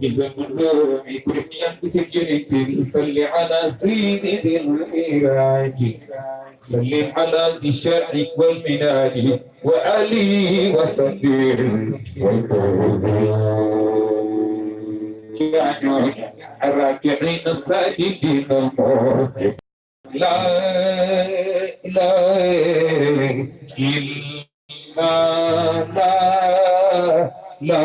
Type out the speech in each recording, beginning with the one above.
بزمن كرميان بسكينة صلي على سيد المعراج سلم على ذي الشرع والمناج. وآله وصحبه يا نور الراكعين الساجدين لا إله إلا الله. لا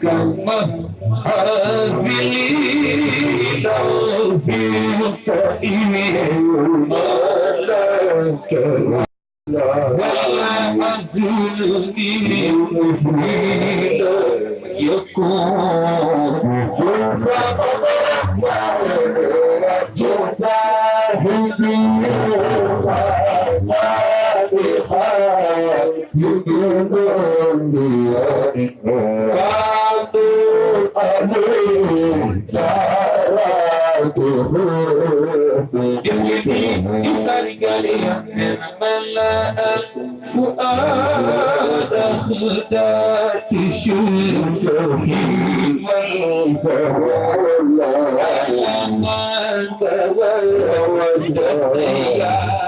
cama azilida vista e minha cama azilida e cama Oh, yeah.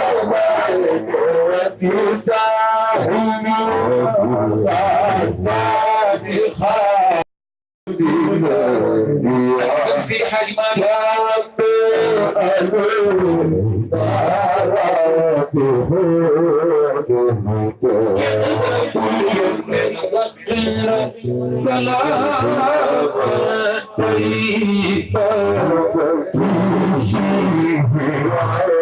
بساهم فتان خالدنا المسيح الملك ألوم سلام طيبة تجيب على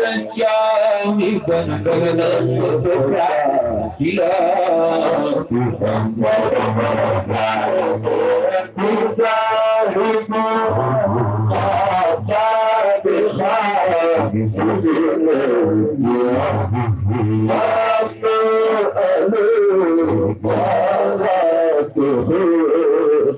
Ganjami Ganganam Prasad Gila Musa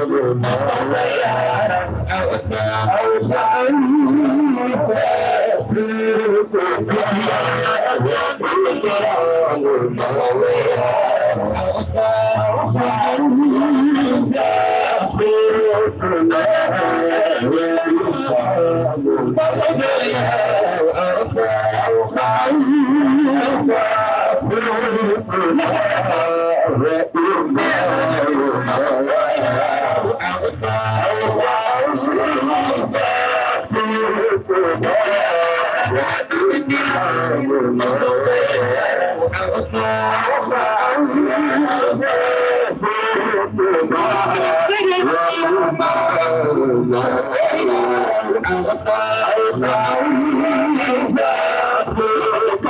Oh, I'm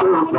Oh,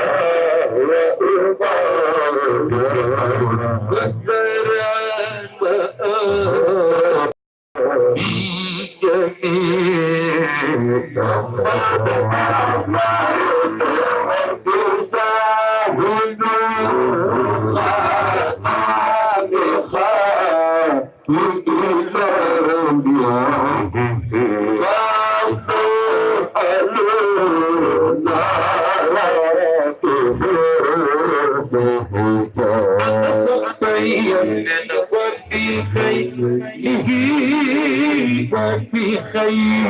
في خير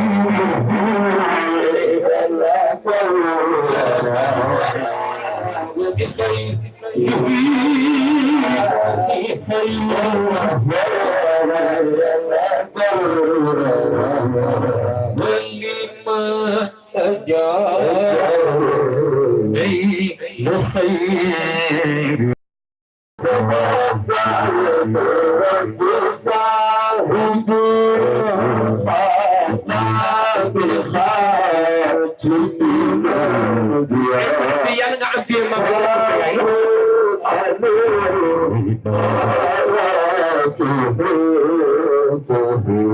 في خير ولما أجاب أي خير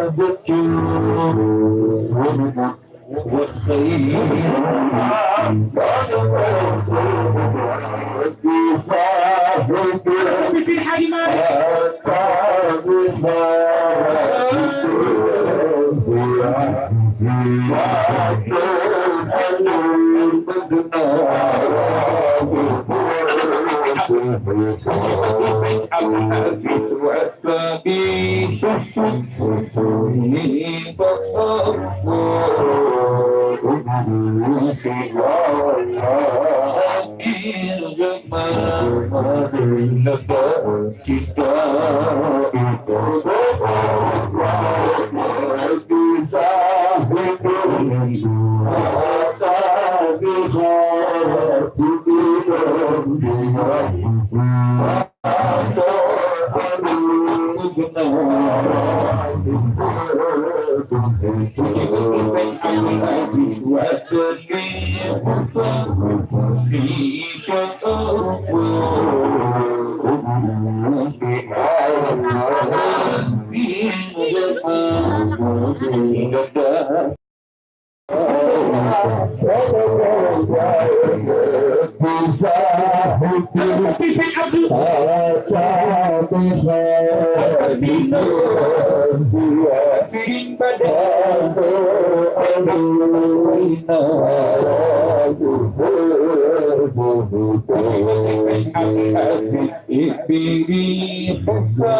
ذكروا وبالخير I'm a good man. Espírito Santo.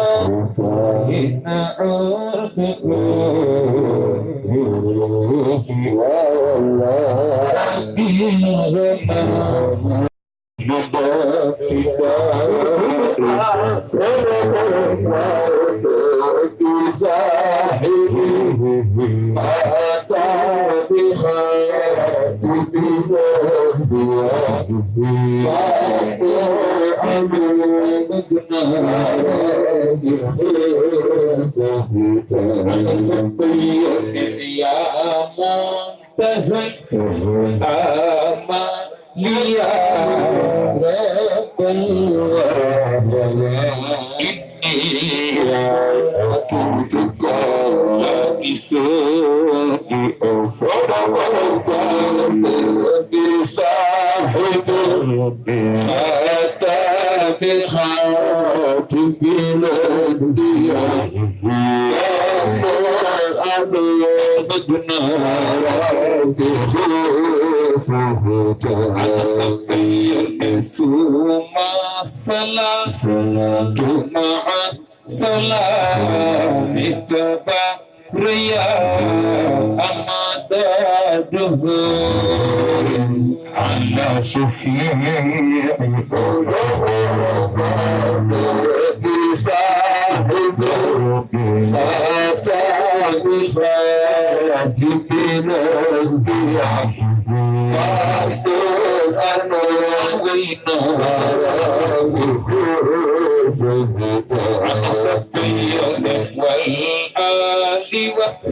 حتى في الانبياء أبلغنا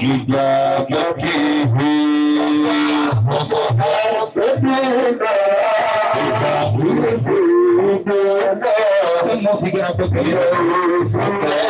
obrigada de mim. Obrigada de mim. Obrigada de mim. Obrigada de mim. Obrigada de mim.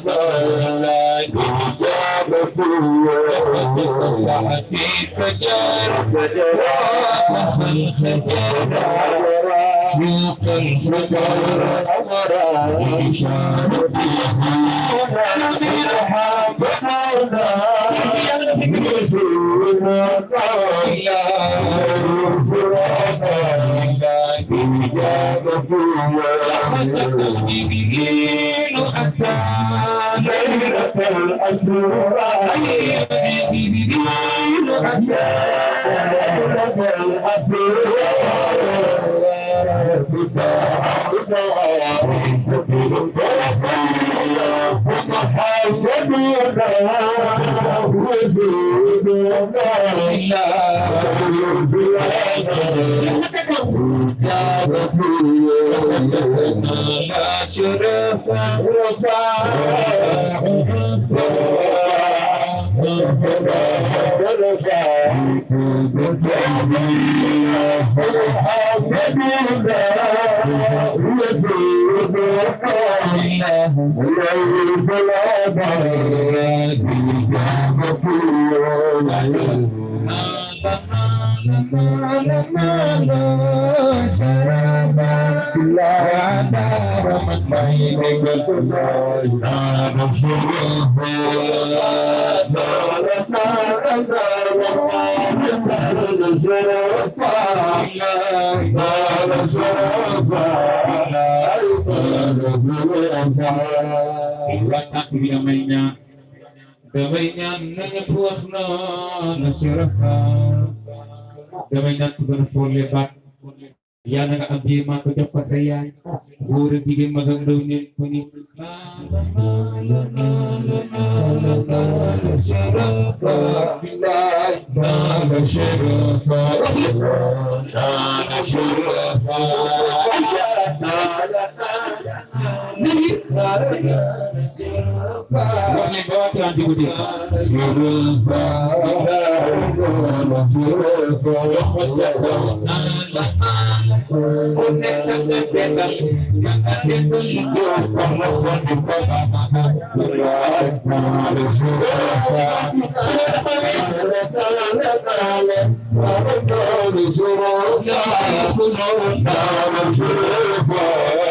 ساعتي سجار سجار الخجار شوق الفجر أمرا وإشارتي هنا برحاب مولا يرزقنا قولا يرزقنا إجابة الله حتى الأسرار حتى يا غفور Thank you. Gamay niya, gamay niya, nanyapuak na, nasirakan. Nanya puasna nasiraha damainya tugan lebat ya naga abdi ma ko ni When you.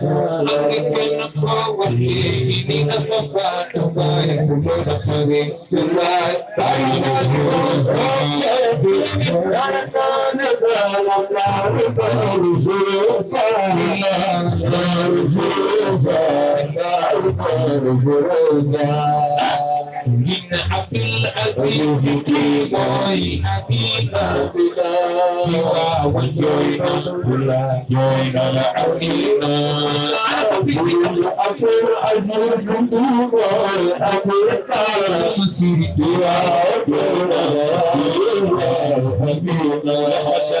Angkana pawati ini nama fatu bayi kulona pagi kulai tayi naju kaya bisnis karakana dalam lalu baru من حب العزيز كيغوي حبيبا جوا وجوينا جوينا العمينا أكبر أجل صندوق أكبر كارا مسير جوا وجوينا حبيبا حتى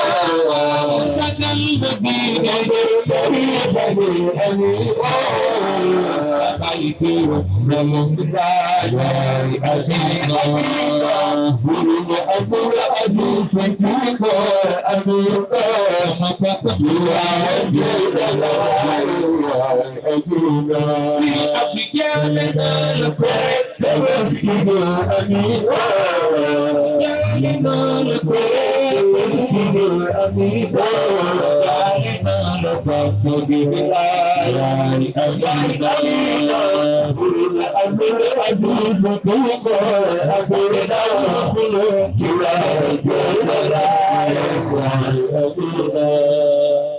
سنة المدينة سقيت من راي أبينا فلم أمر أبي فكيك أميرا متقيا جيدا أبينا سيئة بجاننا لقد تمسكت أميرا جاننا لقد تمسكت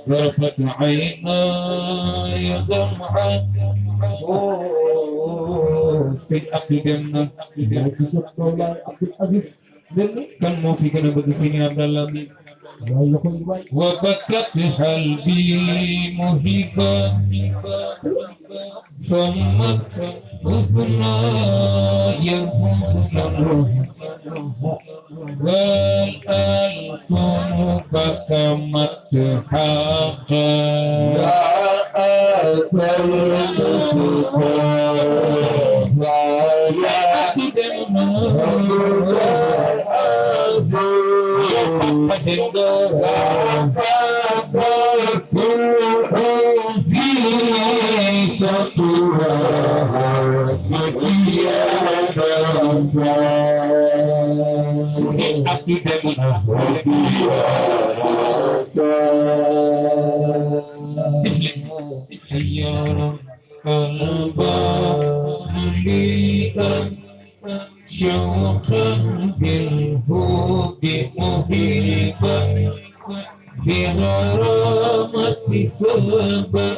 رفت عيناي دمعة سيد عبد الجنة وكسرت الله عبد العزيز كان موفي كان بدسيني عبد الله وبكت حلبي مهيبا صمت حزناي حزنا والألسن فكمت حقا لا أكل سكاكا Ya Rabbal شوقا بالهوب مهيبا بغرامة سبب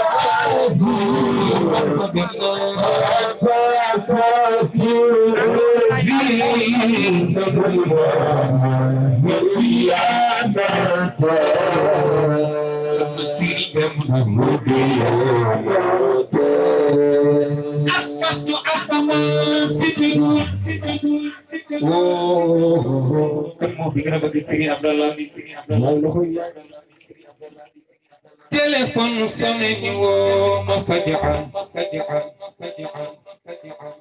أصبحت أسمى سجن Oh, kan mau bikin apa di sini Abdallah di sini Abdallah. Telepon sonné ñu woo ma fajaan fajaan fajaan fajaan.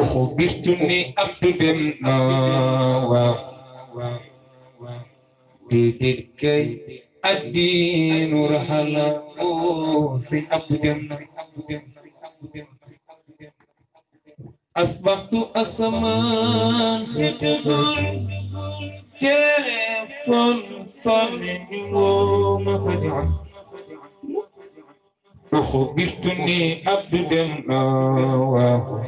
Uxbirtu ni Abdu dem na waaw waaw waaw. Déedéet kay addiinu raxala oh si Abdu dem na Abdu dem na Abdu dem na. أصبحت أسمان ستقول تلفون صنع ومفجع أخبرتني عبد الله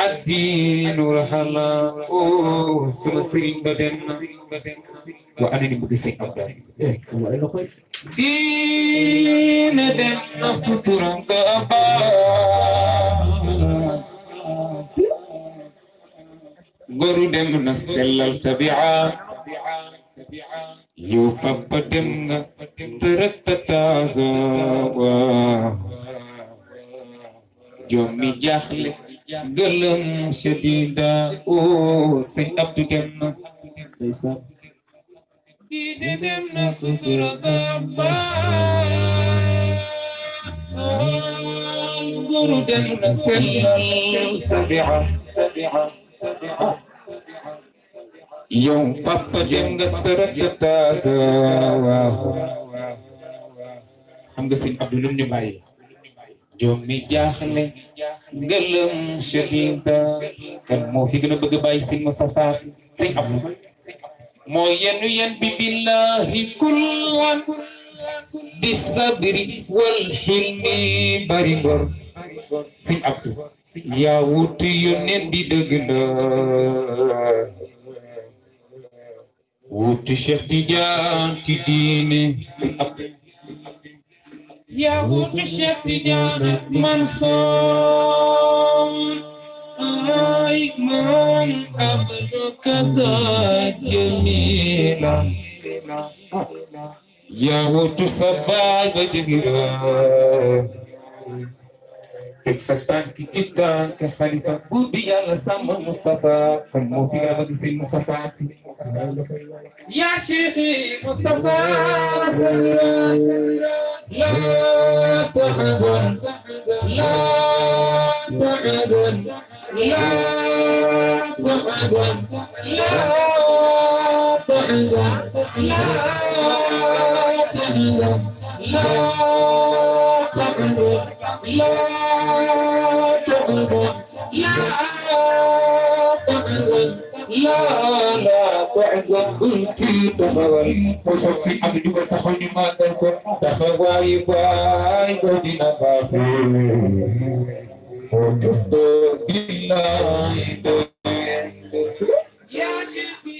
الدين رحلا أو سمسرين بدن وأنا نبغي أبدا. دين دن سطران كأبا غرو دم نسل التبعات tabi'a nga tërëtataaga jommi jaaxle gëlëm shadida o sëñ Abdu dem na diine dem na sutura gamba goru dem na tabi'a tabi'a yow papa dem nga tërëtataaga waaw xam nga sëñ Abdu lum ñu bàyyi jommi jaaxle ngëlëm shadida kan moo fi gën a bëgg bàyyi sëñ Moustapha sëñ Abdu moo yenu yen bi billahi kullan bi sabri wal hilmi bari sëñ Abdu yaa wuti yónneen bi la wuti Cheikh Tidiane ci diine. Yaa wuti Cheikh Tidiane Mansour ay man abdu kada jamila yaa wutu sa baay buur bi yàlla sàmmal Moustapha kon moo fi gën a bëgg seen Moustapha si yaa Cheikhi Moustapha sallam la taxagon la taxagon la taxagon la taxagon la taxagon la taxagon لا تعبد لا تعبد لا لا تعبد قلت تخوي وصفي عبد وتخوني ما تكون تخوي باي بدينا باخي وتصدر بالله يا شيخي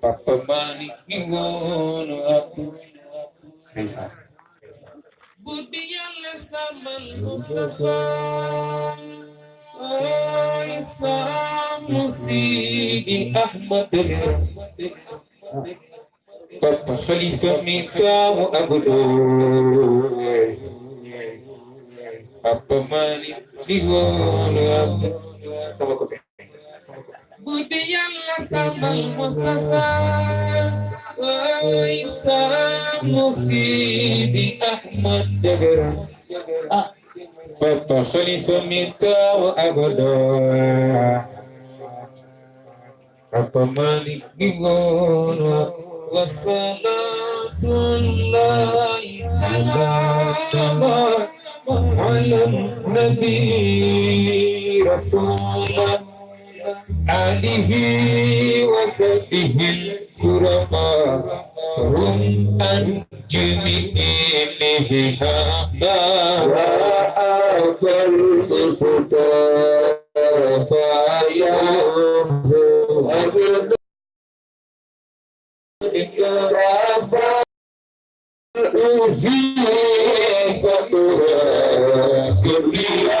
Papamani niwono hapo. Kaisa. Budiyanle samal Mustafa. Oh, Isa Musigi Ahmad Papa Khalifa Mikamu Abudu Papa Mani Niwono hapo. Sama kote. Budi Yàlla sàmmal Mustafa Isa Musidi Ahmad Jagara Papa Khalifa minta wa abada Papa Malik Niwono Wassalatullahi salama على النبي رسول آله وصحبه الكرماء هم أنجمه لهذا وأبى المصطفى يوم أبدا إكرافا أزيفتها كلها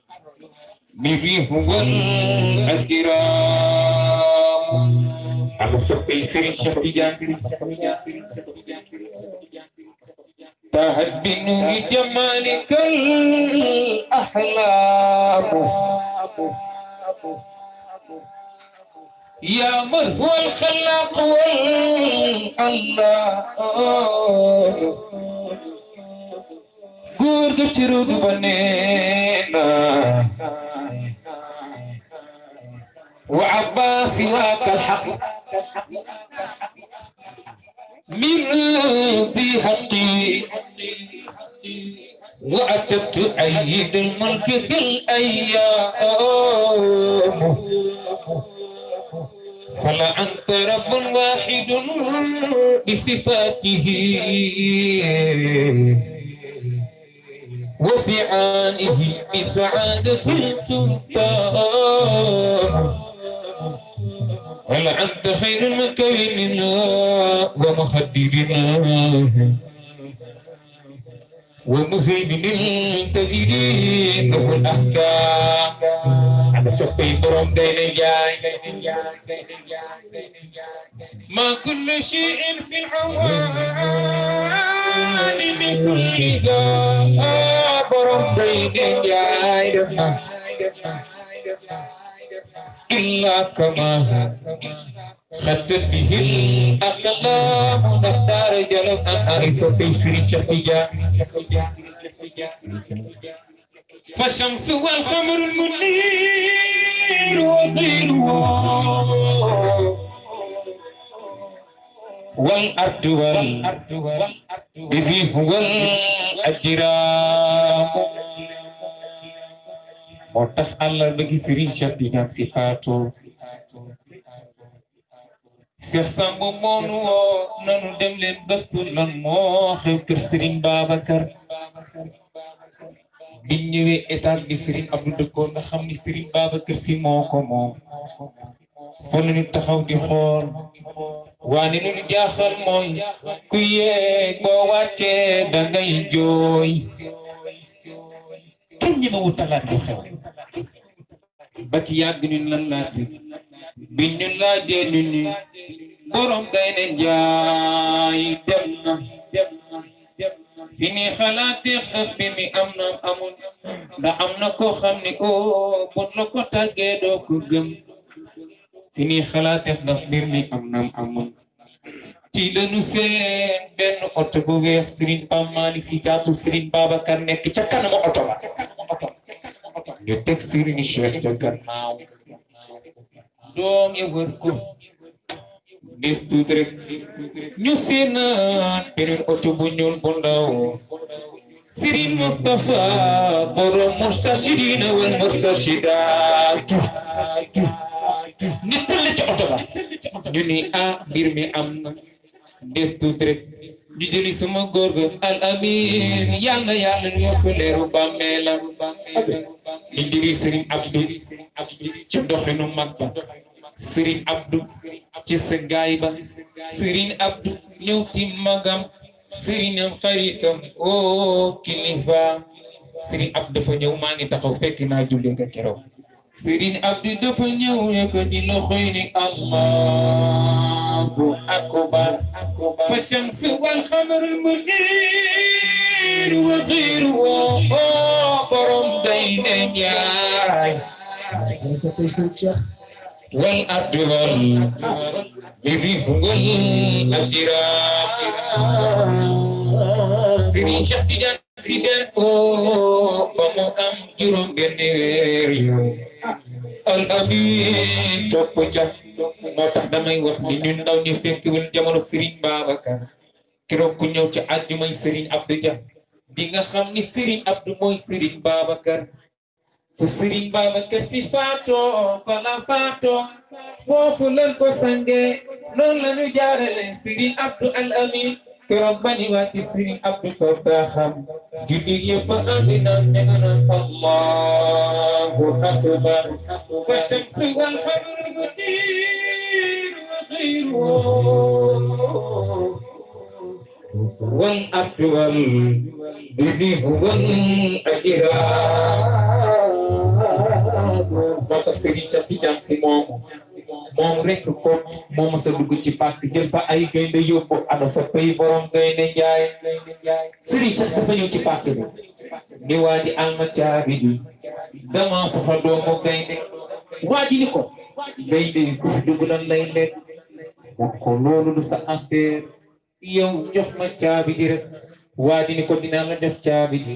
على سبي سري شفتي جانتري تهد بنور جمالك الأحلام يا من هو الخلاق والله góor ga ci ruudu ba nee na wa abbaasi waaka alxaq min bi xaqi wa atabtu ayid almulk fi الايام فلا انت رب واحد بصفاته وفي عانه بسعادة تمتام هل خير خير المكيننا ومخددنا ومهيمن التجرين له الأحكام. على سفي برم دين ما كل شيء في العوالم كلها برم دين جاي إلا كما خدت به الأقلام نختار جلب أن أعيس في سري شفيا فالشمس والقمر المنير وغيره والأرض والأرض والأرض والأجرام moo tax Allah bëgg Serigne Cheikh Sy faatu Cheikh woo nanu dem leen gëstu lan moo xew kër Serigne Babacar. Biñ ñëwee état bi Serigne Abdou dëkkoon nga xam ni Serigne Babacar Sy moo ko moom. Fa la ñu taxaw di xool. Waane lu ñu jaaxal mooy ku yeeg boo wàccee da ngay jooy. Kenn ñi ma wutalaat lu xew. Ba ci yàgg ñun lan laaj bi biñ ñu ni borom gaynde njaay dem na. Am na amul. Ndax am na koo xam ni o bun la ko tàggee doo ko gëm. Am na amul. Ci lañu seen benn oto bu weex Serigne Pam Malick si jaatu Serigne Babacar nekk ca kanamu oto ba. Ñu teg Serigne Cheikh ca gannaaw. Doom ya wër ko. Des tuuti rek ñu seenaat beneen oto bu ñuul bu ndaw. Serigne Moustapha borom mustashidina wal mustashidaat ñu ci oto ba. Ñu ni ah mbir mi am des tuuti rek ñu jëli sama góor ga al amin. Yàlla yàlla ñu yokk leeru bàmmeelam ñu jëli Serigne Abdou ci doxinu mag ba. Serigne Abdou ci sa gaay ba. Serigne Abdou ñëw ci magam. Serigne am xaritam. O kilifa. Serigne Abdou dafa ñëw maa ngi taxaw fekk naa julli nga keroog Serigne Abdou dafa ñëw yëkkati loxoy ni Allahu akbar. Fa shamsu wal xamarul munir wa xiiru borom day ne ardu wal bibihu wal ajiraam Serigne Cheikh Tidiane Sy den ko ba mu am juróom benn weer yow al amin topp ca moo tax damay wax ni ñun ndaw ñu fekk wul jamono Serigne Babacar keroog ku ñëw ci àjjumay Serigne Abdou Dia di nga xam ni Serigne Abdou mooy Serigne Babacar fa Serigne Babacar si faatoo fa la faatoo foofu lan ko sange noonu la ñu jaarale Serigne Abdou al amin keroog bani waati Serigne Abdou toog daa xam julli yëpp andi naan ne nga naan Allahu akbar wa shamsu wal moo moom rek ko moom sa dugg ci pàkk jël fa ay gaynde yóbbu ana sa pay borom gaynde njaay Serigne Cheikh dafa ñëw ci pàkk bi ni waa ji alma caabi bi dama soxla doomu gaynde waa ji ni ko gaynde yi ku fi dugg lan lay wax ko loolu sa affaire yow jox ma caabi ji rek waa ni ko dinaa la def caabi ji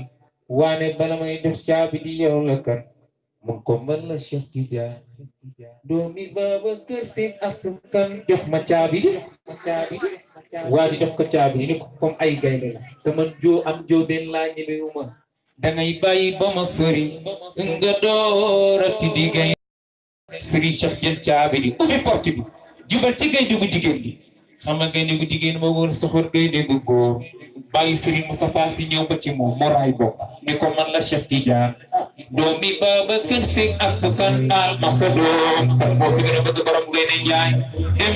waane bala may def caabi ji yow la kat mun ko mën la Cheikh Tidiane doomi Babacar Sy asukan jox ma caabi ji waa ji jox ko caabi ni ko comme ay gaynde la te man joo am joo benn laa ñemewu ma dangay bàyyi ba ma sori nga doorati di gaynde Serigne Cheikh jël caabi ji ubbi porte bi jubal ci gi xam nga gaynde gu jigéen moo woon soxor gaynde gu góor bàyyi Serigne Moustapha Sy ñëw ba ci moom moraay bopp ni ko man la Cheikh Tidiane doomi Babacar Sy asukan al ma sa moo fi gën a bëgg borom gaynde njaay dem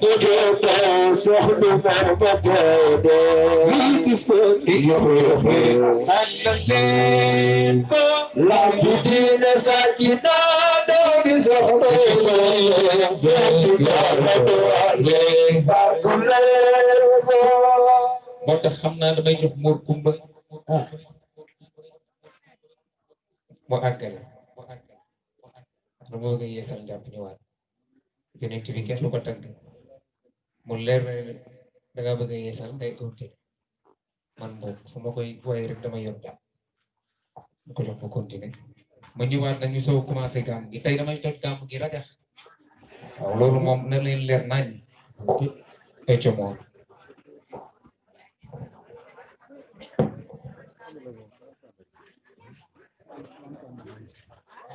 بديتا سحن مرمدادا بيتفني يحيي الليل لا بدين ساكنا دوني سحن سحن مرمدادا بارك الله moo tax xam naa damay jox Mor Kumba mu àggale dama bëgg a yeesal njàpp ñëwaat yonent bi kenn du ko tagg mu leer na ne danga bëgg a yeesal day continuer man moom fu ma koy waaye rek dama yor jàpp mu ko jox mu continuer ma ñëwaat nañu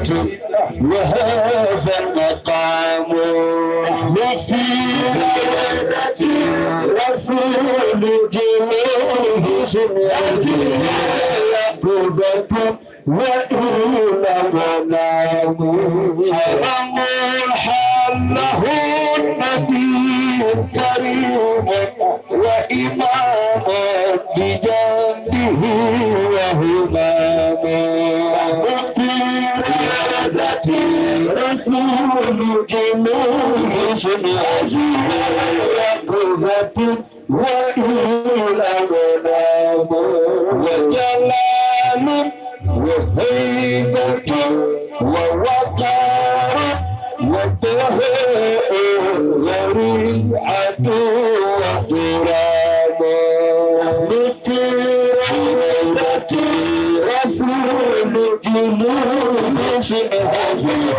الحق وهذا المقام وفي عبادة رسول جميل شمعته يقظة وإلى منام حرم الحال له النبي كريم وإمام يسود جنوزه العزيز قوة وإلى الأنام وجلال وهيبة ووقار وبهاء وريعة وغرام مثل غيرة رسول جنوزه العزيز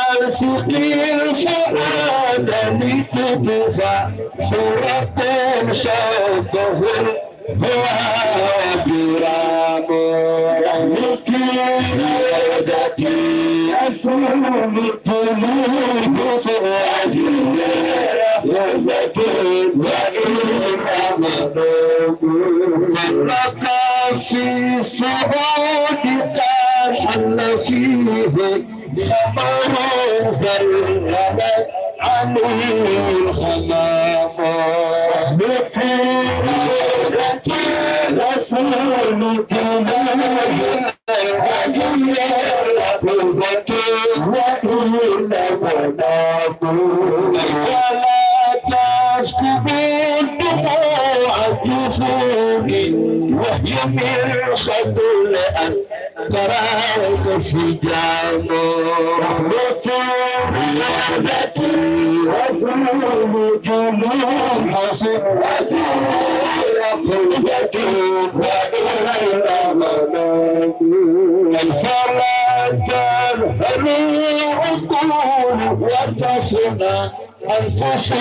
سقي حرانا لتدفع حرة شابه وابرام رمك قيادتي أسلم الطلوس عزيزي وزكي وإن أمنوا فلقى في صعودك حل فيه خمام زلمت عليه الخمام يمير خدول أن تراك سجام ريادتي وصول جنوب صفتي وقوتي وإلى منام فلا تذهل عقول وتصنع أنفس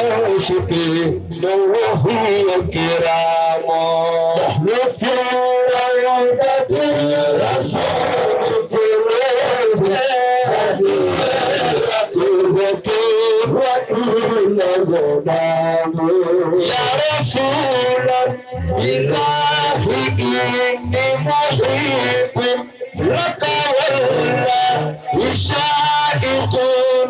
العاشقين وهي كرام نحن في روضة رسول يا رسول الله إني محب لك والله شائق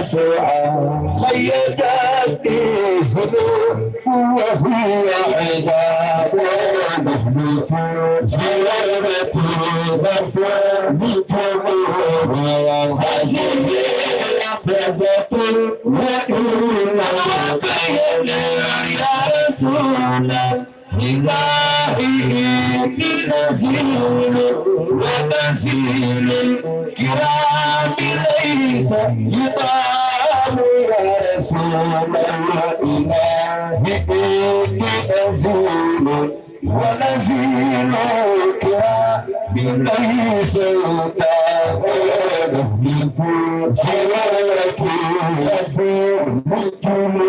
يسوع خيبتني ذنوب وهو عذاب مهلك حلاوتي بصمتم وهزم نبذة وإنا قينا يا رسول بظاهره بنزيل ونزيل الكرام ليس رسول الله بنزيل ونزيل كرام ليس يبان حياتي يسير ممكن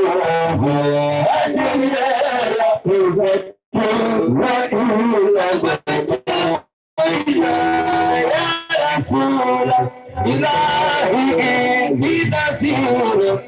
إلهي بنسير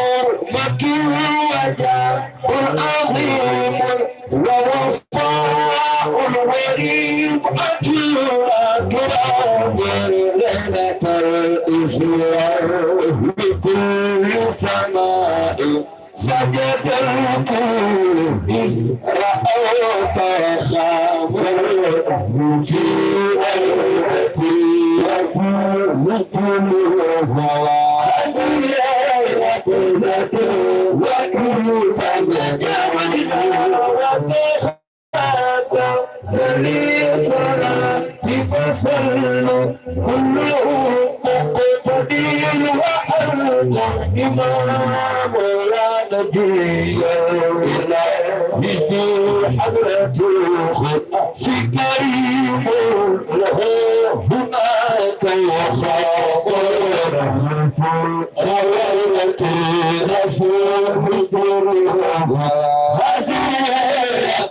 العظيم ووفاء الغريب أجل أقرب ليلة الإسلام بكل سماء سجد القلوب إذ رأوا فخاب الوجوه التي يسلك الزواج وكل إمام يا نبي في حضرته له هناك وخابر خيرتي رسول الله هذه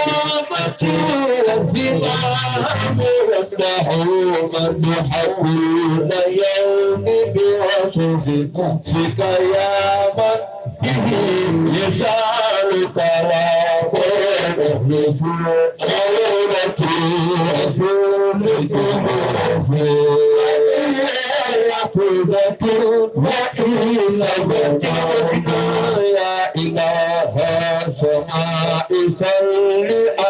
والزمام والتحومة حكون يوم بوصف فيك يا من به يسار كلام ونحن في عورة رسولكم يا إله السماء صل عليه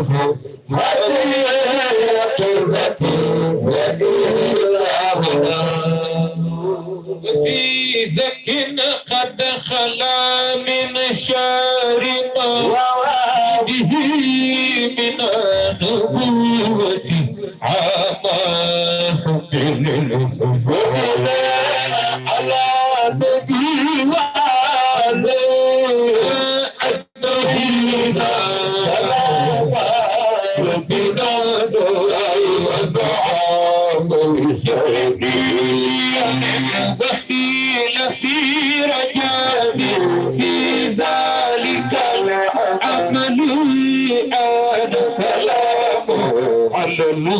الحزن في زك قد خلا من شارق وعاده من نبوة عماه من الحزن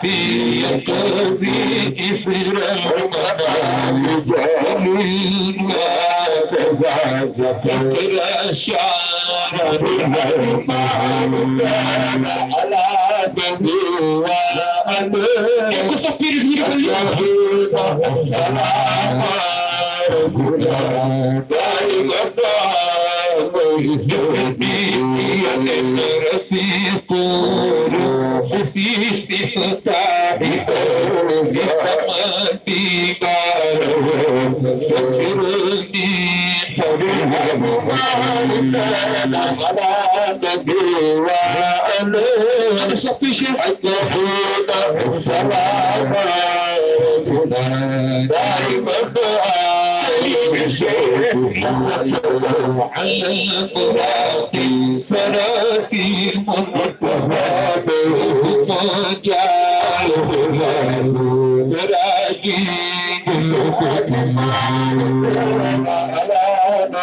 في قضي إسر المطالب من وتزعز فقر شعر المطالب على Eu que sou filho de Miguel Desiste cantar e essa mantiga, se tirando كريم على نبي وعلي هذا صفي شيخ حتى حين السلام دائما كريم الشيخ على الفراق سراكي مرتهب وجعله مراجي كلكم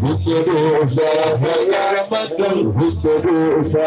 Hukuru sa, hukuru sa, hukuru sa,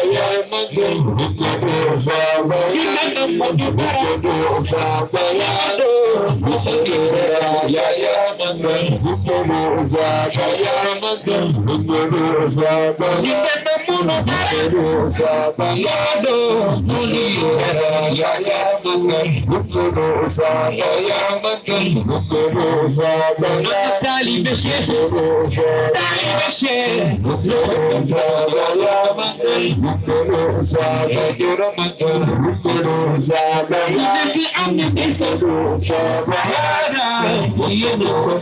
You. Sabado, Munijara, Yayamukan, Bukuru Saba, Yamakan, Bukuru Saba, Natali Beshe, Tali Beshe, Bukuru Saba, Yamakan, Bukuru Saba, Yuramakan, Bukuru Saba, Yaki Amni Besadu Saba, Yara, Yuru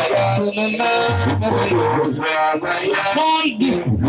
Call this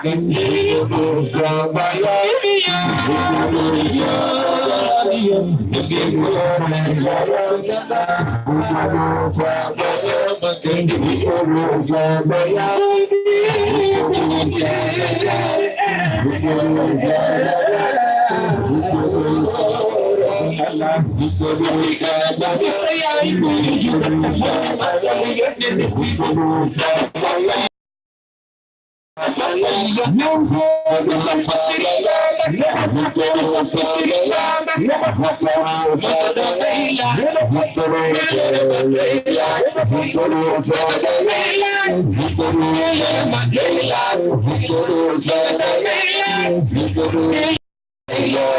Say I Não vamos yeah.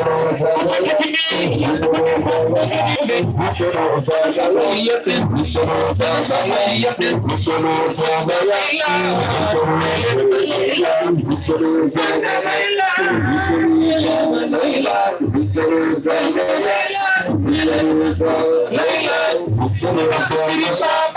Layla, Layla, Layla,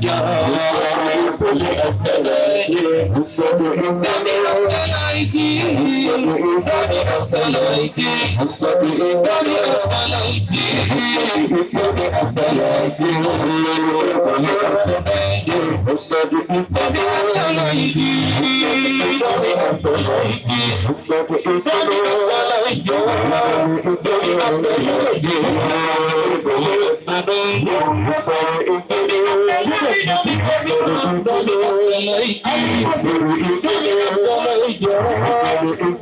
Yeah lóríkì dábì ọ̀pọ̀ lóríkì dábì ọ̀pọ̀ lóríkì dábì ọ̀pọ̀ lóríkì dábì ọ̀pọ̀ lóríkì dábì ọ̀pọ̀ lóríkì dábì ọ̀pọ̀ lóríkì dábì ọ̀pọ̀ lóríkì. Thank you.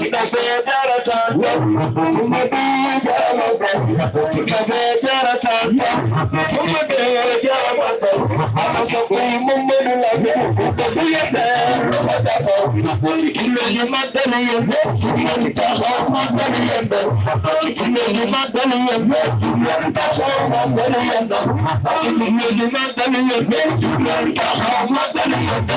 Kita beda tata tumebejara I'm not going to be able to do that. I'm not going to be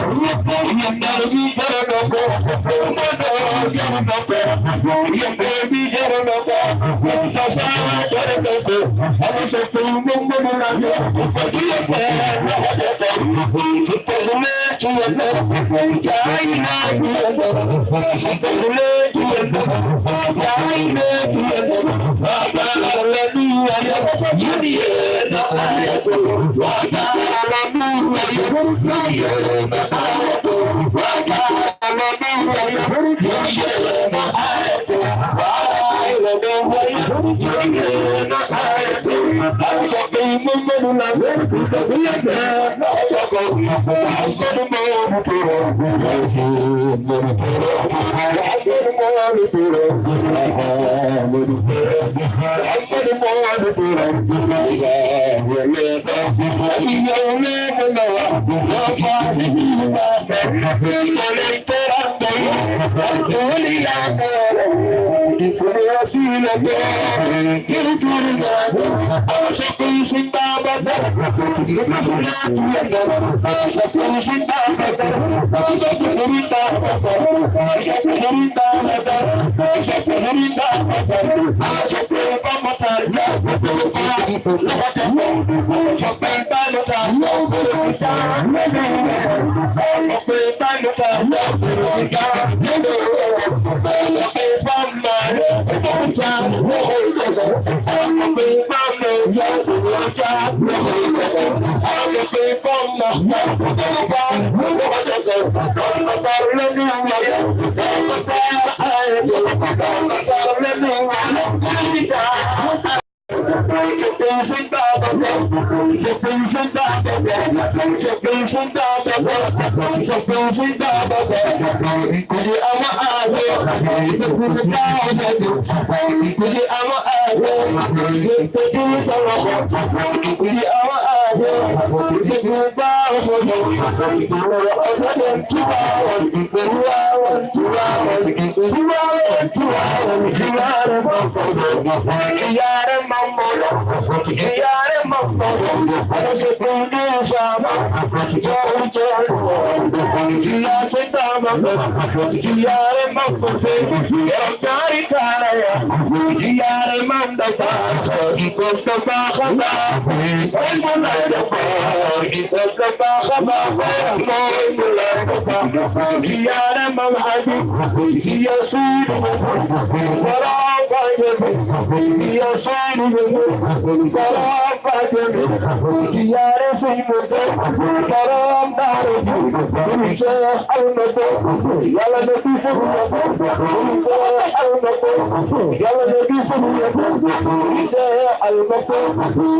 ìdílé ìyẹ̀dọ̀ yàrá ilé ìyẹ̀dọ̀ bàbá ọ̀lẹ́bí ayẹyẹ yìí. mgbọgbọ na Thank you. Minha filha bem, eu quero nada Acha que eu sou babada Eu passo na a cara Acha que eu sou babada Acha que eu a babada Acha que eu sou babada Acha que eu a babada Acha que eu vou matar Não vou matar Não vou matar Não ọjà lọ Yara mama Ziyare Thank sé ziyare sun mutu karam dare sun ce almato yala da bi sun mutu sun ce almato yala da bi sun mutu sun ce almato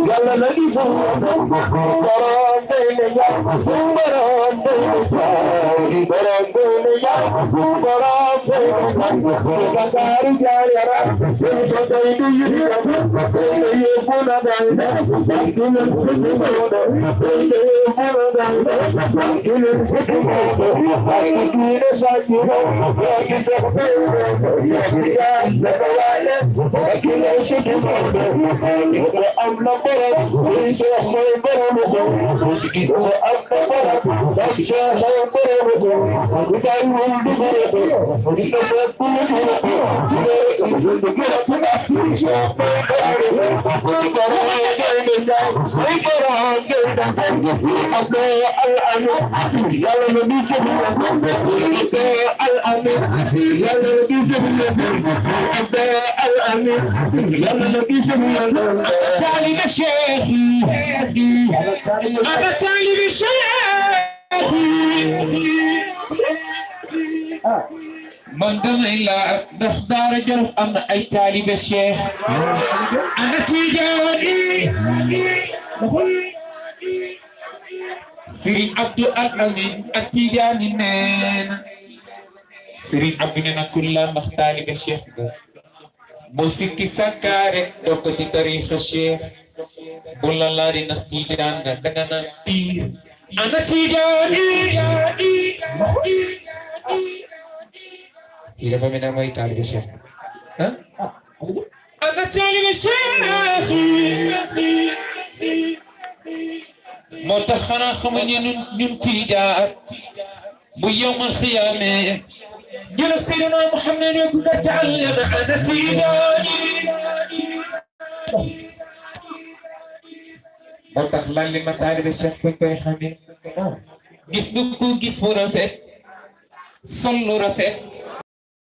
yala da bi sun mutu karam dare ya sun baram dare ya baram dare ya baram dare ya kakari jari ara sun so dai bi yi Maskinin sıkın oldu, öldüğü buradan da. Maskinin sıkın oldu, hakkını sakin ol. Belki sakın oldu, yakıyan da kalayla. Maskinin sıkın oldu, yakıda amla barak. Kuysa hoy baramıdı, kuysa amla barak. Baksa hoy baramıdı, kuday buldu baramıdı. Kuysa sakın oldu, kuysa sakın oldu. Kuysa sakın oldu, kuysa sakın oldu. طالب شيخي أنا طالب شيخي man damay laa ndax am na ay taalibe cheikh. Ana abdu al ak tiijaani neen. Sëriñ abdu ne na kulla cheikh sikki rek dokk ci tariixa cheikh. Bu la laari ndax tiijaan nga danga ana ఇరవై ఎనభై తాలి متخنا خمين نمتيدا بيوم الخيامة قل سيدنا محمد يقول تعلم عن تيداني متخلا لما تعلم شفك يا خمين جسمك جسم رفت صل رفت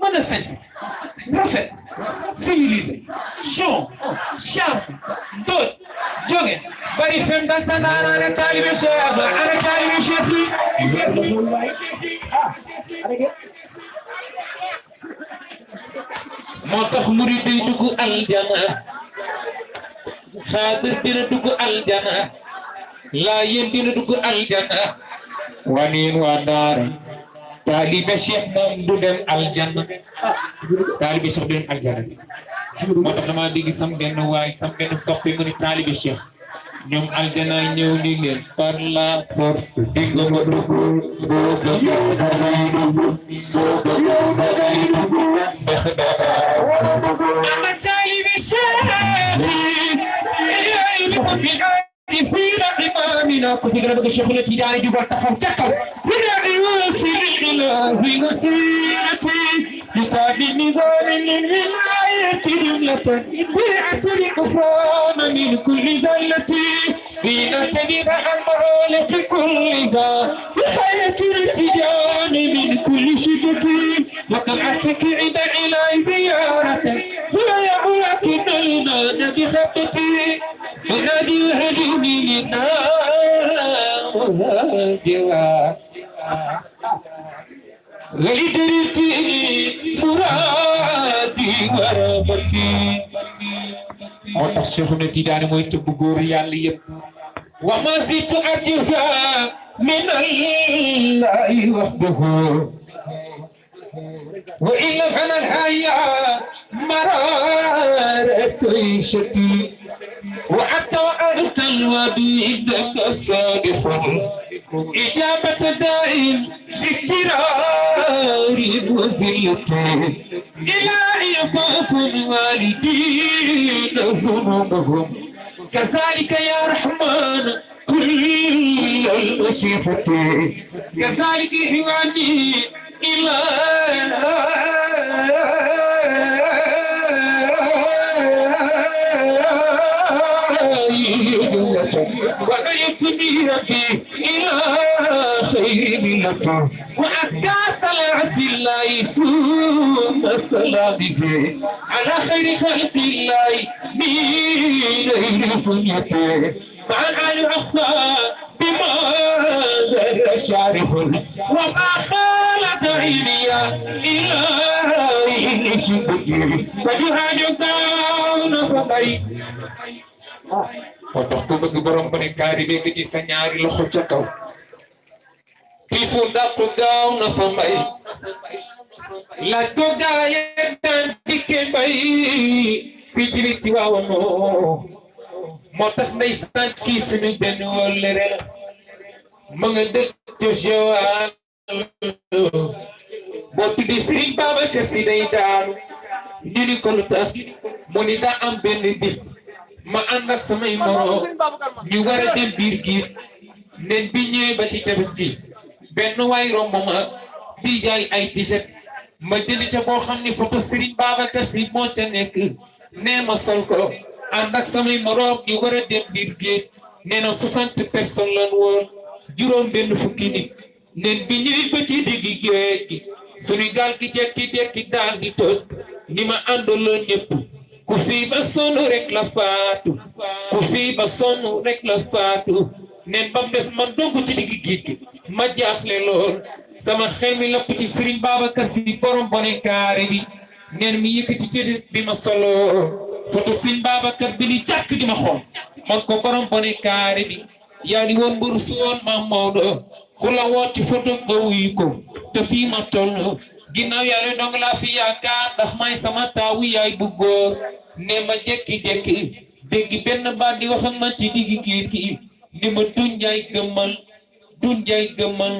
mën a sañ rafet civilisé chon charme doot jóge bari fem dal tandaana ne taalibe Cheikh ana taalibe Cheikh yi murid aljana xaadir dina aljana dina dugg aljana waniin waa daara taalibe Cheikh moom du dem aljana taalibe Cheikh du dem aljana moo tax dama dégg sam benn waay sam benn soppi mu ni taalibe Cheikh ñoom aljana ñëw ni leen par la force dégg nga ma dugg boo bëggee dangay dugg soo bëggee dangay dugg ndax dara ama taalibe Cheikh عفين إمامنا. كنت قرأ بك شيخنا تيداني جبال تخم تكو ولا يوصل الإله وسيلتي كتاب نظام للولاية جملة. إذ أترك فام من كل ذلتي لنعتبر أمره كلها بحياة الارتجال من كل شدة. وقد أستكعد إلى زيارة فلا ولكن المال بخطتي ونادي وهدوني للنار وهاجرا غيدرتي مرادي ورمتي موتاخ شيخنا تيداني موي تب غور يالا ييب وما زيت ارجها من الله وحده وإن فن الحياة مرارة عيشتي. وحتى وأنت الوديد كسابح. إجابة دائم ستراري وذلتي إلهي فاف الوالدين ذنوبهم. كذلك يا رحمن كل المشيخة كذلك إخواني ودعيت به ربي إلى خير ملته وأزكى صلاة الله سوء صلاته على خير خلق الله من غير سنته وعن العصا بما ذر شارف وما خالف عليا إلى شبكي وجهاد دون فضي moo tax ku bëgg borom ba ne kaari bi nga ci sa ñaari loxo ca kaw tiis wu dàqu gaaw na fa mbay laaj ko gaaye daan dikke mbay fii ci nit ci waawanoo moo tax nday sant kii suñu benn wóllëre la ma nga dëkk ca Joal boo tuddee Serigne ko mu bis ma ànd ak samay moroom ñu war a dem biir giir. Nen bi ñëwee ba ci tabaski benn waay romb ma di jaay ay t-shirt. Ma jënd ca boo xam ni photo Serigne Babacar Sy moo ca nekk. Nee ma sol ko. Ànd ak samay moroom ñu war a dem biir giir. Nee na soixante personnes lan woon. Juróom benn fukki nit. Nen bi ñëwee ba ci diggi géej gi. Suñu gaal gi jekki-jekki daal di toj. Ni ma àndaloon ñëpp. Ku fii ba sonn rek la faatu. Ku fii ba sonn rek la faatu. Nen bam des man dogg ci digg géej gi. Ma jaaxle lool. Sama xel mi lapp ci Serigne Babacar Sy borom bone kaare bi. Nen mi yëkkati ci bi ma solo. Foto Serigne Babacar bi ni jàkk di ma xool. Man ko borom bone kaare bi. Yaa ni woon mburu woon maam Maodo. Ku la woo ci photo nga wuyu ko. Te fii ma toll. Ginnaaw yàlla dong laa fi yaakaar ndax may sama taawu yaay bu góor ne ma jékki-jékki dégg benn baat di wax ak man ci diggi géej gi ni ma dunjaay gëmmal du njaay gëmal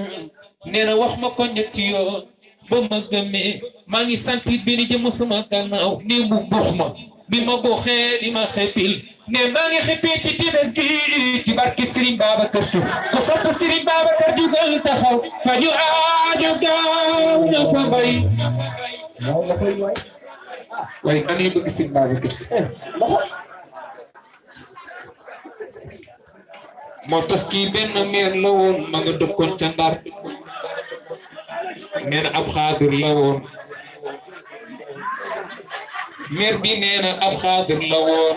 nee na wax ma ko ñetti yoon ba ma gëmee maa ngi sentir benn jëm sama gannaaw ne mu buux ma bi ma buuxee di ma xeppil ne maa ngi xeppee ci times gi ci barke Serigne Babacar Sy ku sopp Serigne Babacar jugal taxaw fa ñu aajo gaaw na fa bay waaye man yi bëgg Serigne Babacar Sy moo tax kii benn meer la woon ma nga dëkkoon ca Ndar nee ab xaadir la meer bi nee na ab xaadir la woon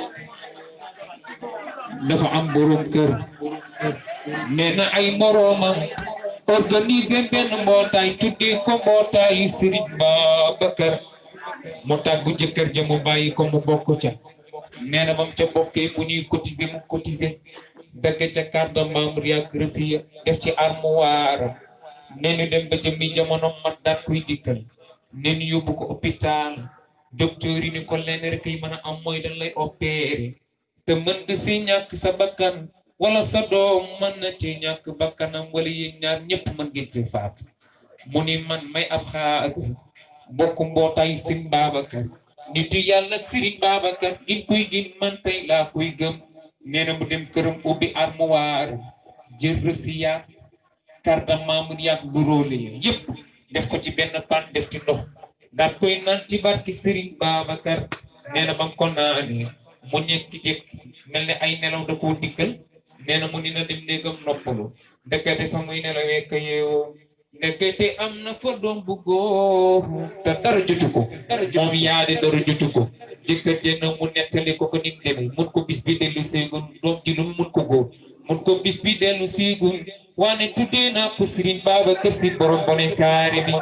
dafa am borom kër. Nee na ay moroomam. Organiser benn mbootaay tuddee ko mbootaayu Serigne Babacar. Mu tàggu jëkkër ja mu bàyyi ko mu bokk ca. Nee na bam ca bokkee bu ñuy cotiser mu cotiser. Dagg ca carte membre reçu ya def ci armoire nee ñu dem ba jëmmi jamono kuy dikkal. Nee ñu yóbbu ko hôpital docteur yi ni ko lenn rek yi am mooy dañ lay opérer te mën nga si ñàkk sa bakkan wala sa doom mën na ci ñàkk bakkanam wala yéen ñaar ñëpp mën ngeen ci faatu mu ni man may ab xaar bokk mbootaayu Serigne Babacar nitu yàlla Serigne Babacar gin kuy gin man tey laa kuy gëm nee na mu dem armoire jël rësiyaat carte def ko ci benn pan def ci ndox daat koy naan ci barki Serigne Babacar nee na ba mu ko naanee mu nekk jëkk mel ne ay nelaw da koo dikkal nee na mu ni na dem néegam noppalu ndekete fa muy nelawee ka yeewoo ndekete am na fa doom bu góor te dara jotu ko moom yaade dara jotu ko jëkkër jëna mu nettali ko ko nim demee mun ko bis bi doom ji lu mun ko góor mun ko bis bi dellu seegul waane tuddee naa ko Serigne Babacar Sy borom bone kaare bi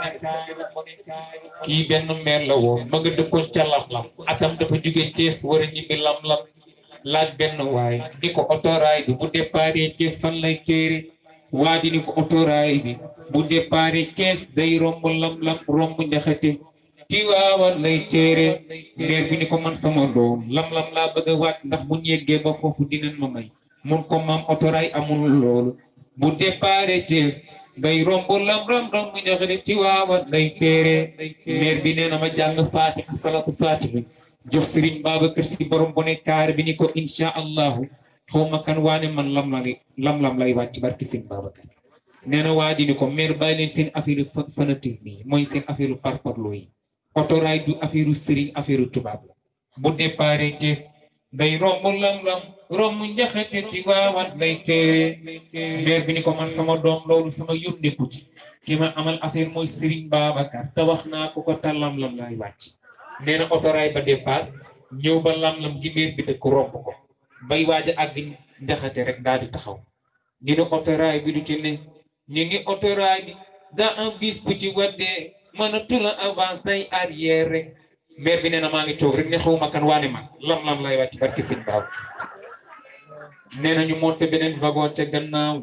kii benn meer la woon ma nga dëkkoon ca lam-lam atam dafa jóge Thiès war a ñibbi lam-lam laaj benn waay ni ko otoraay bi bu déparé Thiès fan lay téere waa ji ni ko otoraay bi bu déparé Thiès day romb lam-lam romb njaxate Tiwaawan lay téere meer bi ni ko man sama doom lam-lam laa bëgg waat ndax bu ñeggee ba foofu dinañ ma may mun ko maam otoraay amul loolu bu déparé Thiès day romb lam ram romb njaxate Tiwaawan lay téere meer bi nee na ma jàng Fatiha salatu Fatiha. Jox Serigne Babacar Sy borom bu ne kaar bi ni ko insha allahu xaw kan waane man lam lam lam lay wàcc barki Serigne Babacar nee na waa di ni ko meer bàyyi leen seen affaire fanatisme yi mooy seen affaire parparloo yi otoraay du affaire Serigne affaire tubaab la bu déparé Thiès day romb lam lam romb njaxate Tiwaawan lay téere meer bi ni ko man sama doom loolu sama yónneeku ci ki ma amal affaire mooy Serigne Babacar te wax naa ko ko ta lam lay wàcc nee na otoraay ba départ ñëw ba lam-lam gi meer bi dëkk romb ko. Bay waaj a àgg rek daal di taxaw. Ñu ne otoraay bi du ci ne ñu ngi otoraay bi daa am bis bu ci avance day arrière meer bi nee na maa ngi rek ne xawma kan waane man lam-lam lay wàcc barki sëñ baaw nee na ñu monté beneen wagon ca gannaaw.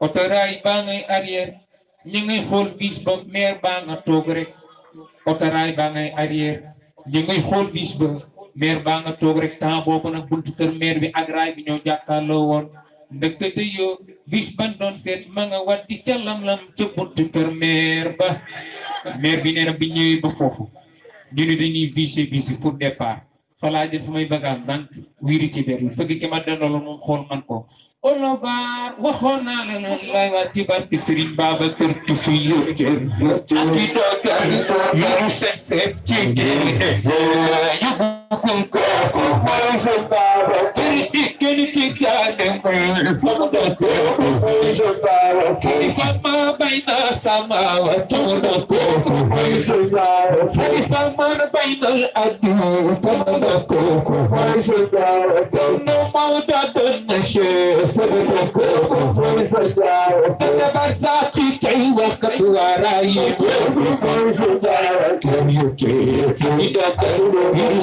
Otoraay baa ngay arrière. Ñu ngay xool bis ba meer baa nga toog rek. Otoraay baa ngay arrière. Ñu ngay xool bis ba maire baa nga toog rek. Temps nag buntu kër maire bi ak raay bi ñoo jàkkaarloo woon. Ndëkkate yoo bis ban doon seet ma nga waddi ca lam-lam ca buntu kër maire ba. Maire bi nee na bi ñëwee ba foofu ñu ne dañuy visé visé pour départ falaa jël samay bagage daan wiiri ci biir fëgg ki ma dendaloon moom xool man ko olobaar waxoon naa la lan lay waa ci barke fi ak i yu tempo foi jogado, aquele pequeno ficado em mim. o tempo foi jogado, quem famava e nossa mala. Quanto tempo foi jogado, quem famando bem no adio. o tempo foi jogado, quem não malda dona cheia. Quanto tempo foi jogado, quem já passar que quem louca do araí. Quanto tempo foi jogado, quem o que? Quem ainda tem o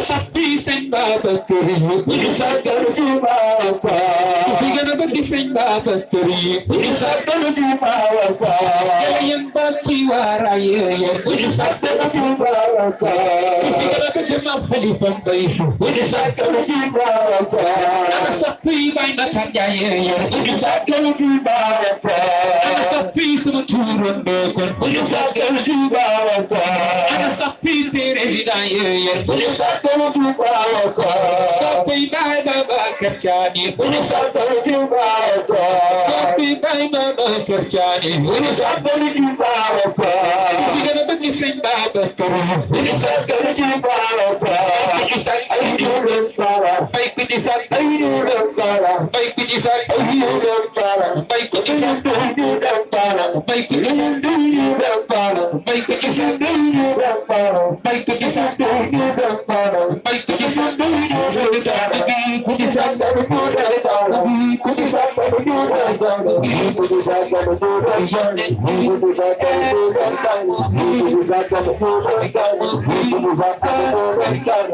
சக்தி செங்கா பத்தரி கணபதி செங்கா பத்தரி பத்தி வாராய சக்தி வாய்ந்த தஞ்சாய சக்தி சுமச்சூர் கொண்டு Jubalaka. Ana sapiti rezina yeye. Kuni satana Jubalaka. Sapi bai baba kerjani. Kuni satana Jubalaka. Sapi bai baba kerjani. Kuni satana Jubalaka. Kuni gana bagi sing baba kerjani. Kuni satana Jubalaka. pedir ayuda para, vai pedir ayuda para, vai pedir ayuda para, vai pedir ayuda para, vai pedir ayuda para, vai pedir ayuda para, vai pedir ayuda para, vai pedir ayuda para, Thank you.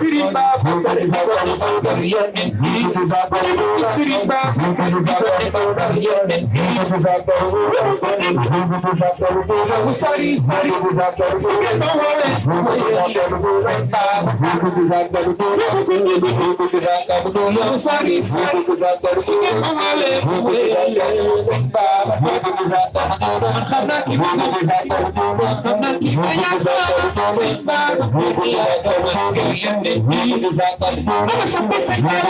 Sirima, I'm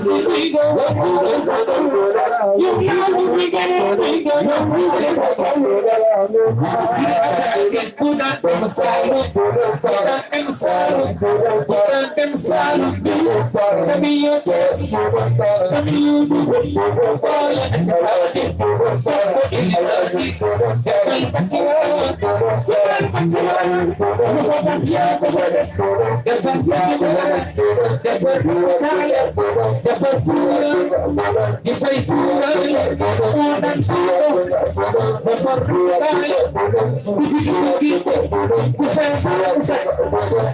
sigue rico, y un largo sigue rico, Así es, puta, emsalvo, puta, emsalvo, puta, emsalvo, Camillo, Camillo, Pala, Chavatis, Porto, Ilibati, Calpachivana, Calpachivana, Nosotras ya, Calpachivana, Calpachivana, Calpachivana, da farfura di fai fura o dan furo da farfura ku di ku di ku fai fura ku fai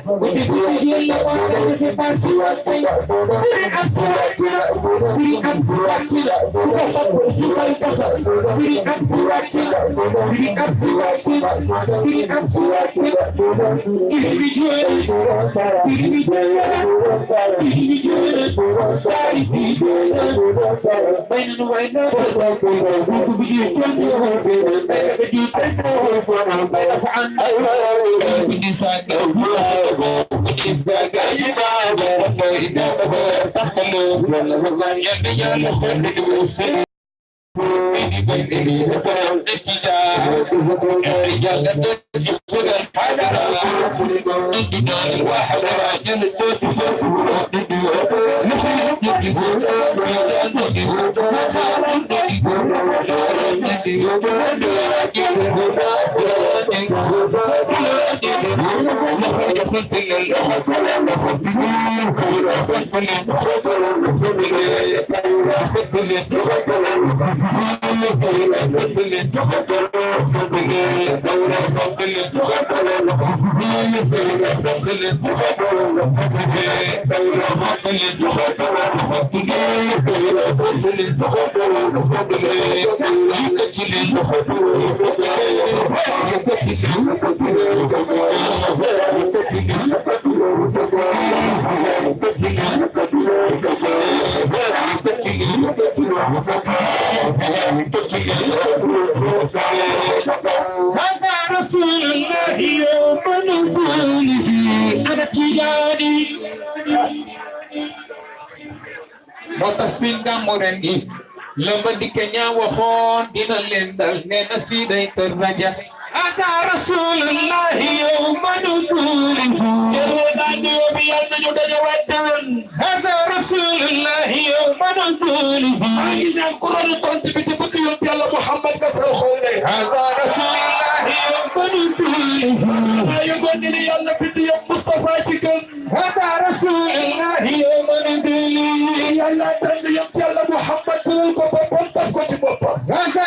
ku di ku di la o da ku fai pasua kai siri apura tira siri apura tira ku da sa ku di fai kasa siri apura tira siri apura tira siri apura tira individual individual individual Bainanu waina ويزيد وفر الابتداء الرجال لدي فوق الحجرة الدنيا الواحد راجل الدود فصول نحن نجيبون سيدان نجيبون وخارج نجيبون نار نجيبون نجيبون نجيبون نجيبون دخلت الدنيا الواحد راجل البيت فاسد هذا رسول الله يوم نزوله أنا تجاني moo tax si gàmmu ren gi la ma dikke أنا رسول الله يوم نزوله هذا رسول الله يوم نزوله أين القرآن قلت بتبقي يوم الله محمد كسر خوله هذا رسول الله يوم نزوله يقول لي يلا بدي يوم مصطفى هذا رسول الله يوم نزوله يلا بدي يوم الله محمد تلقى بابا تسكت بابا هذا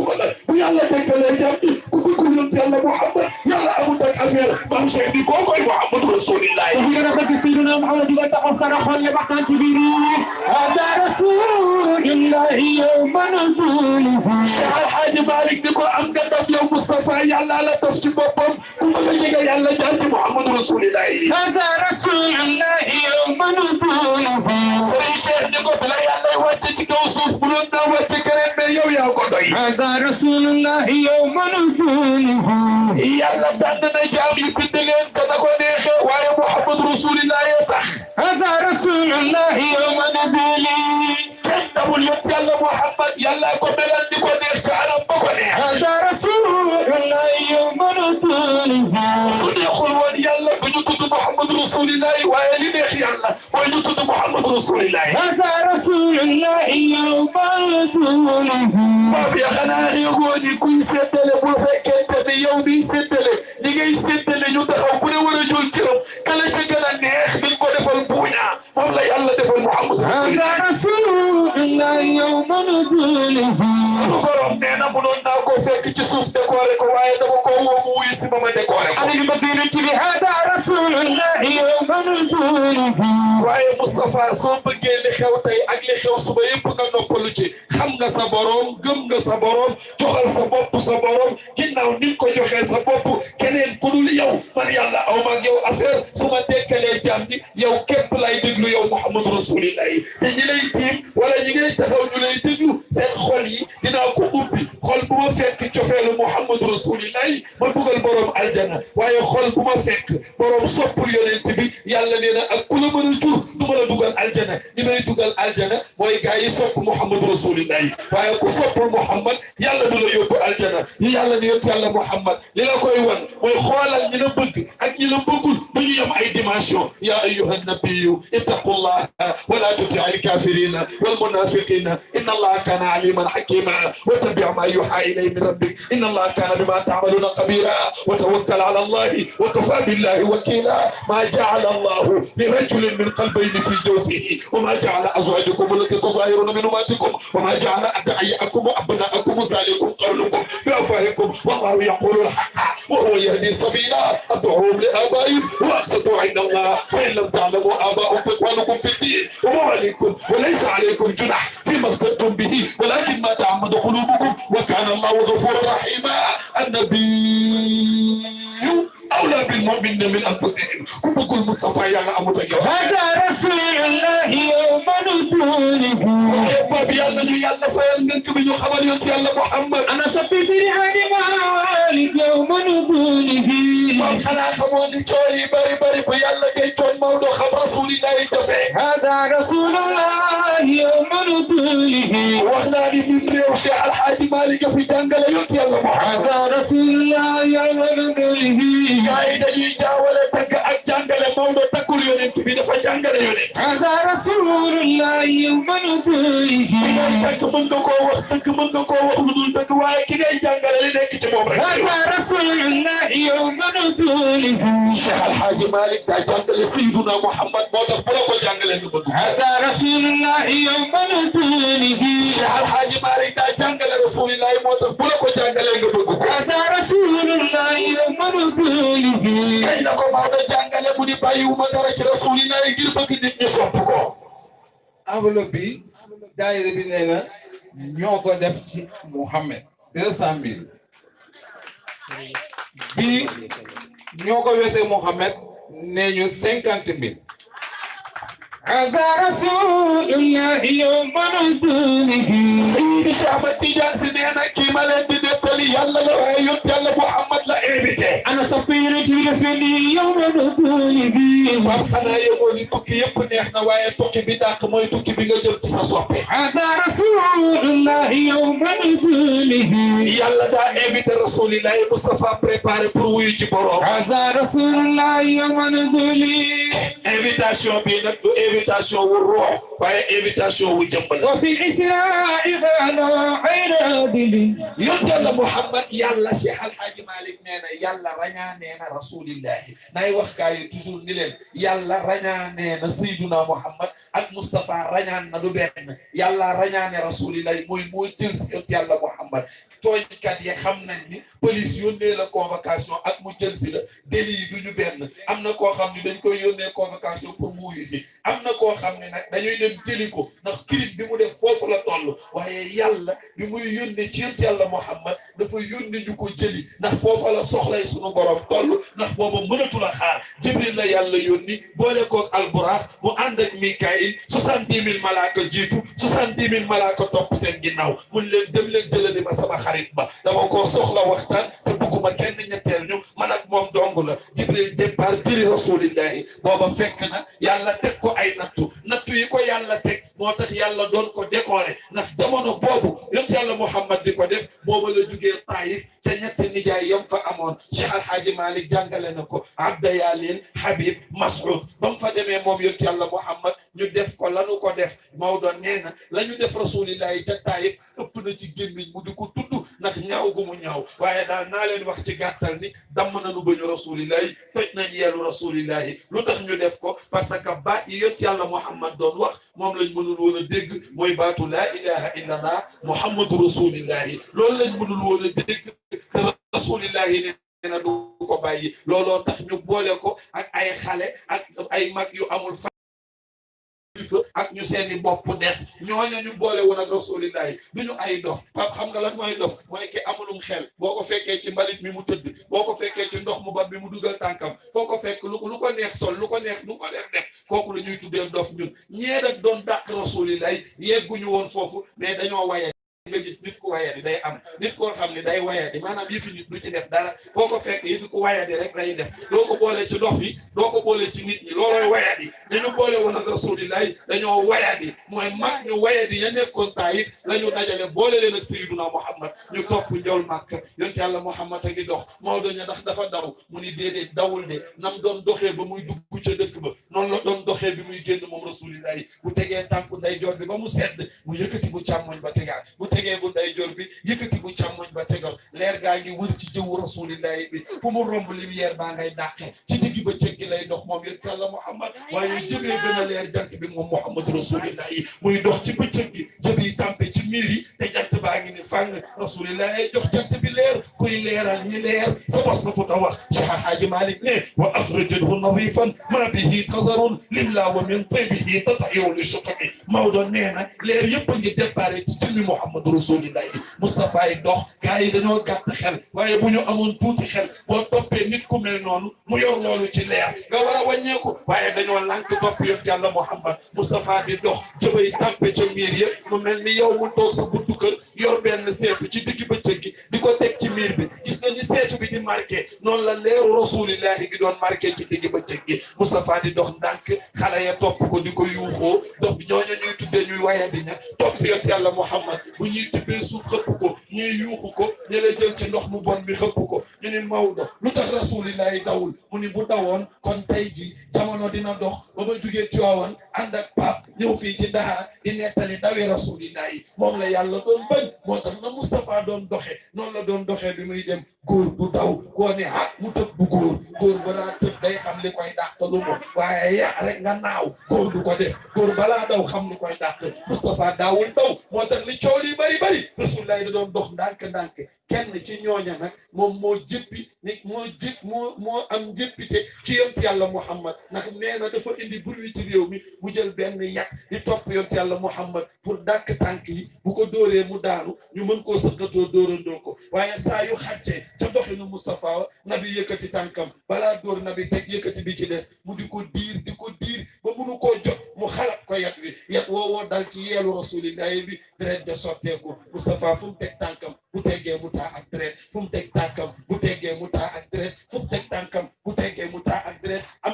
yonent yàlla Muhammad yàlla amul ak affaire maam Cheikh bi koo koy Muhammadu Rasulillahi bu gën a bëgg Seydina Muhammad di nga taxaw sa xol le waxtaan ci biir hada rasulillahi yawma nabuluhu Cheikh Alhaji Malick ni ko am nga ndam yow Moustapha yàlla la def ci boppam ku bëgg a jege yàlla jaar ci Muhammadu Rasulillahi hada rasulillahi yawma nabuluhu Serigne Cheikh ni ko bila yàlla wàcce ci kaw suuf bu doon naa wàcce keneen mais yow yaa ko doy رسول الله يوم نكونه يلا دعنا جام لكل انت تدقوا نيخي ويا محمد رسول الله يطخ هذا رسول الله يوم نبيلي كنه اليوم يلا محمد يلا كملان نكون نيخي رسول الله وآل بيخي الله. ويجد محمد رسول الله. هذا رسول الله يوم دونه. باب يا خنا يقول كل سدل بوفكت بيوم سدل. لقي سدل يدخل كل ورجل كرم كلا جكلا نيخ بالقدفة moom la yàlla defal Muhammadu هذا رسول الله يوم نزوله sunu borom nee na mu doon naa ko fekk ci suuf décoré ko waaye dama ko woo mu wuyu si ma ma décoré ko أنا المدينة هذا رسول الله يوم نزوله waaye Moustapha soo bëggee li xew tey ak li xew suba yëpp nga noppalu ci xam nga sa borom gëm nga sa borom joxal sa bopp sa borom ginnaaw ni nga ko joxee sa bopp keneen ku dul yow man yàlla aw ma ak yow affaire su ma dekkalee jàmm bi yow képp lay déglu yow Muhammadu Rasulillahi te ñi lay tiim wala ñi ngay taxaw ñu lay déglu seen xol yi dinaa ko ubbi xol bu ma fekk cofeelu Muhammadu Rasulillahi ma dugal borom aljana waaye xol bu ma fekk borom soppul yonent bi yàlla nee na ak ku la mën a jur du ma la dugal aljana ñi may dugal aljana mooy gaa yi sopp Muhammadu Rasulillahi waaye ku soppul Muhammad yàlla du la yóbbu aljana yi yàlla ni yonent yàlla Muhammad li la koy wan mooy xoolal ñi la bëgg ak ñi la bëggul du ñu yem ay dimension ya ayyuha nabiyu ittaqullaha wala tuti alkafirina والمنافقين. إن الله كان عليما حكيما. واتبع ما يوحى إليه من ربك. إن الله كان بما تعملون خبيرا. وتوكل على الله وكفى بالله وكيلا. ما جعل الله لرجل من قلبين في جوفه. وما جعل أزواجكم التي تظاهرون من أمتكم وما جعل أدعياءكم وأبناءكم ذلكم قولكم بأفواهكم. والله يقول الحق وهو يهدي سبيلا. أدعوهم لآبائهم وأقسطوا عند الله. فإن لم تعلموا آباءهم فإخوانكم في الدين ومواليكم وليس عليكم جناح فيما اخترتم به ولكن ما تعمد قلوبكم وكان الله غفورا رحيما. النبي أولى بالمؤمنين من أنفسهم. كبك المصطفى يا أمر هذا رسول الله يوم نبوله ما بيانا يالا الله ننك من يخبر يالا محمد. أنا سبي سريحان مالك يوم نبوله ما خلاص موني توي بري بري بيالا جاي توي مولو خبر رسول الله يتفع هذا رسول الله يوم نبوله واخنا لي من ريو الحاج مالك في دنقل يوم يالا محمد. هذا رسول الله يوم نبوله gaa yi dañuy jaawale tagg ak jàngale Maodo taggul yonent bi dafa jàngale yonent هذا رسول الله يوم نزوله dëgg mën nga koo wax dëgg mën nga koo wax lu dul dëgg waaye ki ngay jàngale li nekk ci moom rek هذا رسول الله يوم نزوله Cheikh Alhaaji Malick daa jàngale Seyduna Muhammad moo tax bu la ko jàngalee nga bëgg هذا رسول الله يوم نزوله Cheikh Alhaaji Malick daa jàngale rasulillahi moo tax bu la ko jàngalee nga bëgg ko هذا رسول الله rasulihi kañ la ko Maodo jàngale mu ni ci rasulina yi ngir bëgg nit ñu sopp ko. Enveloppe bi daayira bi nee ñoo ko def ci Mouhamed. deux cent mille. Bii ñoo ko wese Mouhamed nee ñu cinquante mille. هذا رسول الله يوم نزوله. سيد شعبتي جاسم أنا كيما لندن تلي يلا لو هيوت يلا محمد لا ايبتي أنا صفير جيل فيني يوم نزوله. باب سنا يقول توكي يبني إحنا ويا توكي بداك موي توكي بيجا جبت ساسوبي هذا رسول الله يوم نزوله. يلا دا ايبتي رسول الله. مصطفى بريباري بور ويجي برو هذا رسول الله يوم نزوله. invitation بينك invitation wu ruux waaye invitation wu jëmm la. wa fi isra'i ala iradili. yonent yàlla Muhammad yàlla Cheikh Al Hadj Malick nee na yàlla rañaa nee na rasulillahi. Naay wax gaa yi toujours ni leen yàlla rañaa nee na Seydina Muhammad ak Moustapha rañaan na du benn. Yàlla rañaa ne rasulillahi mooy moo jël si yonent yàlla Muhammad. Tooñkat yi xam nañ ni police yónnee la convocation ak mu jël si la. Délit yi du ñu benn. Am na koo xam ne dañ koy yónnee convocation pour mu wuyu si. Am na koo xam ne nag dañuy dem jëli ko ndax crime bi mu def foofu la toll waaye yàlla bi muy yónnee ci yonent yàlla Muhammad dafa yónnee ñu ko jëli ndax foofa la soxlay sunu borom toll ndax booba mënatul a xaar Jibril la yàlla yónni boole koog alburax mu ànd ak Mikaïl soixante-dix mille malaaka jiitu soixante-dix mille malaaka topp seen ginnaaw mun leen dem leen jëlali ma sama xarit ba dama ko soxla waxtaan te bugguma kenn ñetteel ñu man ak moom dong la Jibril départ jëli rasulillahi booba fekk na yàlla teg ko ay nattu nattu yi ko yàlla teg moo tax yàlla doon ko décorer. Ndax jamono boobu yont yàlla Muhammad di ko def booba la jugee Taïf ca ñetti nijaay yam fa amoon. Cheikh Alhaaji Malick jàngale na ko Abda Yalin Habib Mas'ud. Ba mu fa demee moom yont yàlla Muhammad ñu def ko lanu ko def. Maodo nee na la ñu def rasulillahi ca Taïf ëpp na ci gémmiñ mu di ko tudd ndax ñaaw gu mu ñaaw waaye daal naa leen wax ci gàttal ni damm nañu bañu rasulillahi toj nañ yeelu rasulillahi lu tax ñu def ko parce que baat yi yonent yàlla Muhammad doon wax moom lañ mënul woon a dégg mooy baatu laa ilaha illallah muhammadu rasulillahi loolu lañ mënul woon a dégg te rasulillahi nee na du ko bàyyi looloo tax ñu boole ko ak ay xale ak ay mag yu amul ak ñu seeni bopp des. ñooñu ñu boole woon ak rasulillahi. du ñu ay dof. Pap xam nga lan mooy dof? mooy ki amulum xel. boo ko fekkee ci mbalit mi mu tëdd. boo ko fekkee ci ndox mu bat bi mu dugal tànkam. foo ko fekk lu lu ko neex sol lu ko neex lu ko neex def. kooku la ñuy tuddee dof ñun. ñee nag doon dàq rasulillahi. yegguñu woon foofu mais dañoo waye fekk yëfi ku wayadi rek lay def doo ko boole ci dof yi doo ko boole ci nit ñi loolooy wayadi dañu boole woon ak rasulillahi dañoo wayadi mooy mag ñu wayadi ya nekkoon taayif la ñu dajale boole leen ak sayyiduna muhammad ñu topp njool màkk yonent yàlla muhammad a ngi dox Maodo ñu ndax dafa daw mu ni déedéet dawul de nam doon doxee ba muy dugg ca dëkk ba noonu la doon doxee bi muy génn moom rasulillahi bu tegee tànku ndeyjoor bi ba mu sedd mu yëkkati bu càmmoñ ba tegaat bu tegee bu ndeyjoor bi yëkkati bu càmmoñ ba tegal leer gaa ngi wër ci jëwu rasulillahi bi fu mu romb lumière baa ngay dàqe ci digg ba cëg gi lay dox moom yonent yàlla muhammad waaye jëmee gën a leer jant bi moom muhammad rasulillahi muy dox ci bëccëg gi jëb yi tàmpe ci miir yi te jant baa ngi ni fàng rasulillahi jox jant bi leer kuy leeral ñi leer sa bos sa futa wax Cheikh Alhaaji Malick ne wa axrajathu nadifan ma bihi qazarun lillah wa min tibihi tatayu li shutami Maodo nee na leer yëpp a ngi déparé ci jëmmi muhammad rasulillahi Moustapha yi dox gars yi dañoo gàtt xel waaye bu ñu amoon tuuti xel boo toppee nit ku mel noonu mu yor loolu ci leer nga war a wàññeeku waaye dañoo lànk topp yonent yàlla Muhammad Moustapha di dox jëbay tàmpe ca miir ya mu mel ni yow mu toog sa buntu kër yor benn seetu ci digg bëccëg gi di ko teg ci miir bi gis nga ni seetu bi di marqué noonu la leeru rasulillahi gi doon marqué ci digg bëccëg gi Moustapha di dox ndànk xale ya topp ko di ko yuuxoo dox ñooñu ñuy tuddee ñuy waya di ña topp yonent yàlla Muhammad ñuy tibbee suuf xëpp ko ñuy yuuxu ko ñu la jël ci ndox mu bon bi xëpp ko. Ñu ni Maodo lu tax rasulillahi dawul? Mu ni bu dawoon kon tey ji jamono dina dox ba ma jugee Tiwaawan ànd ak pap ñëw fii ci Dakar di nettali dawi rasulillahi. Moom la yàlla doon bañ moo tax na Moustapha doon doxe. Noonu la doon doxee bi muy dem góor du daw. Koo ne ah mu tëb bu góor. Góor ba daa tëb day xam li koy dàq lu mo waaye ya rek nga naaw. Góor du ko def. Góor balaa daw xam li koy dàq. Moustapha daawul daw. Moo tax li coow li bari bari. Rasulillahi da doon dox ndànk-ndànk kenn ci ñooña nag moom moo jëppi nit moo jëpp moo moo am jëppite ci yont yàlla Muhammad. Ndax nee na dafa indi bruit ci réew mi mu jël benn yat di topp yont yàlla Muhammad pour dàkk tànk yi. Bu ko dóoree mu daanu ñu mën koo sëqatoo dóorandoo ko. Waaye saa yu xàccee ca doxinu Moustapha nabi yëkkati tànkam. Balaa dóor nabi teg yëkkati bi ci des. Mu di ko diir di ko diir ba munu koo jot mu xalaat ko yat wi yat woowoo dal ci yeelu rasulillahi bi deret ja sotteeku Moustapha fu mu teg tànkam bu teggee mu taa ak deret fu mu teg bu teggee mu taa ak deret fu mu bu teggee mu taa ak deret am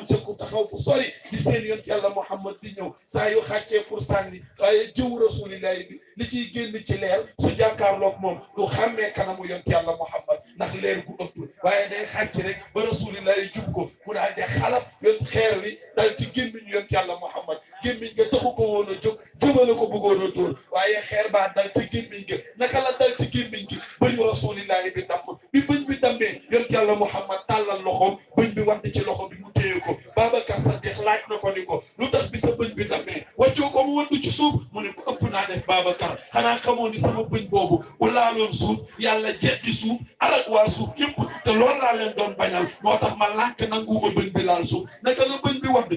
taxaw fu sori di seen yonent yàlla Muhammad di ñëw saa yu xàccee pour sànni waaye jëw rasulillahi bi li ciy génn ci leer su jàkkaarloog moom du xàmmee kanamu yonent yàlla Muhammad ndax leer gu ëpp waaye day xàcc rek ba rasulillahi jub ko mu daal de xalab yoon xeer wi dal ci gémmiñ yonent yàlla Muhammad gémmiñ nga taxu ko woon a jóg jëmale ko bëggoon a dóor waaye xeer baa dal ci gémmiñ ga naka la dal ci gémmiñ gi bëñu rasulillahi bi damm bi bëñ bi dammee yonent yàlla Muhammad tàllal loxoom bëñ bi wadd ci loxo bi mu téye ko Babacar Sadiq laaj na ko ni ko lu tax bi sa bëñ bi dammee wàccoo ko mu wadd ci suuf mu ne ko ëpp naa def Babacar. Xanaa xamoo ni sama bëñ boobu bu laaloon suuf yàlla jeexi suuf alak waa suuf yëpp te loolu laa leen doon bañal. Moo tax ma lànk nanguuma bëñ bi laal suuf. Naka la bëñ bi wadd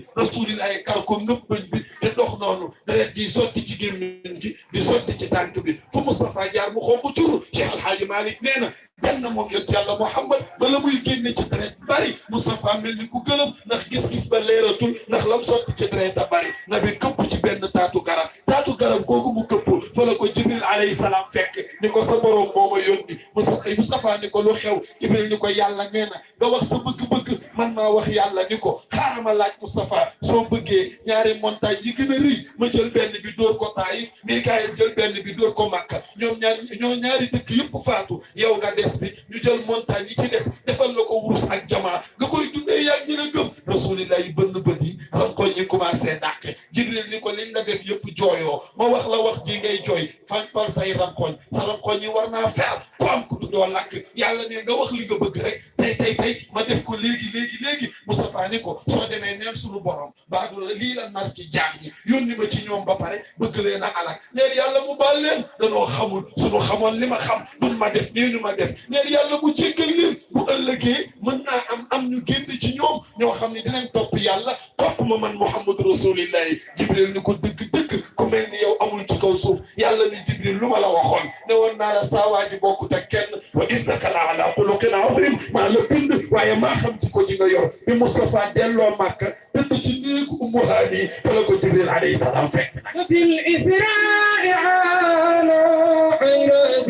ay kar ko ngëpp bëñ bi te dox noonu deret ji sotti ci gémmiñ gi di sotti ci tànk bi. Fu Moustapha jaar mu xonq curu Cheikh Alhaaji Malick nee na benn moom Muhammad bala muy génne ci deret bari Moustapha mel ba leeratul ndax lam sotti ci deret a bari. Na bi këpp ci benn taatu garab taatu garab googu mu këpp fa la ko Jibril alayhi salaam fekk ni ko sa borom moo ma yónni Moustapha ni ko lu xew. Jibril ni ko yàlla nee na. Nga wax sa bëgg-bëgg. Man maa wax yàlla ni ko xaaral ma laaj Moustapha soo bëggee ñaari montagne yi gën a rëy ma jël benn bi dóor ko Taïf Mikaayil jël benn bi dóor ko Makka. Ñoom ñaar ñoo ñaari dëkk yëpp faatu. Yow nga des bi ñu jël montagne yi ci des defal la ko wurus ak jamaa. Nga koy dundee yàgg ñu la gëm. Rasulillah yi bënn bët yi rankoñ yi commencé dàqe Jibril ni ko li nga def yëpp jooyoo. Ma wax la wax ji ngay jooy. Fampal say rankoñ sa rankoñ yi war naa fer ko am ku doo lakk. Yàlla ne nga wax li nga bëgg rek. Tey tey tey ma def ko léegi léegi léegi. Moustapha ni ko soo demee neen suñu borom. Baadu la lii la nar ci jaam ñi. Ma ci ñoom ba pare bëgg leen a alak. Neen yàlla mu baal leen. Danoo xamul. Suñu xamoon li ma xam. Duñ ma def nii ñu ma def. Neen yàlla mu jéggal leen. Bu ëllëgee mën naa am am ñu génn ci ñoom. Ñoo xam ne dinañ topp yàlla topp ma man Muhammadu rasulillahi Jibril ni ko dëgg dëgg mel ni yow amul ci kaw suuf yàlla ni Jibril lu ma la waxoon ne woon naa la saawaaji bokkut ak kenn wa innaka la ala xuluqin azim maa la bind waaye maa xam ci ko ji nga yor bi Moustapha delloo Màkka tëdd ci néegu Ummu Haani fa la ko Jibril alayhi salaam fekk nag وفي الإسراء على عباد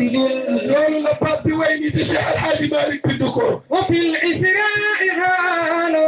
loolu la bi way ni ci Cheikh Alhaaji Malick bind ko وفي الإسراء على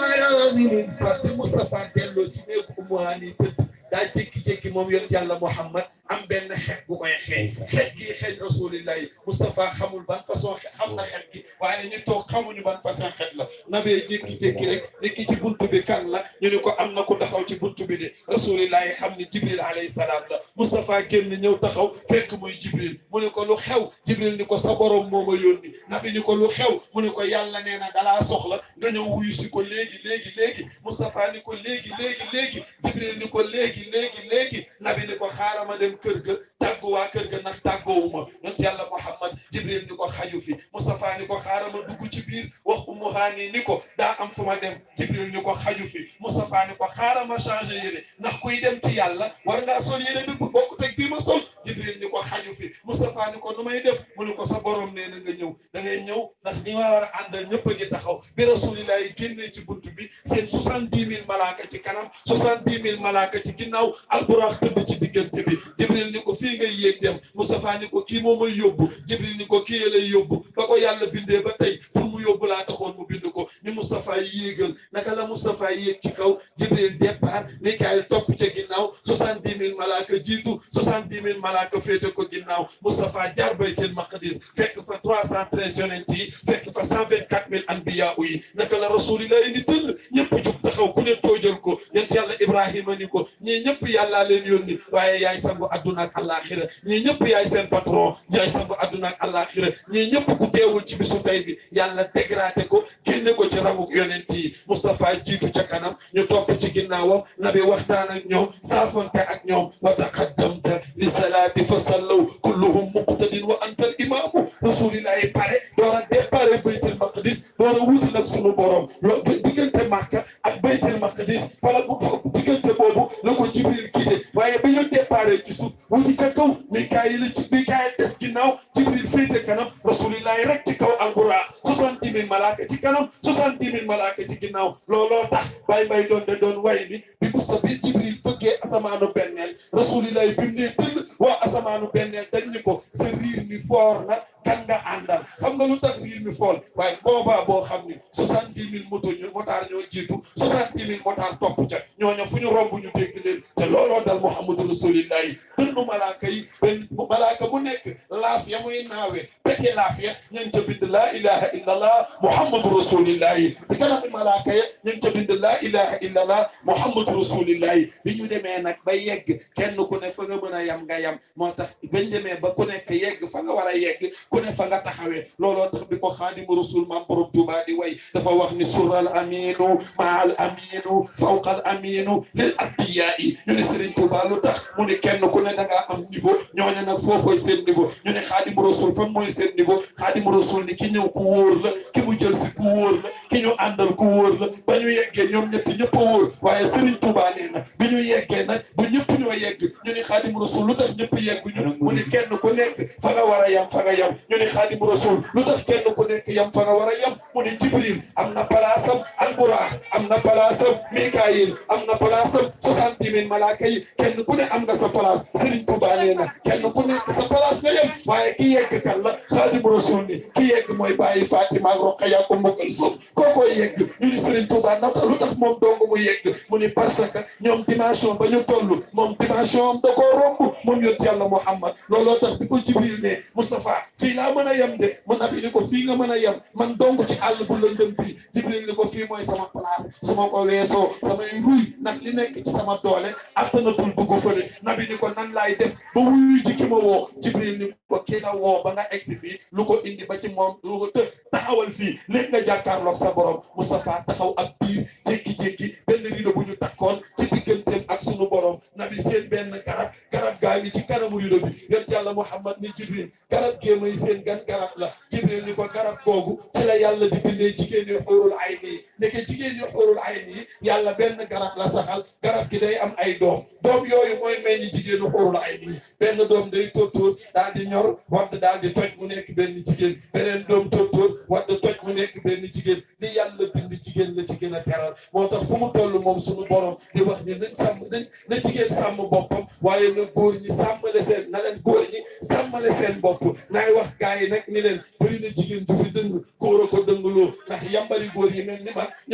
عباد Pape bi Moustapha delloo ci néegu Ummu Haani tëdd daa jékki-jékki moom yonent yàlla Muhammad am benn xeet bu koy xeeñ xeet gi xeeñ rasulillahi Moustapha xamul ban façon xam na xeet gi waaye ñu toog xamuñu ban façon xeet la nabee jékki-jékki rek ni ki ci buntu bi kan la ñu ni ko am na ku taxaw ci buntu bi de rasulillahi xam ni Jibril alayhi salaam la Moustapha génn ñëw taxaw fekk muy Jibril mu ni ko lu xew Jibril ni ko sa borom moo ma yónni nabi ni ko lu xew mu ni ko yàlla nee na dalaa soxla nga ñëw wuyu si ko léegi léegi léegi Moustapha ni ko léegi léegi léegi Jibril ni ko léegi léegi léegi nabi ni ko xaaral ma dem kër ga tàggu waa kër ga nag tàggoowuma. Yonent yàlla Muhammad jibril ni ko xaju fi. Mustafa ni ko xaaral ma dugg ci biir. Wax Haani ni ko daa am fu ma dem. Jibril ni ko xaju fi. Moustapha ni ko xaaral ma changé yére. Ndax kuy dem ci yàlla war ngaa sol yére bi bu bokk teg bii ma sol. Jibril ni ko xaju fi. Mustafa ni ko nu may def? Mu ni ko sa borom nee na ñëw. Da ngay ñëw ndax ñi ma war a àndal ñëpp a ngi taxaw. Bi rasulillah génnee ci bunt bi seen soixante-dix mille malaaka ci kanam soixante-dix mille malaaka ci ginnaaw alburax tëdd ci diggante bi. Jibril ni ko fii ngay yéeg dem. Moustapha ni ko kii moo may yóbbu. Jibril ni ko kii lay yóbbu. Ba ko yàlla bindee ba tey pour mu yóbbu laa taxoon mu bind ko. Ni Moustapha yéegal naka la Moustapha yéeg ci kaw? Jibril départ Mikaël topp ca ginnaaw malaaka jiitu malaaka féete ko ginnaaw. Moustapha jaar baytil maqdis fekk fa trois cent yonent yi fekk fa cent vingt quatre mille anbiya yi. Naka la rasulillah ni tëll ñëpp jug taxaw ku ne toojal ko. Yent ni ñii ñëpp yàllaa leen yónni waaye yaay sangu àdduna ak àllaaxira. ñii ñëpp yaay seen àdduna ak àllaaxira. ñii ñëpp ku teewul ci bisu tey bi yàlla dégradé ko génne ko ci rangu yonent yi. Moustapha jiitu ca kanam ñu topp ci ginnaawam nabi waxtaan ak ñoom saafante ak ñoom. wa taqaddamta li salaati fa sallaw kulluhum muqtadin wa anta al imaamu. Rasulillahi pare door a départ baytul maqdis door a wuti nag sunu borom. Lo diggante Makka ak baytul maqdis fala bu diggante boobu la ko Jibril kide. Waaye ba ñu départ ci suuf wuti ca kaw Mikaayil ci Mikaayil des ginnaaw Jibril féete kanam rasulillahi rek ci kaw alburaax soixante-dix mille malaaka ci kanam soixante-dix mille malaaka ci ginnaaw looloo tax bay bay doon de doon way ni bi Musa bi Jibril bëggee asamaanu benneel rasulillahi bi mu nee tëll waa asamaanu benneel dañ ni ko sa riir mi foor na kan nga àndal xam nga lu tax riir mi fool waaye convoi boo xam ni moto ñu motaar ñoo jiitu soixante-dix mille motaar topp ca. Ñooñu fu ñu romb ñu dégg leen te looloo dal Muhammadu rasulillahi dënnu malaaka yi benn malaaka bu nekk laaf ya muy naawe pete laaf ya ña ngi ca bind laa ilaha illallah Muhammadu rasulillahi te kanami malaaka bi ñu demee nag ba yegg kenn ku ne fa nga mën a yam nga yam. Moo tax bañ demee ba ku nekk yegg fa nga war a yegg ku ne fa nga taxawee. Looloo tax bi ko xaadimu rasul maam borom Tuubaa di dafa wax ni sural aminu fawqal aminu lil anbiyaa yi ñu ne Serigne Touba lu tax mu ne kenn ku ne da ngaa am niveau ñooñu nag foofooy seen niveau ñu ne xaadimu rasul fan mooy seen niveau xaadimu rasul ni ki ñëw ku wóor la ki mu jël si ku wóor la ki ñu àndal ku wóor la ba ñu yeggee ñoom ñetti ñëpp a wóor waaye Serigne Touba nee na bi ñu yeggee nag bu ñëpp ñoo yegg ñu ne xaadimu rasul lu tax ñëpp yegguñu mu ne kenn ku nekk fa nga war a yam fa nga yam ñu ne xaadimu rasul lu tax kenn ku nekk yam fa nga war a yam mu ne Jibril am na palaasam Alburax am na palaasam Mikaayil. Am na palaasam soixante-dix mille malaaka kenn ku ne am nga sa palaas Serigne Touba na kenn ku nekk sa palaas nga yem. Waaye ki yegg kan la? Xaadimu rasul ni. Ki yegg mooy bàyyi Fatima ak Roqaya ak Umu Kalsum. Kookoo yegg. Ñu ni Serigne Touba lu tax moom dong mu yegg? Mu ni parce ñoom dimension ba ñu toll moom dimension am da koo romb. Moom yonent yàlla Muhammad. Looloo tax bi ko Jibril ne Moustapha fii laa mën a yem de. Mu nabi ko a ko place su ma ko weesoo samay ruy ndax li nekk ci sama doole attanatul nabi ni ko nan laay def ba wuyu ji ki ma Jibril ni ko kii la woo ba nga egsi fii lu indi ba ci moom lu ko të taxawal fii léegi nga jàkkaarloog sa borom Moustapha taxaw ak biir jékki-jékki benn rido bu ñu ci ak sunu borom nabi seen benn garab garab gaa ngi ci kanamu rido bi Muhammad ni Jibril. Garab gee may seen gan garab la. Jibril ni ko garab googu ci la yàlla di bindee jigéen nekke jigéen ñu xóorul ay nii yàlla benn garab la saxal garab gi day am ay doom. Doom yooyu mooy meññ jigéenu xóorul ay nii. Benn doom day tóortóor daal di ñor wadd daal di toj mu nekk benn jigéen. Beneen doom tóortóor wadd toj mu nekk benn jigéen. Li yàlla bind jigéen la ci gën a teral. Moo tax fu mu toll moom suñu borom di wax ni nañ sàmm nañ na jigéen sàmm boppam waaye na góor ñi sàmmale seen na leen góor ñi sàmmale seen bopp. Naay wax gars yi nag ni leen bëri na jigéen du fi dëng góor a ko dëngloo ndax yambari góor yi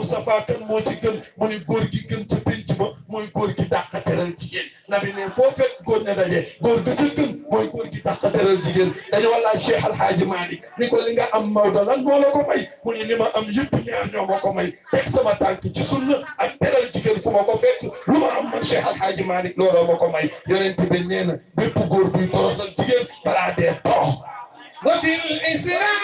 Moustapha kan moo ci gën mu ni góor gi gën ca penc ma mooy góor gi dàq teral jigéen nabi ne foo fekk góor ña daje góor ga ca gën mooy góor gi dàq teral jigéen dañu wala Cheikh Alhaaji Malick ni ko li nga am Maodo lan moo la ko may mu ni li ma am yëpp ñaar ñoo ma may teg sama tànk ci sunna ak teral jigéen fu ma ko fekk lu ma am man Cheikh Alhaaji Malick looloo ma ko may yonent bi nee na bépp góor buy toroxal jigéen balaa dee torox وفي الإسراء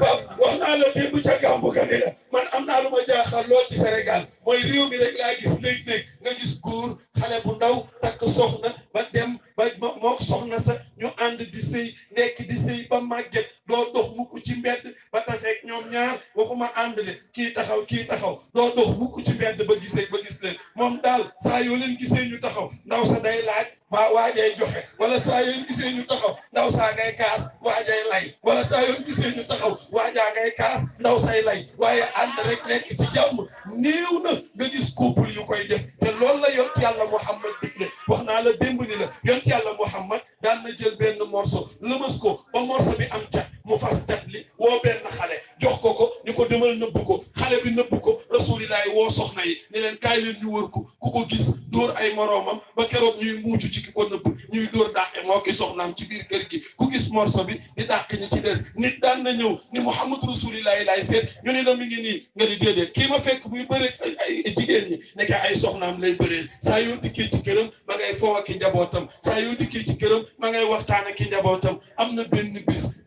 waaw wax naa la démb ca gàmmu ga ne la man am naa lu ma jaaxal lool ci Sénégal mooy réew mi rek laa gis léeg-léeg nga gis góor xale ba dem ba moo soxna sa ñu ande di neki nekk di sëy ba màgget doo dox mukk ci mbedd ba taseeg ñoom ñaar waxuma ànd le kii taxaw kii taxaw doo dox mukk ci mbedd ba gisee ba gis leen moom daal saa yoo leen gisee ñu taxaw waa waajay joxe wala saa yoon gisee ñu taxaw ndaw saa ngay kaas waajay lay. Wala saa yoon gisee ñu taxaw waajaa ngay kaas ndaw say lay. Waaye ànd rek nekk ci jàmm. Néew na nga gis couple yu koy def. Te loolu la yont yàlla Muhammad digle. Wax naa la démb ni la yont yàlla Muhammad daan na jël benn morceau lëmas ko ba morceau bi am cat mu fas cat li woo benn xale jox ko ko ni ko demal nëbb ko. Xale bi nëbb ko rasulilaay woo soxna yi ni leen kaay leen ñu ki ko nëbb ñuy ñi ni Muhammad bis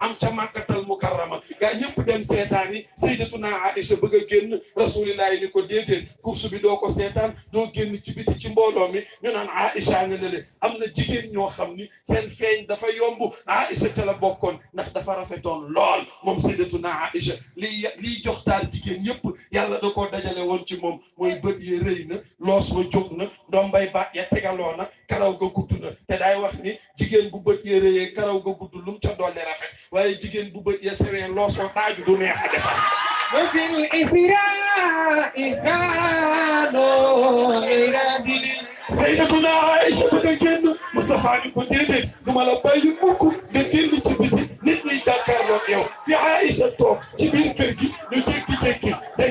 am ca màkkatal mukarrama gaa ñëpp dem seetaan yi sayyidatuna Aïcha bëgg a génn rasulillahi ni ko déedéet kursu bi doo ko seetaan doo génn ci biti ci mbooloo mi ñu naan Aïcha nga ne le am na jigéen ñoo xam ni seen feeñ dafa yomb Aïcha ca la bokkoon ndax dafa rafetoon lool moom sayyidatuna Aïcha liy liy jox taar jigéen yëpp yàlla da koo dajale woon ci moom mooy bët yi rëy na loos wa jóg na ndombay ya tegaloo na karaw ga gudd te daay wax ni jigéen bu bët yi rëyee karaw ga gudd lu mu ca dolli rafet waaye jigéen bu bët ya sewee loosoo daaju du neex a defar. Wafil israa iraano iradi. Sayyidatuna Aïcha bëgg a génn Moustapha ni ko déedéet du ma la bàyyi mukk nga génn ci biti nit ñi jàkkaarloo yow. Fi Aïcha toog ci biir kër gi ñu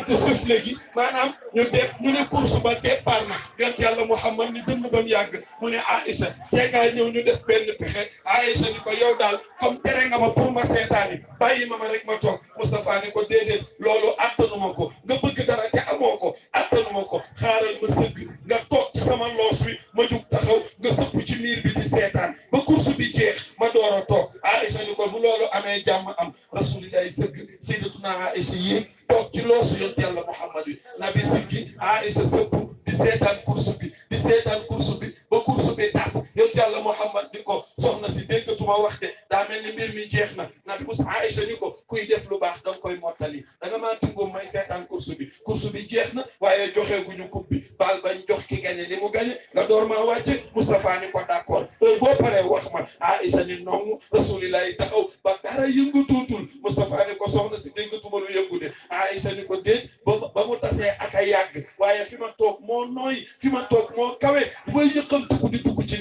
dégg souffle gi maanaam ñu def ñu ne course ba départ na. Yont yàlla Muhammad ni dënd ba mu yàgg mu ne Aïcha tee ngaa ñëw ñu def benn pexe. Aïcha ni ko yow daal comme tere nga ma pour ma seetaani bàyyi ma ma rek ma toog. Moustapha ni ko déedéet loolu attanuma ko. Nga bëgg dara te amoo ko attanuma ko. Xaaral ma sëgg nga toog ci sama loos wi ma jug taxaw nga sëpp ci miir bi di seetaan. Ba course bi jeex ma door a toog. Aïcha ni ko bu loolu amee jàmm am. Rasulillahi sëgg sayyidatuna Aïcha yéeg toog ci loosu yont yàlla Muhammad wi. Nabi siggi Aïcha sëpp di seetaan course bi di seetaan course bi ba course bi tas. Yont yàlla Muhammad ni ko soxna si déggatuma wax de daa mel mbir mi jeex na. Nabi mus Aïcha ni ko kuy def lu baax danga koy mottali. Da nga maa tingoom may seetaan course bi course bi jeex na waaye joxeeguñu coupe bi. Baal bañ jox ki gañe li mu nga door maa wàcce. Moustapha ni d'accord. Heure boo paree wax ma. Aïcha ni nongu rasulillahi taxaw ba dara yëngu tuutul. Moustapha ni ko soxna si déggatuma lu yëngu de. Aïcha ni ko déet ba mu tasee ak a yàgg waaye fi ma nooy fi ma toog moo kawe. May dugg di dugg ci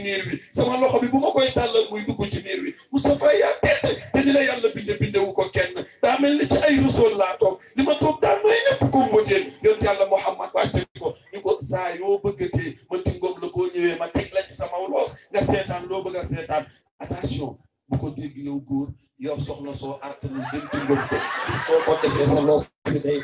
sama loxo bi bu ma koy tàllal muy dugg ci niir bi Moustapha yaa tedd. Te ni la yàlla binde bindewu ko kenn. Daa mel ni ci ay rusool laa toog. Li ma toog daa nooy ko mbëteen yont yàlla Muhammad wàcce ko ni ko saa yoo ma tingoom la boo ñëwee ma teg la ci sama loos. Nga seetaan loo bëgg a attention bu ko dégg yow yor soxla soo artanul dem tingoom ko. Ko sa loos day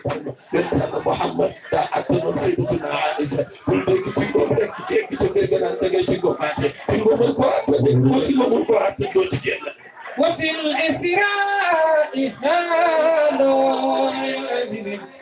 Muhammad daa attanoon sayyidatuna Aïcha. Bul dégg tingoom rek yegg ca kër ga naan da ngay tingoomul ko attan de ko ci وفي الإسراء خالو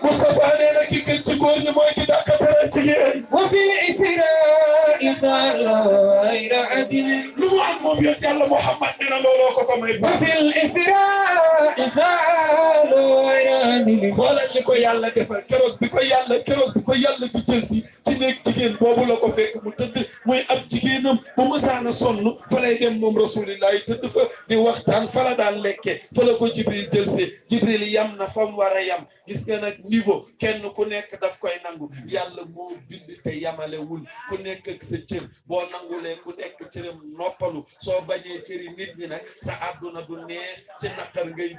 مصطفى علينا كي كنت تقولني ما كنت أكبرتين وفي الإسراء خالو غير عدل. لوان مبيوت يلا محمد من لولوك كما وفي الإسراء خالو غير عدل. خالا لكو يلا دفر كروك بكو يلا كروك بكو يلا دي تنيك جيجين. بابو لكو فيك متد. موي أب جيجينم. بمسانا صنو فلا يدم رسول الله. تدفر دي وقت waxtaan fa la daan lekke fa ko jibril jël see jibril yam na fa mu war a yam. Gis nga nag niveau kenn ku nekk daf koy nangu. Yàlla moo bind te yamalewul. Ku nekk ak sa cër boo nangulee ku nekk cëram noppal toroxalu soo bañee cëri nit ñi nag sa du neex ci ngay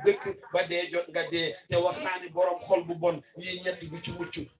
ba dee jot nga dee. Te borom xol bu bon yii ñett bu ci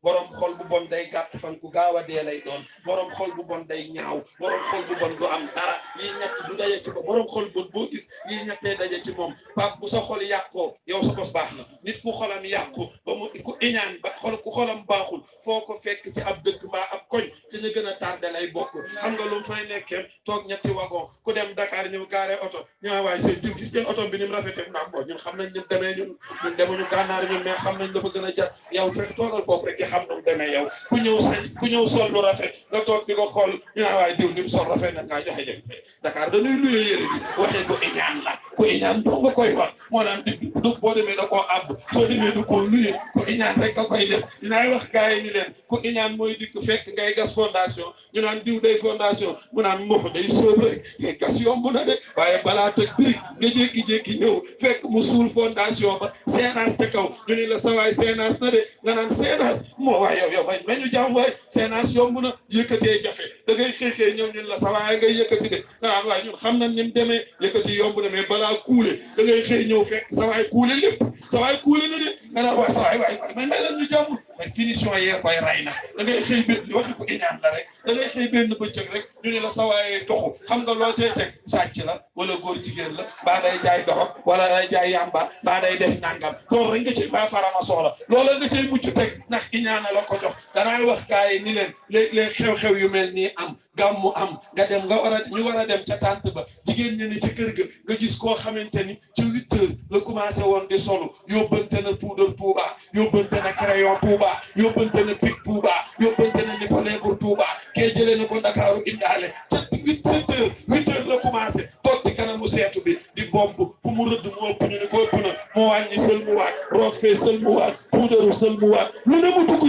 borom xol bu bon day gàtt fan ku gaaw a lay borom xol bu bon day ñaaw. Borom xol bu bon du am dara. Yii ñett du ci borom xol bu bon boo gis ñettee daje ci moom. Pap bu sa xol yàqoo yow sa bos baax na. Nit ku xolam yàqu ba mu ku iñaan ba xol ku xolam baaxul foo ko fekk ci ab dëkk mbaa ab koñ ci ñu gën a tardé lay bokk. Xam nga lu fay nekkee toog ñetti wagon. Ku dem Dakar ñëw gaare oto. Ñaa waay seen diw gis ngeen oto bi ni mu rafetee? Mu ko ñun xam nañ mu demee ñun. Ñun demuñu gànnaar ñun mais xam nañ dafa gën a yow fekk toogal foofu rek di xam nu demee yow. Ku ñëw sañ ku ñëw sol lu rafet nga toog di ko xool. Ñu naan waay diw ni sol rafet na ngaa joxe jëm Dakar dañuy luye yére bi. Waxee ko iñaan la ku iñaan doo nga koy wax moo naan di du boo demee da koo àbb soo demee du koo luye ku iñaan rek nga koy def dinaay wax gars yi ni leen ku iñaan mooy dikk fekk ngay gas fondation ñu naan diw day fondation mu naan mox day sóob rek mais gas yomb na de waaye balaa tëj birig nga jékki-jékki ñëw fekk mu suul fondation ba seenaas ca kaw ñu ni la sawaay seenaas na de nga naan seenaas moo waay yow yow may ma ñu jàmm waay seenaas yomb na yëkkatee jafe. Da ngay xeexee ñëw ñun la sawaay ngay yëkkati de. Nga naan waay ñun xam nañ ni mu demee yëkkati yomb na balaa kuule da ngay xëy ñëw fekk sawaay kuule lépp sawaay kuule na de nga naan waay sawaay waay waay may may lan ñu jàmm mais finition yee koy ray na da ngay xëy benn waxi ko iñaan la rek. Da ngay xëy benn bëccëg rek ñu ne la sawaayee toxu xam nga loo tey teg? Sàcc la wala góor jigéen la mbaa day jaay dorog wala day jaay yamba mbaa day def nangam loolu rek nga cay mbaa farama soxla. Loola nga cay mucc teg ndax iñaana la ko jox. Danaay wax gars yi ni leen léeg-léeg xew-xew yu mel nii am gàmmu am nga dem nga war a ñu war a dem ca tànt ba. Jigéen ñi ci kër ga nga gis koo xamante ni ci huit heures la commencé woon di solu. Yóbbante na poudre Touba yóbbante na crayon Touba yóbbante na pic Touba You ɓoljanani ko legour touba ke jeleni ko dakaru inɗale cetti huit sept heures huit heures la commencé totti kanamu seetu di bomb fu mu rëdd mu ëpp ñu ni ko ëpp na mu wàññi sëlmuwaat roof fee sëlmuwaat puudaru sëlmuwaat lu ne mu dugg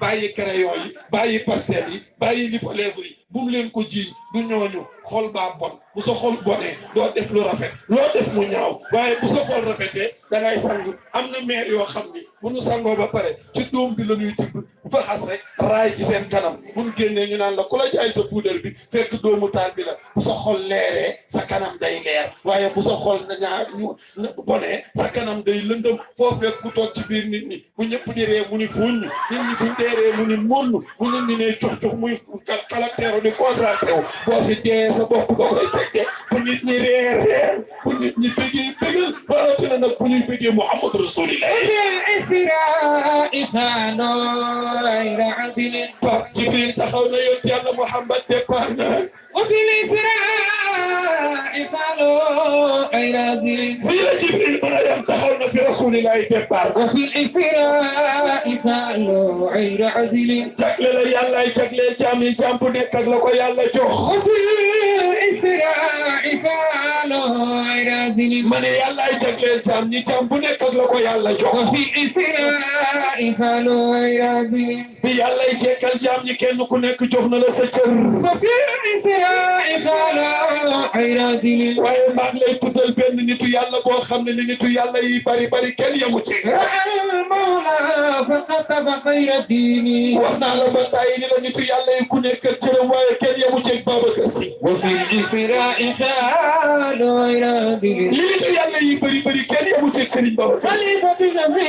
bàyyi crayon yi bàyyi pastel yi bàyyi lipolèvre yi. Bu mu leen ko du bon. Bu sa xol bonee doo def lu rafet. Loo def mu ñaaw. Waaye bu sa xol da ngay sang. Am na maire yoo xam ni bu nu sangoo ba pare fa xas rek raay ci seen kanam. Bu nu génnee ñu naan la ku la jaay sa bi fekk doomu taal bi la. Bu sa xol leeree sa kanam day leer. Waaye bu sa xol ñaar ñu sa kanam day lëndëm. Foo fekk ku toog ci biir nit ñi bu ñëpp di ree mu ni fuñ nit ñi buñ dee ree mu ni monn bu nit ñi ne cux cux muy caractère di contracté wu. Boo fi dee sa bopp nga koy teg de bu nit ñi reer reer bu nit ñi bëggee bëggal rawatina nag bu ñuy bëggee Muhammad Rasulillah إلى عدل تجبريل taxaw na yow ci Yàlla Muhammad départ na وفي الإسراء خانوا غير عدل fii la Jibril mën a yem taxaw na fi Rasulillah départ وفي الإسراء خانوا غير عدل jagle la yàllaay jagleel jaam yi jaam bu nekk ak la ko yàlla jox وفي الإسراء خانوا غير عدل ma ne yàllaay jagleel jaam ñi jaam bu nekk ak la ko yàlla jox وفي الإسراء خانوا غير عدل bi yàllay jekkal jaam ñi kenn ku nekk jox na la sa cër وفي الإسراء خانوا غير عدل waaye maa ngi lay tuddal benn nitu yàlla boo xam ne ni nitu yàlla yi bari bari kenn yemu ci رأى المولى فكتب خير الدين wax naa la ba tàyyi ni la nitu yàlla yi ku nekk ak cëram waaye kenn yemu ci ak Babacar Si وفي الإسراء خانوا غير عدل li nitu yàlla yi bari bari kenn yemu ci ak Serigne Babacar Si خليفة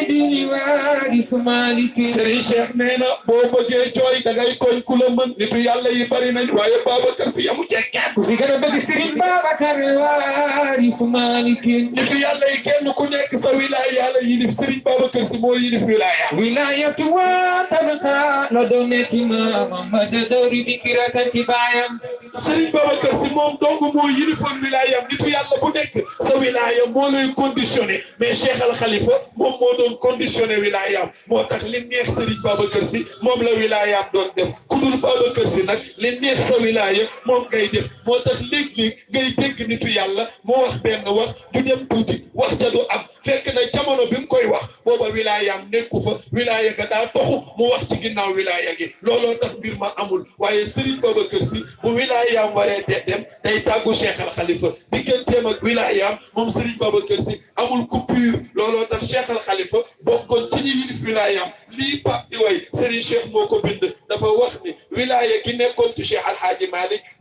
الدين وارث مالك Serigne Cheikh nee na boo bëggee jooy da ngay tooñ ku la mën nitu yàlla yi bari nañ waaye Babacar Si yemu ci ak kenn في قلب سرين بابكر وارث مالك nitu yàlla yi kenn ku nekk sa wilaaya yàlla yilif Serigne Babacar Si moo yilif wilaaya ولاية وتبقى لدونة ما مجدور بكرة تبايا Serigne Babacar Si moom dong moo yilifoon wilaayam nitu yàlla bu nekk sa wilaaya moo lay conditionné mais Cheikh Al Khalifa moom moo doon conditionné wilaayam moo tax li neex Serigne Babacar Si moom la wilaayam doon def ku dul Babacar Si nag li neex sa wilaaya moom ngay def moo tax léeg-léeg ngay dégg nitu yàlla moo wax benn wax du dem tuuti wax ja du am fekk na jamono bi mu koy wax booba wilaayam nekku fa wilaaya ga daa toxu mu wax ci ginnaaw wilaaya gi looloo tax mbir ma amul waaye Serigne Babacar Si bu wilaayaam waree de dem day tàggu Cheikh Al Khalifa digganteem ak wilaayaam moom Serigne Babacar Si amul coupure looloo tax Cheikh Al Khalifa bokkoon ci ñi yilif wilaayaam lii Pape di way Serigne Cheikh moo ko dafa wax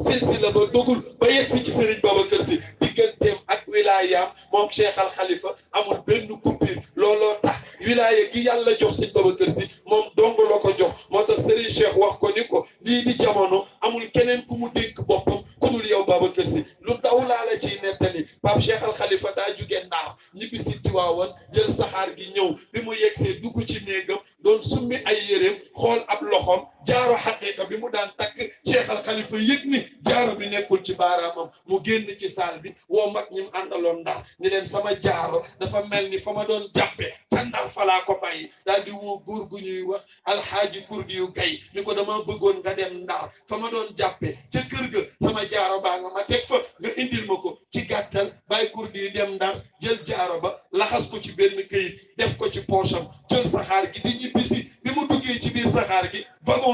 silsila ba dogul ba yegsi ci Serigne Babacar Sy. Digganteem ak wilaayaam moom Cheikh Al Khalifa amul benn coupure. Looloo tax wilaaya gi yàlla jox Serigne Babacar Sy moom dong la ko jox. Moo tax Serigne Cheikh wax ko ni ko lii di jamono amul keneen ku mu dénk boppam ku dul yow Babacar Sy. Lu daw laa la ciy nettali. Pape Cheikh Al Khalifa daa jugee Ndar ñibbi si Tiwaawan jël saxaar gi ñëw. Bi mu yegsee dugg ci néegam doon summi ay yéreem xool ab loxoom jaaro xaqiqa bi mu daan takk Cheikh Al Khalifa yëg ni jaaro bi nekkul ci baaraamam. Mu génn ci saal bi woo mag ñi mu àndaloon ndar ni leen sama jaaro dafa mel ni doon jàppe ca ndar ko bàyyi. Daal di woo góor gu ñuy wax alxaaji kurdi yu gay ni ko dama bëggoon nga dem ndar fa ma doon jàppe ca kër ga sama jaaro baa nga ma teg fa nga indil ma ko. Ci gàttal bàyyi kurdi yu dem ndar jël jaaro ba laxas ko ci benn def ko ci poosam jël saxaar gi di ñibbisi. Bi mu duggee ci biir saxaar gi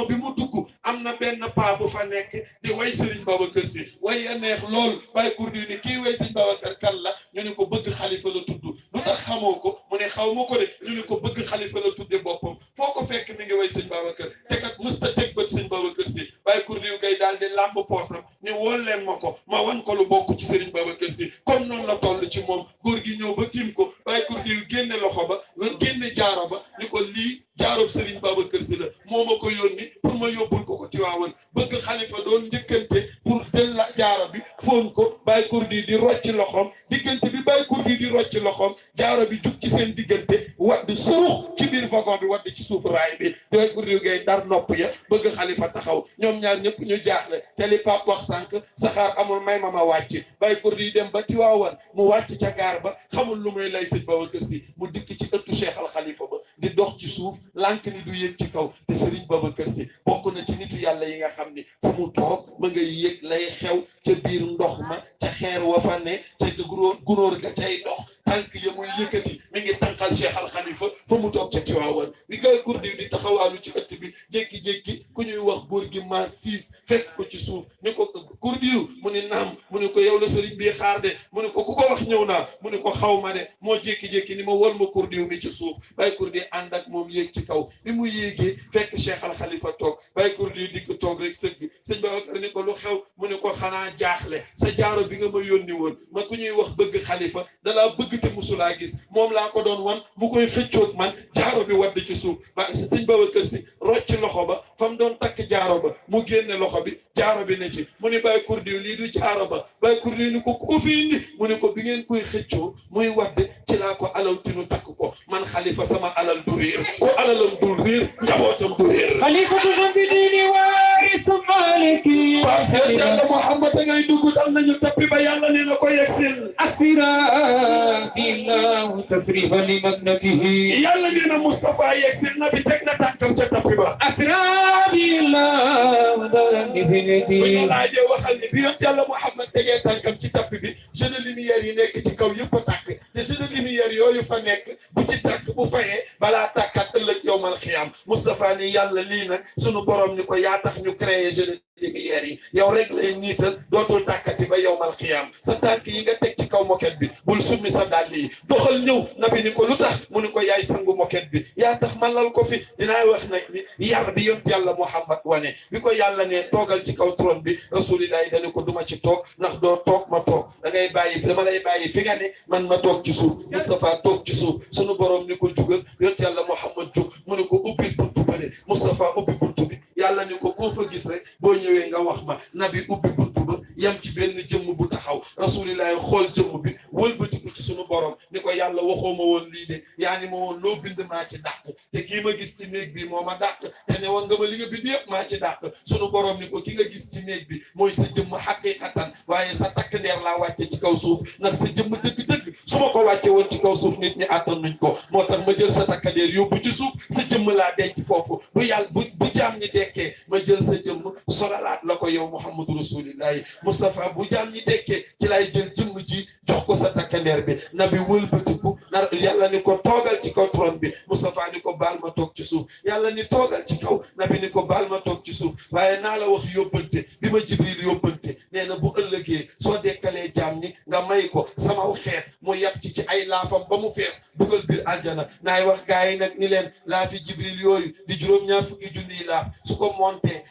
bi mu dugg am na benn paa bu fa nekk di way Serigne Babacar Sy. Way ya neex lool. Bàyyi kurdi ni kii way Serigne Babacar kan la? Ñu ne ko bëgg xalifa la tudd. Lu tax xamoo ko? Ne xaw ma ko de. Ñu ko bëgg xalifa la tudde boppam. Foo ko fekk mi ngi way Serigne Babacar. Te kat mësta teg bët Serigne Babacar Sy. Bàyyi kurdi yu gay daal di làmb poosam ni wool leen ma ko ma wan ko lu bokk ci Serigne Babacar Sy. Comme noonu la toll ci moom. Góor gi ñëw ba tiim ko. Bàyyi kurdi génne loxo ba génne jaaro ba ni ko lii jaaroob Serigne Babacar Sy la moo ko yónni pour ma yóbbul ko ko Tiwaawan. Bëgg xalifa doon njëkkante pour jël la jaaro bi foon ko bàyyi kurdi di rocc loxoom. Diggante bi bàyyi kurdi di rocc loxoom jaaro bi jug ci seen diggante wadd surux ci biir wagon bi wadd ci suuf raay bi. Bàyyi kurdi ngay dar nopp ya bëgg xalifa taxaw. Ñoom ñaar ñëpp ñu jaaxle. Te li pap wax sànq saxaar amul may ma ma wàcc. Kurdi dem ba Tiwaawan mu wàcc ca gaar ba xamul lu muy lay sëñ Babacar Sy mu dikk ci Cheikh Al Khalifa ba di dox ci suuf lànk ni du yéeg ci kaw te Serigne Babacar Sy bokk na ci nitu yàlla yi nga xam ni fu mu toog ma ngay yéeg lay xew ca biir ndox ma ca xeer wa fa ne ca gunóor gunóor ga cay dox. Tànk ya muy yëkkati mi ngi tànqal Cheikh Al Khalifa fa mu toog ca Tiwaawan. Bi gay kurdi di taxawaalu ci ëtt bi jékki-jékki ku ñuy wax góor gi ma siis fekk ko ci suuf ni ko kurdi mu ni naam. Mu ni ko yow la Serigne bii xaar de. Mu ni ko ku ko wax ñëw naa. Mu ni ko xaw ma de. Moo jékki-jékki ni ma ma kurdi mi ci suuf. Bay kurdi ànd ak moom yéeg ci kaw bi mu yéegee fekk Cheikh Al Khalifa toog bay kurdi dikk toog rek sëgg. Sëñ Babacar ni ko lu xew mu ne ko xanaa jaaxle. Sa jaaro bi nga ma yónni woon ma ku ñuy wax bëgg xalifa dalaa bëgg te musulaa gis. Moom laa ko doon wan mu koy xëccoog man jaaro bi wadd ci suuf. Ba sëñ Babacar si rocc loxo ba fa mu doon takk jaaro ba mu génne loxo bi jaaro bi ne ci. Mu ni bay kurdi lii du jaaro ba. Bay kurdi ni ko ku ko fi indi. Mu ne ko bi ngeen koy xëccoo muy wadd ci laa ko alaw tinu takk ko. Man xalifa sama alal alalam du réer njabootam du réer xalifatu man fi diini waarisu maliki baat yàlla Muhammad a ngay dugg dal nañu tappi ba yàlla nee na ko yegsil. Asira billahu tasrifa li magnatihi yàlla nee na Mustafa yegsil na bi teg na tànkam ca tappi ba. Asira billahu darandi finiti bu ñu laajee waxal ni bi yoon yàlla Muhammad tegee tànkam ci tappi bi jeu de lumière yi nekk ci kaw yëpp a tàkk te jeu de lumière yooyu fa nekk bu ci tàkk bu fayee balaa tàkkat لك يوم القيامه مصطفى ني يالا لينا سونو بروم نيكو يا تخ ني كريي جيني lumière yi yow rek lay niital dootul tàkkati ba yowmal xiyaam sa tànk yi nga teg ci kaw moket bi bul summi sa dàll yi doxal ñëw nabi ni ko lu tax mu ni ko yaay sangu moket bi yaa tax man lal ko fi dinaa wax nag ni yar bi yont yàlla Muhammad wane bi ko yàlla ne toogal ci kaw trône bi rasulillahi dani ko duma ci toog ndax doo toog ma toog da ngay bàyyi dama lay bàyyi fi nga ne man ma toog ci suuf Moustapha toog ci suuf sunu borom ni ko jugal yont yàlla Muhammad jug mu ni ko ubbil buntu bële Moustapha ubbi buntu bi yàlla ni ko koo fa gis rek boo ñëwee nga wax ma nabi ubbi buntu ba yam ci benn jëmm bu taxaw rasulillahi xool jëmm bi wëlbatiku ci sunu borom ni ko yàlla waxoo ma woon lii de yaa ni ma woon loo bind maa ci dàq te kii ma gis ci néeg bi moo ma dàq te ne woon nga ma li nga bind yëpp maa ci dàq sunu borom ni ko ki nga gis ci néeg bi mooy sa jëmm xaqiqatan waaye sa takk ndeer laa wàcce ci kaw suuf ndax sa jëmm dëgg-dëgg su ma ko wàcce woon ci kaw suuf nit ñi àttan nuñ ko moo tax ma jël sa takk ci suuf sa jëmm laa denc foofu bu yàlla bu bu jaam ñi dekkee solalaat la ko yow muhammadu rasulillahi Moustapha bu jaam ñi dekkee ci lay jël jëmm ji jox ko sa takkandeer bi nabi wëlbatiku nar yàlla ni ko toogal ci kaw trône bi Moustapha ni ko baal ma toog ci suuf yàlla ni toogal ci kaw nabi ni ko baal ma toog ci suuf waaye naa la wax yóbbante bi ma jibril yóbbante nee na bu ëllëgee soo dekkalee jaam ni. Nga may ko. Samaw xeet mu yab ci ci ay laafam ba mu fees dugal biir aljana. Naay wax gaa yi nag ni leen laafi jibril yooyu di juróom-ñaar fukki junniy laaf. Su ko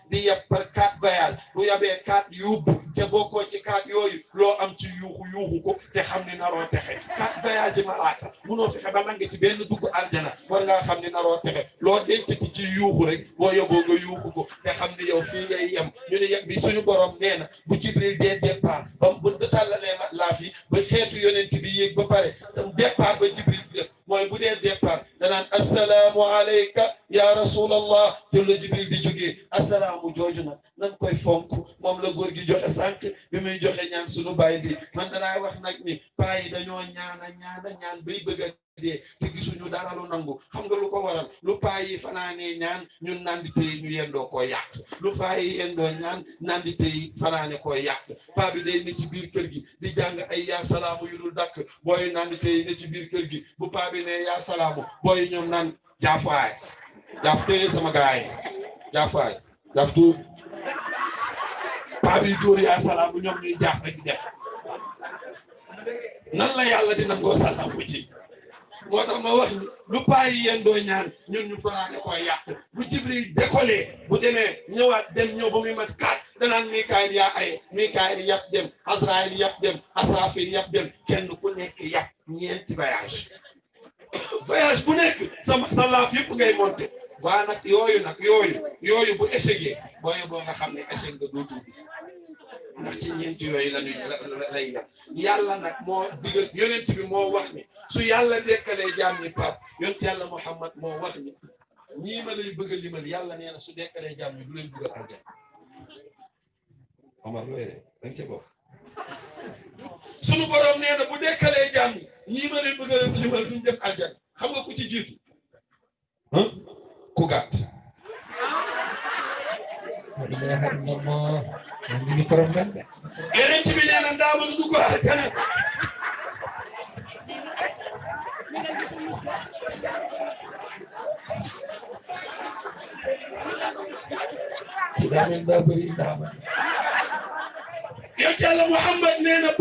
di yab par voyage bu yabee quatre yóbbu te bokkoo ci quatre yooyu loo am ci yuuxu yuuxu ko te xam ni naroo texe quatre voyage malaaka munoo fexe ba nange ci benn dugg aljana war ngaa xam ni naroo texe loo dencati ci yuuxu rek boo yóbboo nga yuuxu ko te xam ni yow fii ngay yem ñu ne yem bi suñu borom nee na bu jibril dee départ ba bu tàllalee ma laaf yi ba xeetu yonent bi yéeg ba pare départ ba jibril bi def mooy bu dee départ danaan assalaamu alayka ya rasulallah te la jibril di jógee assalaamu jooju nan koy fonk moom la góor gi joxe sànq bi muy joxe ñaan suñu bàyyi bi. Man danaa wax nag ni paa yi dañoo ñaana ñaana ñaan bay bëgg a dee te gisuñu dara lu nangu. Xam nga lu ko waral? Lu paa yi fanaanee ñaan ñun nandite yi ñu yendoo koo yàq. Lu paa yi yendoo ñaan nandite yi fanaane bi ci biir kër gi di jàng ay yaa salaamu yu dul ci biir kër gi. Bu paa bi ne yaa salaamu booyu ñoom naan jaafaay. Jaaf sama gaay paa bi dóor yaa salaamu ñoom rek dem nan la yàlla di nangoo salaamu ci moo tax ma wax lu paa yi yendoo ñaan ñun ñu fanaane koo yàq bu jibril décollé bu ñëwaat dem ñëw ba muy mat ay mikaayil dem asraayil yàpp dem asrafil dem kenn ku nekk yàpp ñeenti voyage voyage bu nekk sa sa laaf ngay monté waa nag yooyu nag yooyu. Yooyu bu échecgee booyu boo nga xam ne échec nga doo dugg. Ndax ci ñeenti yooyu la ñuy lay yem. Yàlla nag moo digal yonent bi moo wax ni su yàlla dekkalee jaam ñi pap yonent yàlla Muhammad moo wax ni ñii ma lay bëgg a limal yàlla nee su dekkalee jaam ñi du leen dugal aljan Omar looy de danga ca bokk. Borom nee bu dekkalee jaam ñi ñii ma lay bëgg a limal duñ dem aljan xam nga ku ci jiitu? Ah ku gàtt yeneen ci bi nee na ndaa mën dugg aljana daa mel daa bëri ndaama yonent Yàlla Muhammad na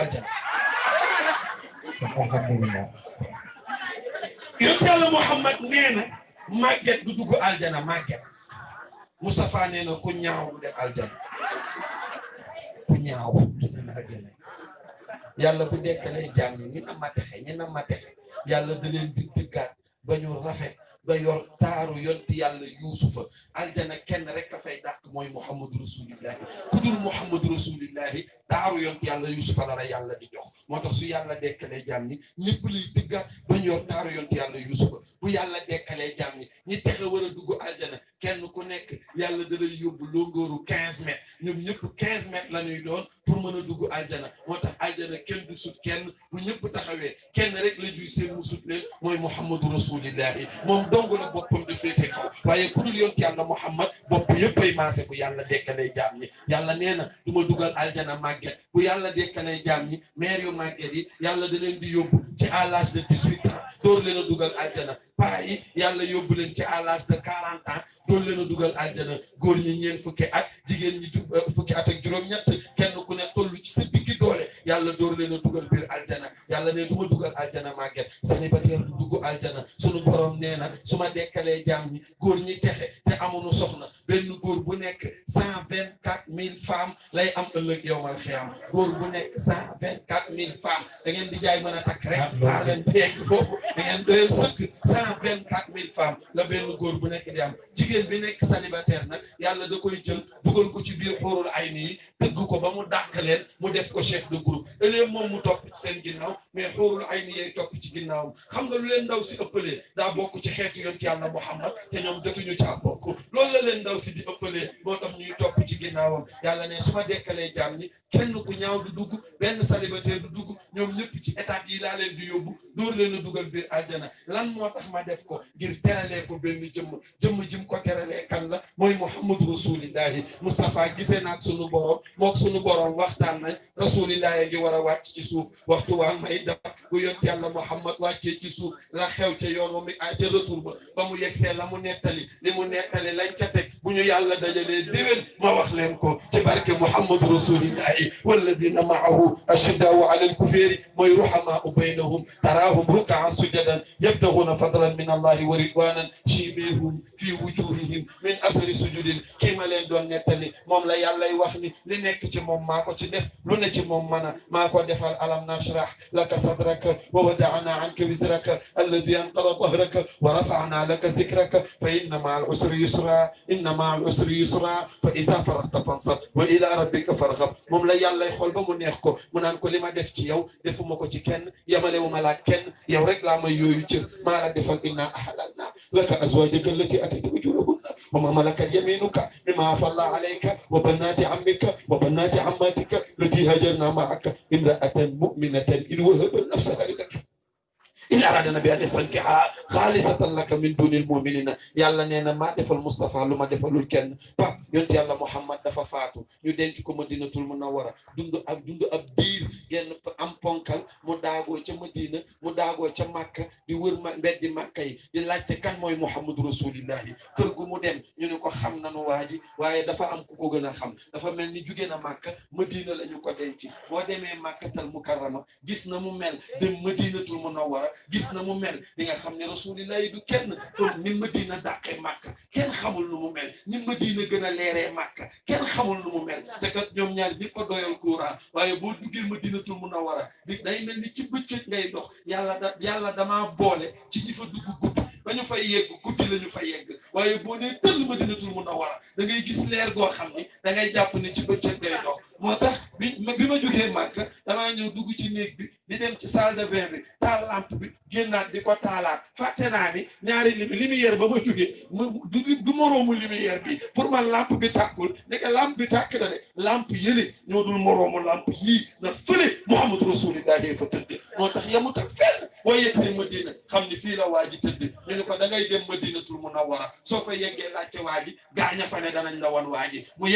aljana Yàlla Muhammad nee na du dugg aljana màgget Moustapha nee na ku dem aljana. Ku ñaaw aljana. Yàlla bu dekkalee jaam ñi ñi na ma texe na ma texe. Yàlla da di dëggaat ba ñu rafet ba yor taaru yonti yàlla yuusufa aljana kenn rek a fay dàq mooy muhammadu rasulillahi ku dul muhammadu rasulillahi taaru yonti yàlla yuusufa la la yàlla di jox moo tax su yàlla dekkalee jaam ñi ñëpp liy dëggaat ba ñu yor taaru yonti yàlla yuusufa bu yàlla dekkalee jaam ñi ñi texe war a dugg aljana kenn ku nekk yàlla da lay yóbbu longooru quinze mètres. Ñoom ñëpp quinze mètres la ñuy doon pour mën a dugg aljana. Moo tax aljana kenn du sut kenn. Bu ñëpp taxawee kenn rek la juy seen mu sut leen mooy muhammadu rasulillahi moom dong la boppam di féete kaw. Waaye ku dul yonti yàlla muhammad bopp yëpp ay maase bu yàlla dekkalee jaam ñi. Yàlla nee na du ma dugal aljana màgget. Bu yàlla dekkalee jaam ñi maire yu màgget yi yàlla da leen di yóbbu ci à l'âge de dix-huit ans door leen a dugal aljana. Paa yi yàlla yóbbu leen ci à l'âge de quarante ans door leen a aljana góor ñi ñeen fukki at jigéen at yàlla door leen a dugal biir aljana yàlla ne du ma dugal aljana màgget célibataire du dugg aljana sunu borom nee na su ma dekkalee jaam ñi góor ñi texe te amuñu soxna benn góor bu nekk cent vingt quatre mille femmes lay am ëllëg yowmal xiyam góor bu nekk cent vingt quatre mille femmes da ngeen di jaay mën a takk rek xaar leen yegg foofu da ngeen doyal sëkk cent vingt quatre mille femmes la benn góor bu nekk di am. Jigéen bi nekk célibataire nag yàlla da koy jël dugal ko ci biir xóorul ay nii tëgg ko ba mu dàq leen mu def ko chef de groupe ëllëg moom mu topp ci seen ginnaaw mais xóorul ay ni yay topp ci ginnaawam. Xam nga lu leen ndaw si ëppalee daa bokk ci xeetu yoon ci yàlla Muhammad te ñoom jotuñu caa bokk. Loolu la leen ndaw si di ëppalee moo tax ñuy topp ci ginnaawam. Yàlla ne su ma dekkalee jaam ni kenn ku ñaaw du dugg benn célibataire du dugg ñoom ñëpp ci étape yi laa leen di yóbbu dóor leen a dugal biir aljana. Lan moo tax ma def ko? Ngir teralee ko benn jëmm. Jëmm jim ko teralee kan la? Mooy muhammadu rasulillahi. Moustapha gisee naag sunu borom mook sunu borom waxtaan nañ. Rasulillahi ngi war a wàcc ci suuf waxtu waa may da bu yont yàlla muhammad wàccee ci suuf la xew ca yoon wa mi ca retour ba ba mu yegsee la mu nettali li mu nettali lañ ca teg bu ñu yàlla dajalee déwén ma wax leen ko ci barke muhammadu rasulillahi walladina maahu ashiddaau ala alkuféeri mooy ruhamaau baynahum taraahum rukaan sujadan yabtaguuna fadlan min allahi wa ridwanan chimihum fi wujuhihim min asari sujudin kii ma leen doon nettali moom la yàllay wax ni li nekk ci moom maa ko ci def lu ne ci moom mana ما قد فعل ألم نشرح لك صدرك وودعنا عنك وزرك الذي أنقل ظهرك ورفعنا لك ذكرك. فإن مع العسر يسرا إن مع العسر يسرا. فإذا فرغت فانصب وإلى ربك فارغب. مم لا يلا يخول بمن يخكو. من أن كل ما دفتي يو دفو مكو تكن. يملي وملاكن يو رجل ما يوجر. ما رد فعل إنا لك أزواجك التي أتت وجولهن وما ملك يمينك. مما أفى عليك. وبنات عمك. وبنات عماتك. التي هجرنا معك. امرأة مؤمنة إن وهب نفسها لك. in aradana bi an yasankiha khalisatan laka min dunil mu'minina yàlla nee na maa defal Moustapha lu ma defalul kenn pap yonent Muhammad dafa faatu ñu denc ko Madinatul Munawwara dund ak dund ab biir genn am ponkal mu daagoo ca Madina mu daagoo ca Màkka di wër ma mbeddi Màkka yi di laajte kan mooy mu dem ñu ne ko xam nanu waa ji dafa am ku ko gën a dafa mel ni jugee na Màkka Madina la ñu ko denc boo demee Màkkatal Mukarrama gis na mel dem Madinatul Munawwara gis na mu mel. Di nga xam ne du kenn. Fom ni madina dàqee màkka kenn xamul nu mu mel. Ni madina gën a leeree màkka kenn xamul nu mu mel. Te kat ñoom ñaar ñëpp a doyal courant. Waaye boo duggee madinatul munawwara di day mel ni ci bëccëg ngay dox. Yàlla da yàlla damaa boole ci ñi dugg guddi ba ñu fay yegg guddi la ñu fa yegg waaye boo nee tëll madinatul munawwara da ngay gis leer goo xam ni da ngay jàpp ni ci bëccëg ngay dox moo tax bi bi ma damaa ñëw dugg ci néeg bi di dem ci salle de bain bi taal lampe bi génnaat di ko taalaat fàtte naa ni ñaari limi lumière ba ma jógee mu du du moroomu lumière bi pour man lampe bi tàkkul nekk lampe bi tàkk na de lampe yële ñoo dul moroomu lampe yii ndax fële Muhammadu Rasulullah day fa tëdd moo tax yamut ak fenn boo yegsee Madina xam ni fii la waa ji tëdd ñu ne ko da ngay dem Madinatul Munawwara. Soo fa yeggee laajte waa gaaña fa ne danañ la wan waa mu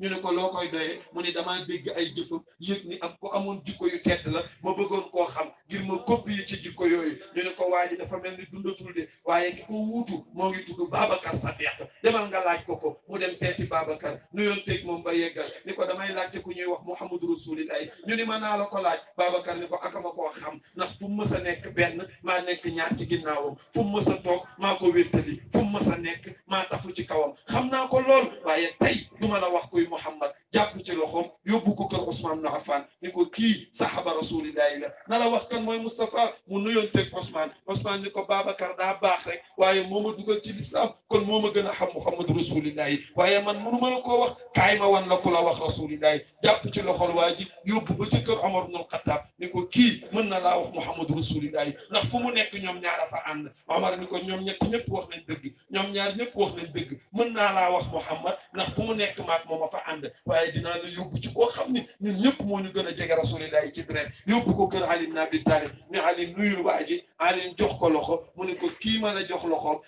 ñu ne ko loo koy doyee? Mu ne damaa dégg ay jëfam yëg ko amoon jikko yu tedd la ma bëggoon koo xam ngir ma copier ci jikko yooyu. Ñu ne ko waa ji dafa mel ni dundatul de waaye ki ko wuutu moo ngi tudd Babacar Sadiq. Demal nga laaj ko ko mu dem seeti Babacar. Nuyoon teg moom ba yeggal. Ni ko damay laajte ku ñuy wax Muhammadu Rasulullah ñu ni ma naa la ko laaj. Babacar ni ko akama xam ndax fu mu mës a nekk benn maa nekk ñaar ci ginnaawam. fu mu mës a toog maa ko wéttali. fu mu mës a nekk maa tafu ci kawam. xam naa ko lool waaye tey duma la wax kuy Muhammad. jàpp ci loxoom yóbbu ko kër Ousmane na Affan. ni ko kii sahaba rasulillahi la. na la wax kan mooy Moustapha? mu nuyoon teg Ousmane. Ousmane ni ko Babacar daa baax rek waaye moo ma ci lislaam. kon moo ma xam Muhammadu rasulillahi. waaye man mënu ma la koo wax. kaay ma wan la ku la wax rasulillahi. jàpp ci loxol waa ji yóbbu ci kër Omar ibnul Xattaab ni ko من الله محمد رسول الله لا فمو نيك نيوم ñaar fa and عمر نيكو نيوم نيك نيب وخ نين دغ نيوم ñaar نيك وخ نين دغ من لا وخ محمد لا فمو نيك ماك موما فا and واي دينا لا يوب سي كو خامني نين نيب مو ني رسول الله سي درين يوب كو كير علي بن ابي طالب ني علي نوي الواجي علي جوخ كو لوخو مو ني كو كي مانا جوخ لوخو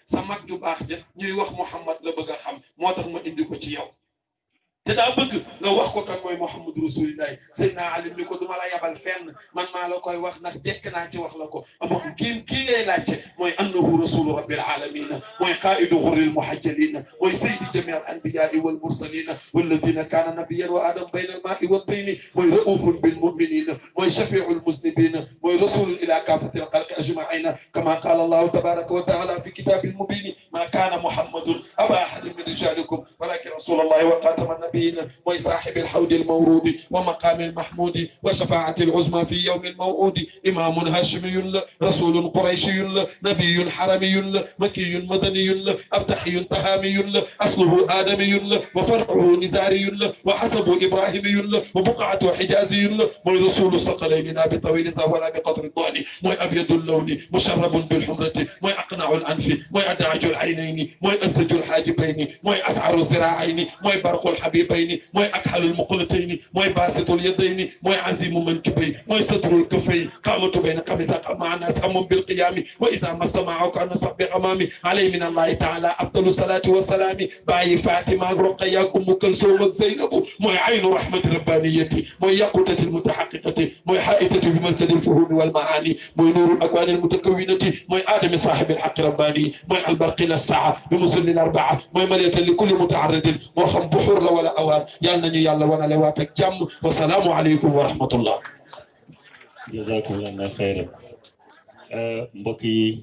محمد لا بغا ما اندي كو سي te bëgg nga wax ko kan mooy Muhammadu Rasulillahi Seydina Ali ni ko duma la yabal fenn man maa la koy wax ndax jekk naa ci wax la ko amo kii kii ngay laajte mooy annahu rasulu rabbil alamin mooy qaidu ghurril muhajjalin mooy saydi jami al anbiyai wal mursalin walladina kana nabiyyan wa adam bayna al ma'i wa tayni mooy raufun bil mu'minin mooy shafi'u al muznibin mooy rasulun ila kafati al khalqi ajma'in kama qala Allah tabaraka wa ta'ala fi kitabil mubin ma kana muhammadun aba ahadin min rijalikum walakin rasulullah wa nabiy النبيين وصاحب الحوض المورود ومقام المحمود وشفاعة العظمى في يوم الموعود. إمام هاشمي رسول قريشي نبي حرمي مكي مدني أبتحي تهامي أصله آدمي وفرعه نزاري وحسب إبراهيمي وبقعة حجازي. موي رسول الثقلين لا بطويل ولا بقطر الضأن. موي أبيض اللون مشرب بالحمرة. موي أقنع الأنف موي أدعج العينين موي أسج الحاجبين موي أسعر الزراعين موي برق الحبيبين موي أكحل المقلتين موي باسط اليدين موي عزيم منكبين موي ستر الكفين. قامت بين قميص مع الناس أم بالقيام. وإذا مس معك محمد صب غمامي عليه من الله تعالى أفضل الصلاة والسلام. باي فاطمة رقيا أم كلثوم زينب. موي عين رحمة ربانيتي موي يقوتة المتحققة موي حائتة بمركز الفهوم والمعاني موي نور الأكوان المتكونة موي آدم صاحب الحق رباني موي البرق الساعة بمسل الأربعة موي مرية لكل متعرض وخم بحور لا awal. Yal nañu yang lawan waat ak jàmm. Wasalaamu aleykum wa rahmatullah. Jazakumullah khairan euh, mbokk yi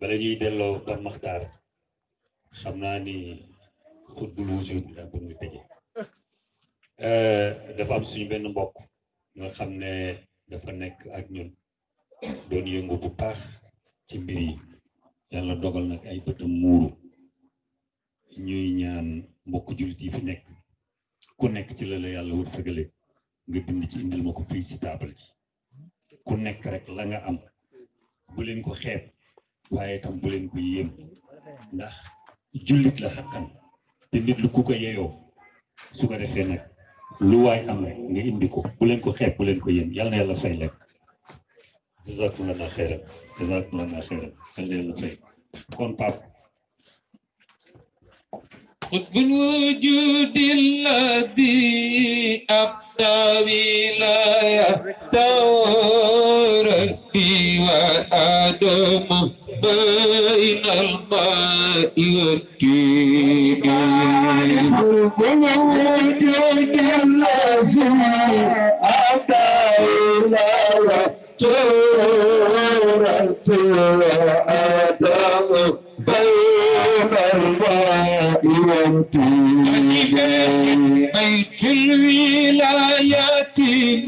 bala ñuy ba maxtaar xamna ni xutbul wujud la bu ñu tëjee. Euh, dafa am suñu benn mbokk nga xamne dafa nek ak ñun. Doon yëngu bu baax ci mbir yi. Dogal nak ay muru ñuy ñaan mbokk jullit yi fi nekk. Ku nekk ci la la yàlla wërsëgale nga bind ci indil ma ko fii si taabal ji. Ku nekk rek la nga am bu leen ko xeeb waaye tam bu leen ko yéem. Ndax jullit la xakkan te nit lu ku ko yeyoo su ko defee nag lu waay am rek nga indi ko. Bu leen ko xeeb bu leen ko yéem. Yal na yàlla fay leen jazakumullah xeyran jazakumullah xeyran yal na yàlla fay. Kon pap قطب الوجود الذي أبدى ولايته ربي وآدم بين الماء والتين قلب الوجود الذي أبدى ولايته ربي وآدم بين الراء وامتداد بيت الولايات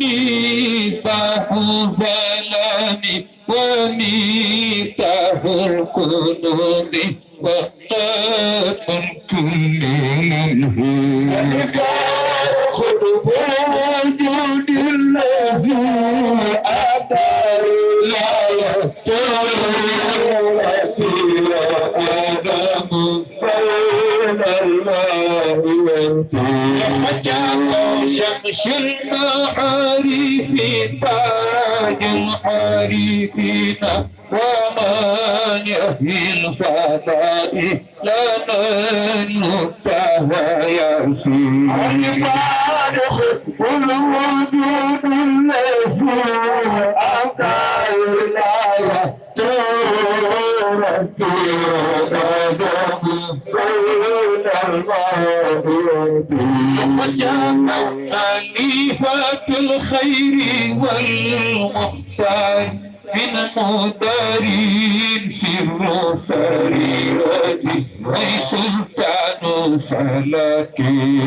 ميتاه الظلام وميتاه القلوب وطاف كل منه خلق وجود الذي أدار لا الماء وانت حجاكم شمش المعارفين تاج العارفين ومن يهدي لا لنا المبتهى يسير الفارخ والوجود الذي أبدى الله ربي خليفة الخير والمختار من مدارين سر سريرتي أي سلطان فلكي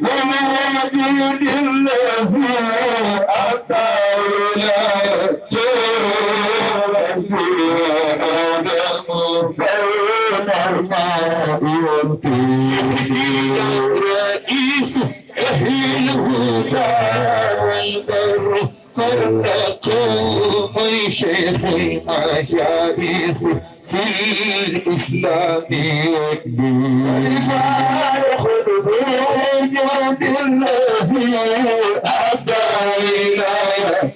والوجود الذي أبدى ولايته رئيس أهل الهدى والبر من شيخ المشايخ في الإسلام والدين فارخذ بالوجود الذي أبدى ولايته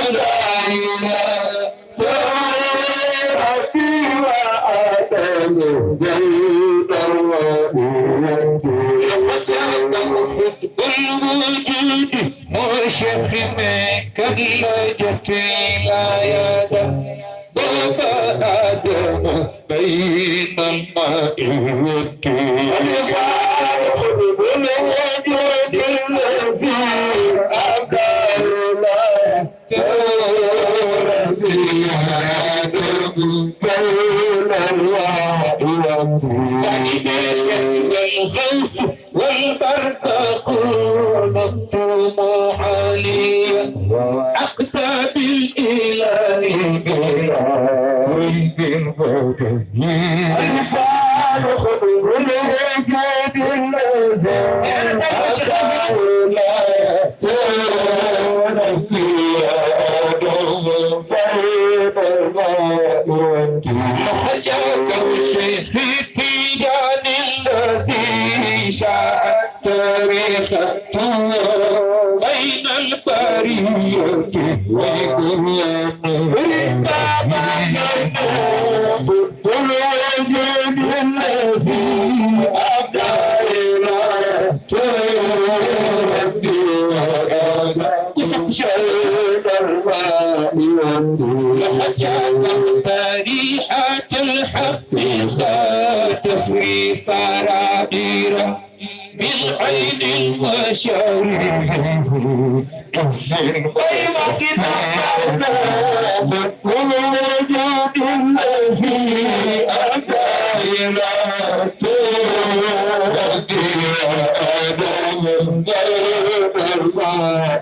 الوجود وشيخ منك لجتي لا يدم بابا آدم بين الماء والطول الفارق بالوجود الذي أبدى لا ترى بآدم بين الله والطول تعني الغوث بالإله براوي بالبدني الفعل خبر الهجاد الذي أتعلم لا ترون فيها دوم بين الماء والدين خرجك الشيخ التيجان الذي بين البرية وإخوانه قل وجد الذي أبدى إلى ربي شيء الماء وحجاب بريحة الحقيقة تسري سرابيره عين المشاريع تحسن ويمك تعبنا والوجود الذي أبى تربي أنا من غير الله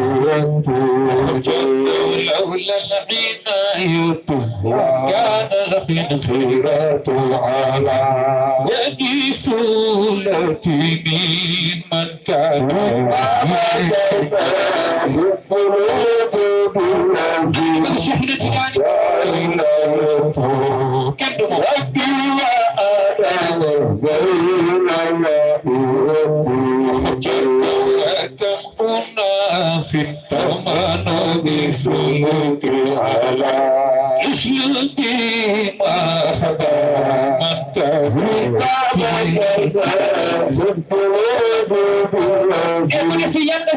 لولا العناية كان الحين خيرة على ودي من كان يقرب بالذي كان ربي وأنا esta mano de su nutriala y si yo te vas a dar más cabrita de verdad yo puedo ver si ya las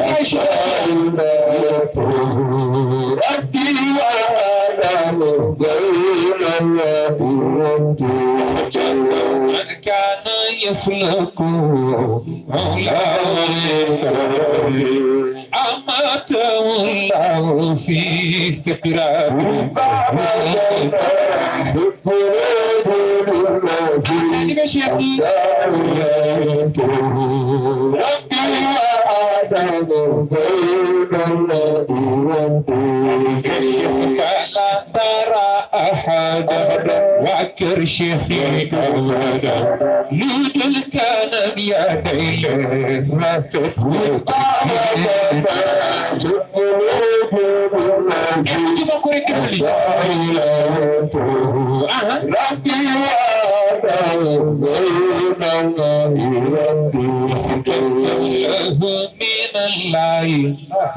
tibadas de la la vida de la vida كان يسلك مولاه أماته الله في استقرار تنظر بين المدينتين ترى أحدا واعكر شفيك أولا الكلام يا ليل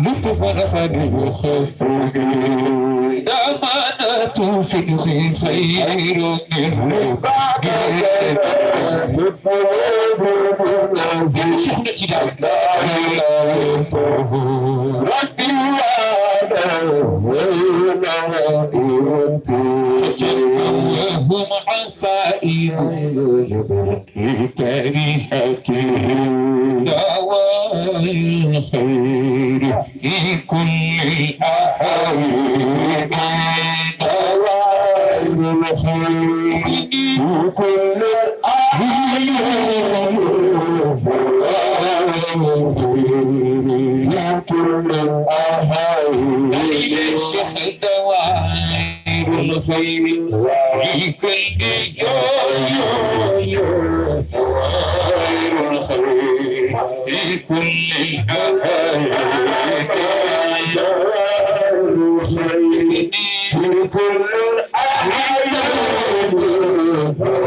لطفا خدو خسر دمانة صدق خير من شيخنا وهم عسائر لتريحته دواء الخير في كل الأحوال دواء الخير في كل الأحوال الشيخ دوائر الخير في كل يوم دوائر الخير في كل الأحوال دوائر الخير في كل دوائر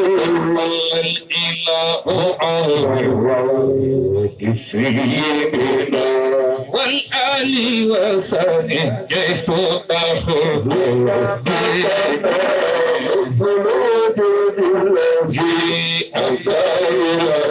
سيدنا والآل وسلم يسوعه الولد الذي أبى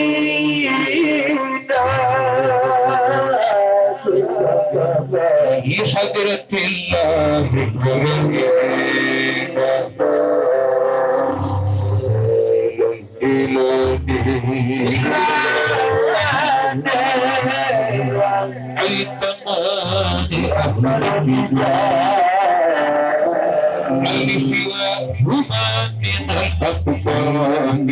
لحضرة الله التقاني أحمد بالله من سواهما من الأقدار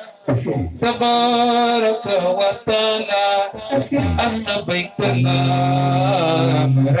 تبارك وتعالى أن بيت الأمر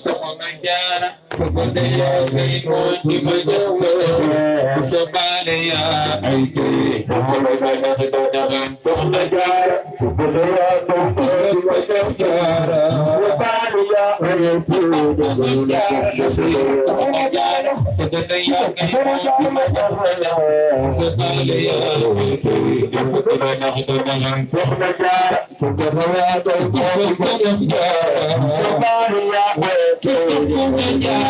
Semangat jarak Somebody you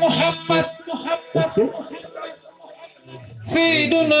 Muhammad Muhammad Sayyiduna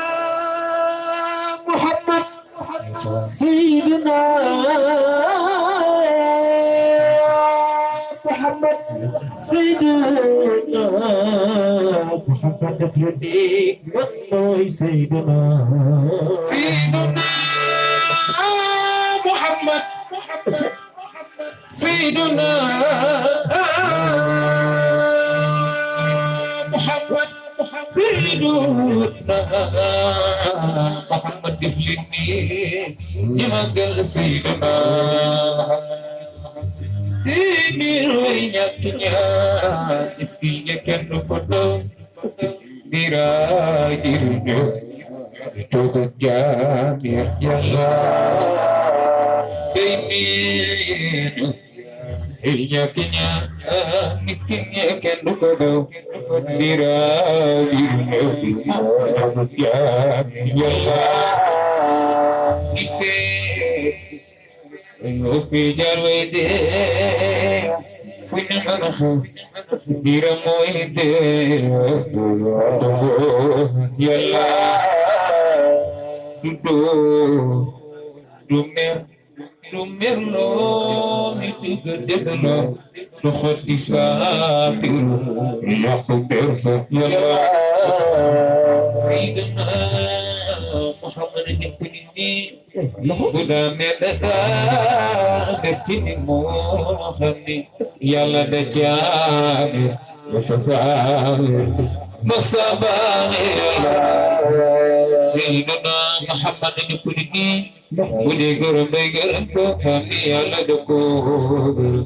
سيدنا محمد سيدنا محمد يديك والله سيدنا سيدنا محمد سيدنا سيدنا محمد يفلتني يمقل سيدنا Ini nyaknya isinya kan pada dirajinya itu jamir yang ini nyaknya miskinnya kan pada dirajinya itu jamir yang isi Pijar wede, punya mana Dira moide, yalla, dudo, dumer, dumer lo, itu gede lo, lo khoti satir, kuber, yalla, Sayyidina Muhammad yang ini sudah medaka kecil mohani yalla da jabe masabar masabar بصباغي سيدنا محمد نكرني بني غرب غرب فمي على دكور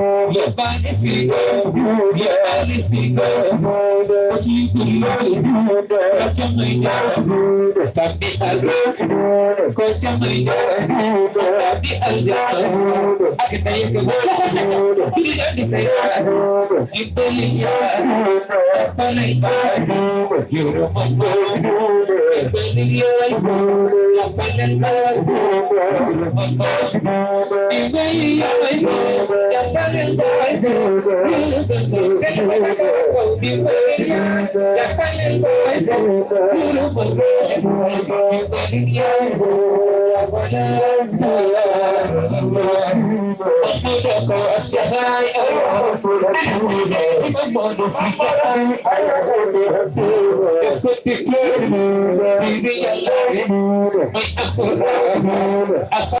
lọ́balẹ̀ sí lọ́balẹ̀ sí fojú ìlú lọ́jọ́ mọ̀ ìyára tàbí àlọ́ kọjá mọ̀ ìyára tàbí àlọ́ akẹ́kẹ̀yẹ kẹwọ́ lọ́sọ̀tẹ̀kọ̀ kí ni lọ́ọ̀dì sẹ́yà ìpele yára ìpele yára yòrò mọ̀ gbọ́ ìpele yára ìpele yára yòrò mọ̀ gbọ́ ìwé yíyára yòrò mọ̀ gbọ́. As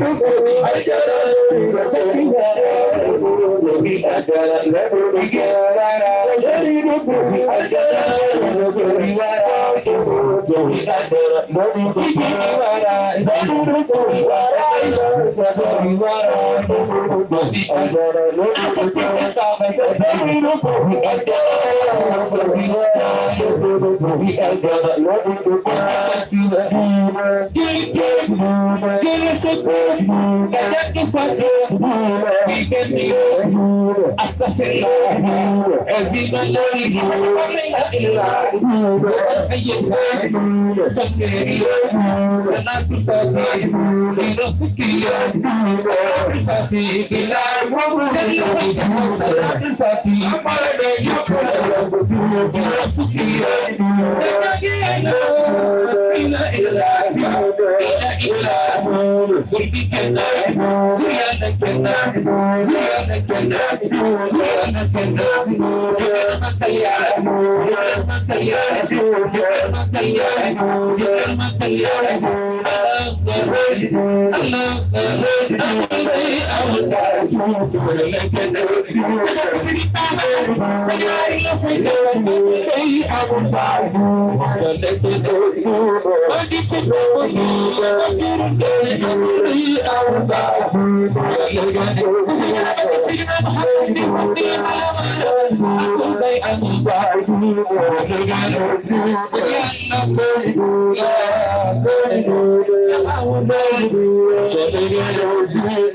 I got Every man, Salatul Fatih, I love the hood. I love the hood. I love the hood day I'm I. I I I. I you,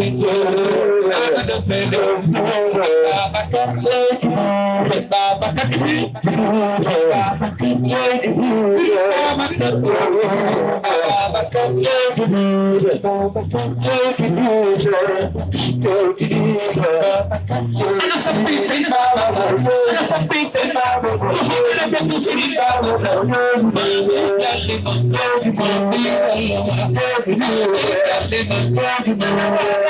Tava defendendo, cê tava cantando, cê tava cantando, cê tava cantando, cê tava cantando, tava cantando, cê tava cantando, cê tava cantando, cê tava cantando. Olha essa pinça em olha essa pinça em barba, o filho é meu cozinho em barba, manda levantar, manda levantar, manda levantar,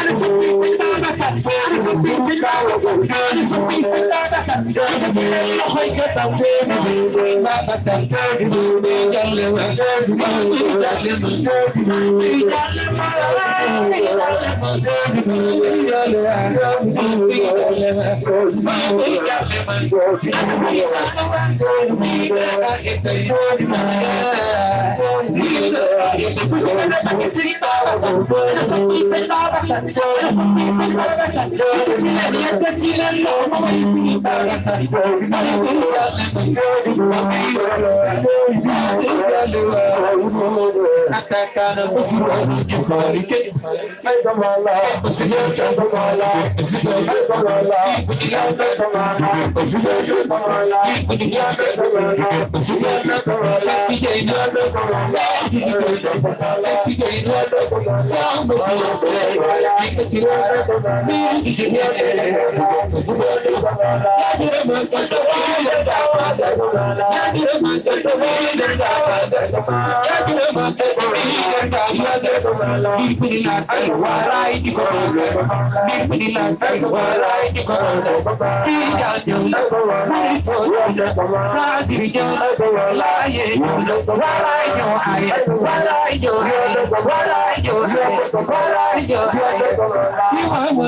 Oh. God is a beast in God. God is a beast in God. God is a hoy kata wena. Sing Sound of the Tí wọ́n mú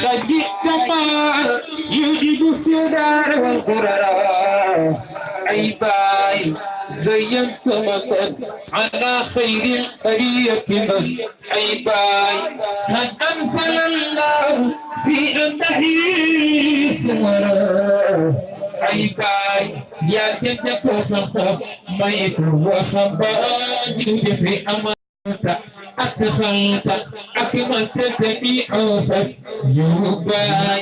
Sayyidina Muhammad يجد سنا القرراء أي باي زينت مطر على خير قريتنا أي باي قد أنزل الله في أنه سمرا aibai ya jẹjẹ kọsọsọ mayi kò wọ sọgbọn yìí fi amọ. أكثرت أكملت جميع يوباي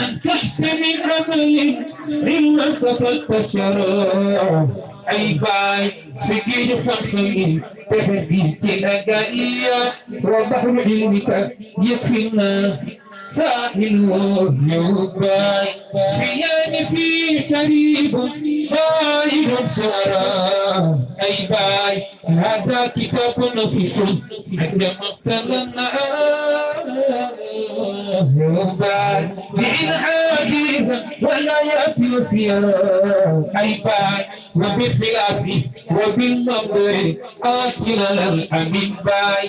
أن تحتمي عملي إلا قصدت شراب عيباي سجين صحي تفزيت الأجائية وضحم علمك يكفي الناس ساحل والنباي زيان في قريب باين شرى أي باي هذا كتاب نفيس عند مقتل النباي بإلحاد ولا يأتي وسيرا أي باي وبالخلاف وبالمغرب قاتل الأمين باي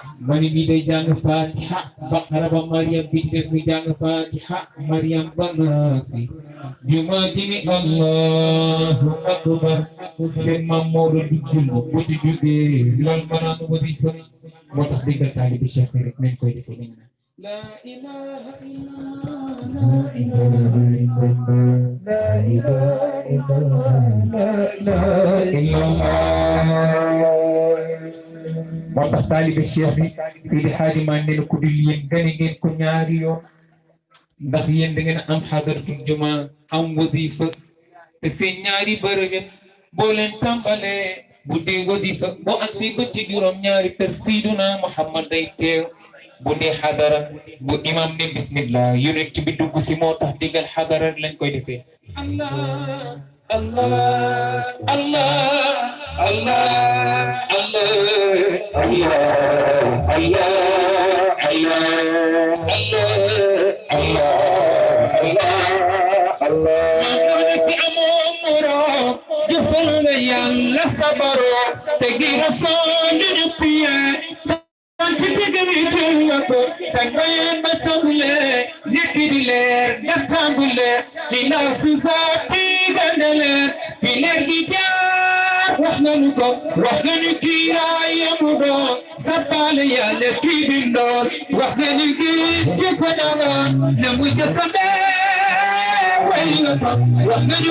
da ko mani bi day jàng fatiha baqara ba mariam bi ci des mi jàng fatiha mariam ba naasi juma ji ni allahu akbar. Seen maam Maodo di ci jógee loolu maanaam wadifa moo tax déggal taalibi cheikh rek nañ koy defee nañ naan la ilaha illallah la ilaha illallah la ilaha illallah la ilaha illallah moo tax taalibe cheikh yi Sidi Xaaji maa ne ku dul yéen gane ngeen ko ñaari yoon. Ndax yéen da ngeen am xadaratul juma am wadifa te seen ñaari bërëb boo leen tàmbalee bu dee wadifa boo agsi ba ci juróom ñaari kër Seyduna Muhammad day teew. Bu dee xadara bu imam ne bismillah yonent bi dugg si moo tax digal xadara lañ koy defee. Allah. الله الله الله الله الله الله الله الله الله الله يا الله وإحنا نجي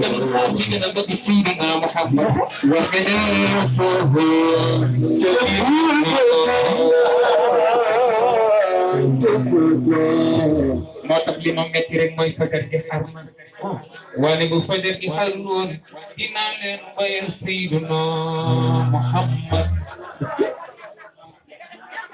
للمسجد بتصيبنا محمد وخلاصه Motok limang metirin mo ipagar kay Harman. Wani mo fader kay Harun. Inanin ba yung sino Muhammad? Sige.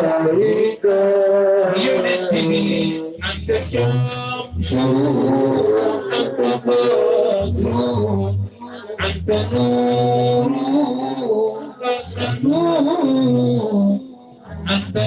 Sarika Unity and the Sham Anta Bagru Anta Nuru Rakhanu Anta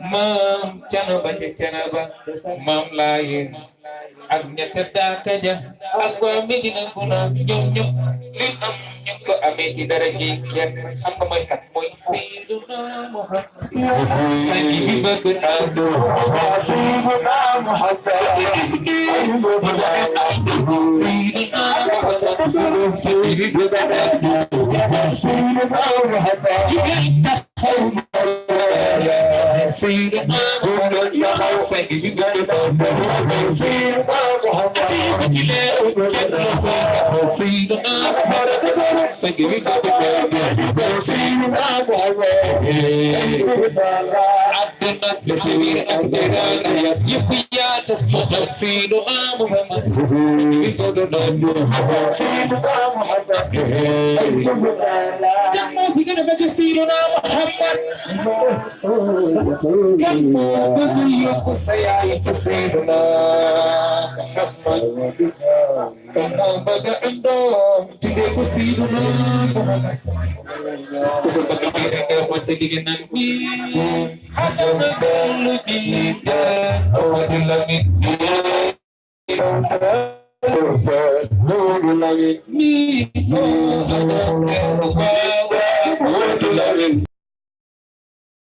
maam canaba ca canaba maam laaye ak ñetta daaka ja ak waa Medina Gunaas ñoom ñëpp li am ñu ko amee ci dara ji kenn xam nga mooy kat mooy Seydina Muhammad sangi bi bëgg naa Seydina Muhammad Muhammad bëgg Seydina Muhammad ci bëgg Seydina ci See, I'm gonna be a thing. You gotta know. See, I'm gonna be a See, I'm gonna be a thing. See, I'm gonna be لجميع أقدارنا يفيا تصبح سيد محمد سيد محمد تم في قلبك سيدنا محمد déggu Seydina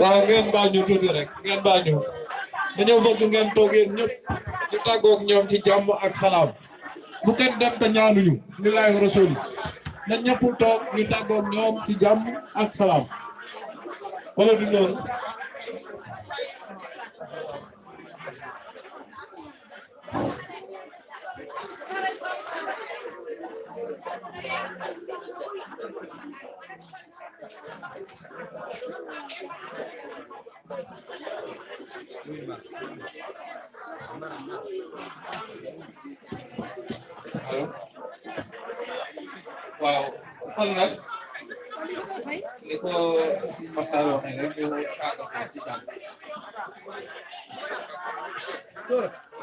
waaw ngeen baal ñu tuuti rek. Ngeen baal ñu dañoo bëgg ngeen toog yéen ñëpp ñu tàggoog ñoom ci jàmm ak salaam bu kenn dem te ñaanuñu ni rasuli na ñëpp toog ñu tàggoog ñoom ci jàmm ak wala du noonu Halo. Wow, ¿cuál era? Dijo sin matador, me dio un cago practicando.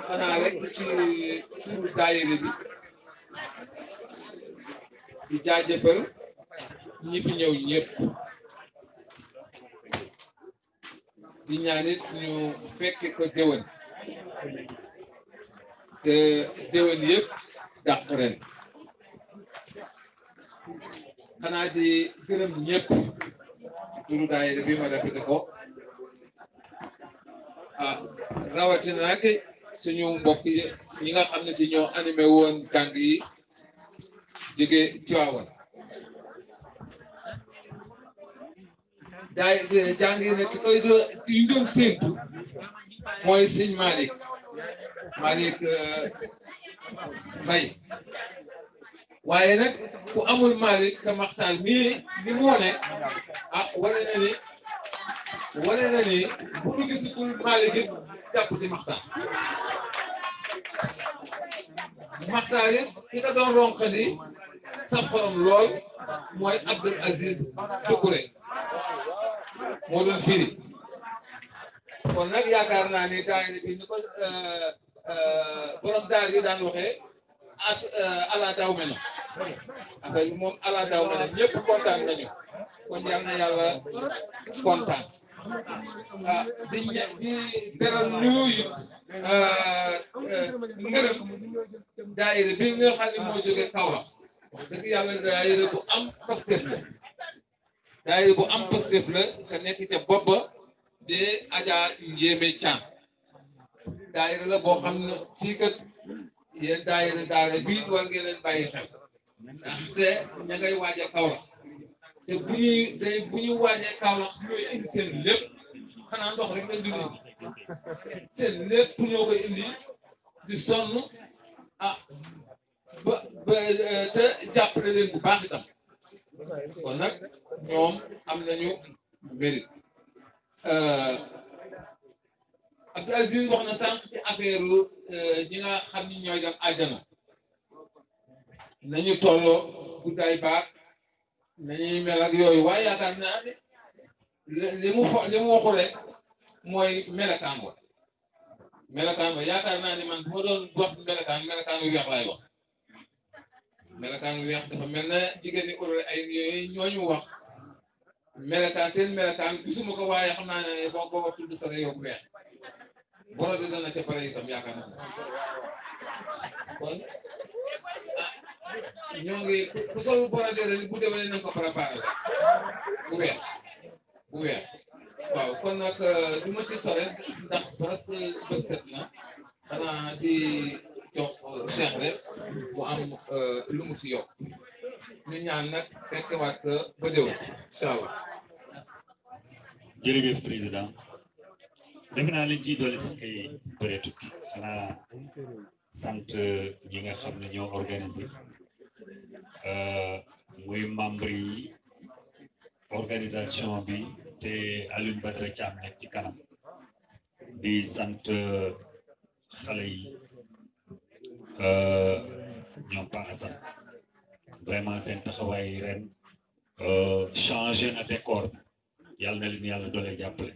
Ana, a ver, ¿qué tú dale de mí? Di jaajëfal ñi fi ñëw ñëpp. Di ñaanit ñu fekke ko déwén. Te déwén yëpp dàq ren. Di gërëm ñëpp. Turu daayira bi ma répété ko. Ah rawatina nag suñu mbokk yi ñi nga xam ne si ñoo animé woon jàng yi jóge Tiwaawan daay jàng yi nag ki koy ñu doon séentu mooy sëñ Malick. Malick Mbaye. Waaye nag ku amul Malick te Maxtaar ni mu wane ah wane na ni wane na ni bu ci ki سابقون لول موي عبد العزيز دوكوري مودون فيري كون نك ياكارنا ني داير بي نكو ا ا بروم دار يي دان وخي اس الا داو مني افاي موم الا داو مني نيب كونتان نانيو كون يالنا يالا كونتان دي دي بيرال نيو يي ا ngeureum daire bi nga xamni mo joge kawla dëgg yàlla daayira bu am pastef la. Daayira bu am pastef la te nekk ca bopp ba de Adja Njéeme Thiam. Daayira la boo xam ne fii kat yéen daayira daara bii war ngeen leen bàyyi xel. Ndaxte ña ngay waaj a Kaolack. Te bu ñuy day bu ñu waajee Kaolack ñooy indi seen lépp. Xanaa ndox rek lañ dul indi. Seen lépp ñoo koy indi di sonn. Ah ba ba te jàppale leen bu baax itam. Kon nag ñoom am nañu mérite. Abdou Aziz wax na sànq ci affaire ñi nga xam ni ñooy dem àjjana. Nañu tolloo guddaay baag nañuy mel ak yooyu waaye yaakaar naa ne li mu fo li mu waxu rek melakaan weex dafa mel na jigéen ñi urale ay yooyu ñooñu wax melakaan seen melakaan gisuma ko waaye xam naa ne boo ko tudd sa yow weex boro di dana ca pare itam yaakaar naa kon ah ñoo ngi ku sol boro de rek bu déwénee nañ ko préparé bu weex bu weex waaw kon nag du ci sore ndax presque bët set na xanaa di jox Cheikh rek mu am lu mu ci yokk ñu ñaan nag fekkewaat ba déwén incha allah jërëjëf président defe naa liñ ciy dolli sax kay bëreetut xanaa sant ñi nga xam ne ñoo organisé muy membre yi organisation bi te Alioune Badara Thiam nekk ci kanam di sant xale yi ñoom Pa Assane vraiment seen taxawaay ren changé na décor. Yàlla na leen yàlla doole jàppale.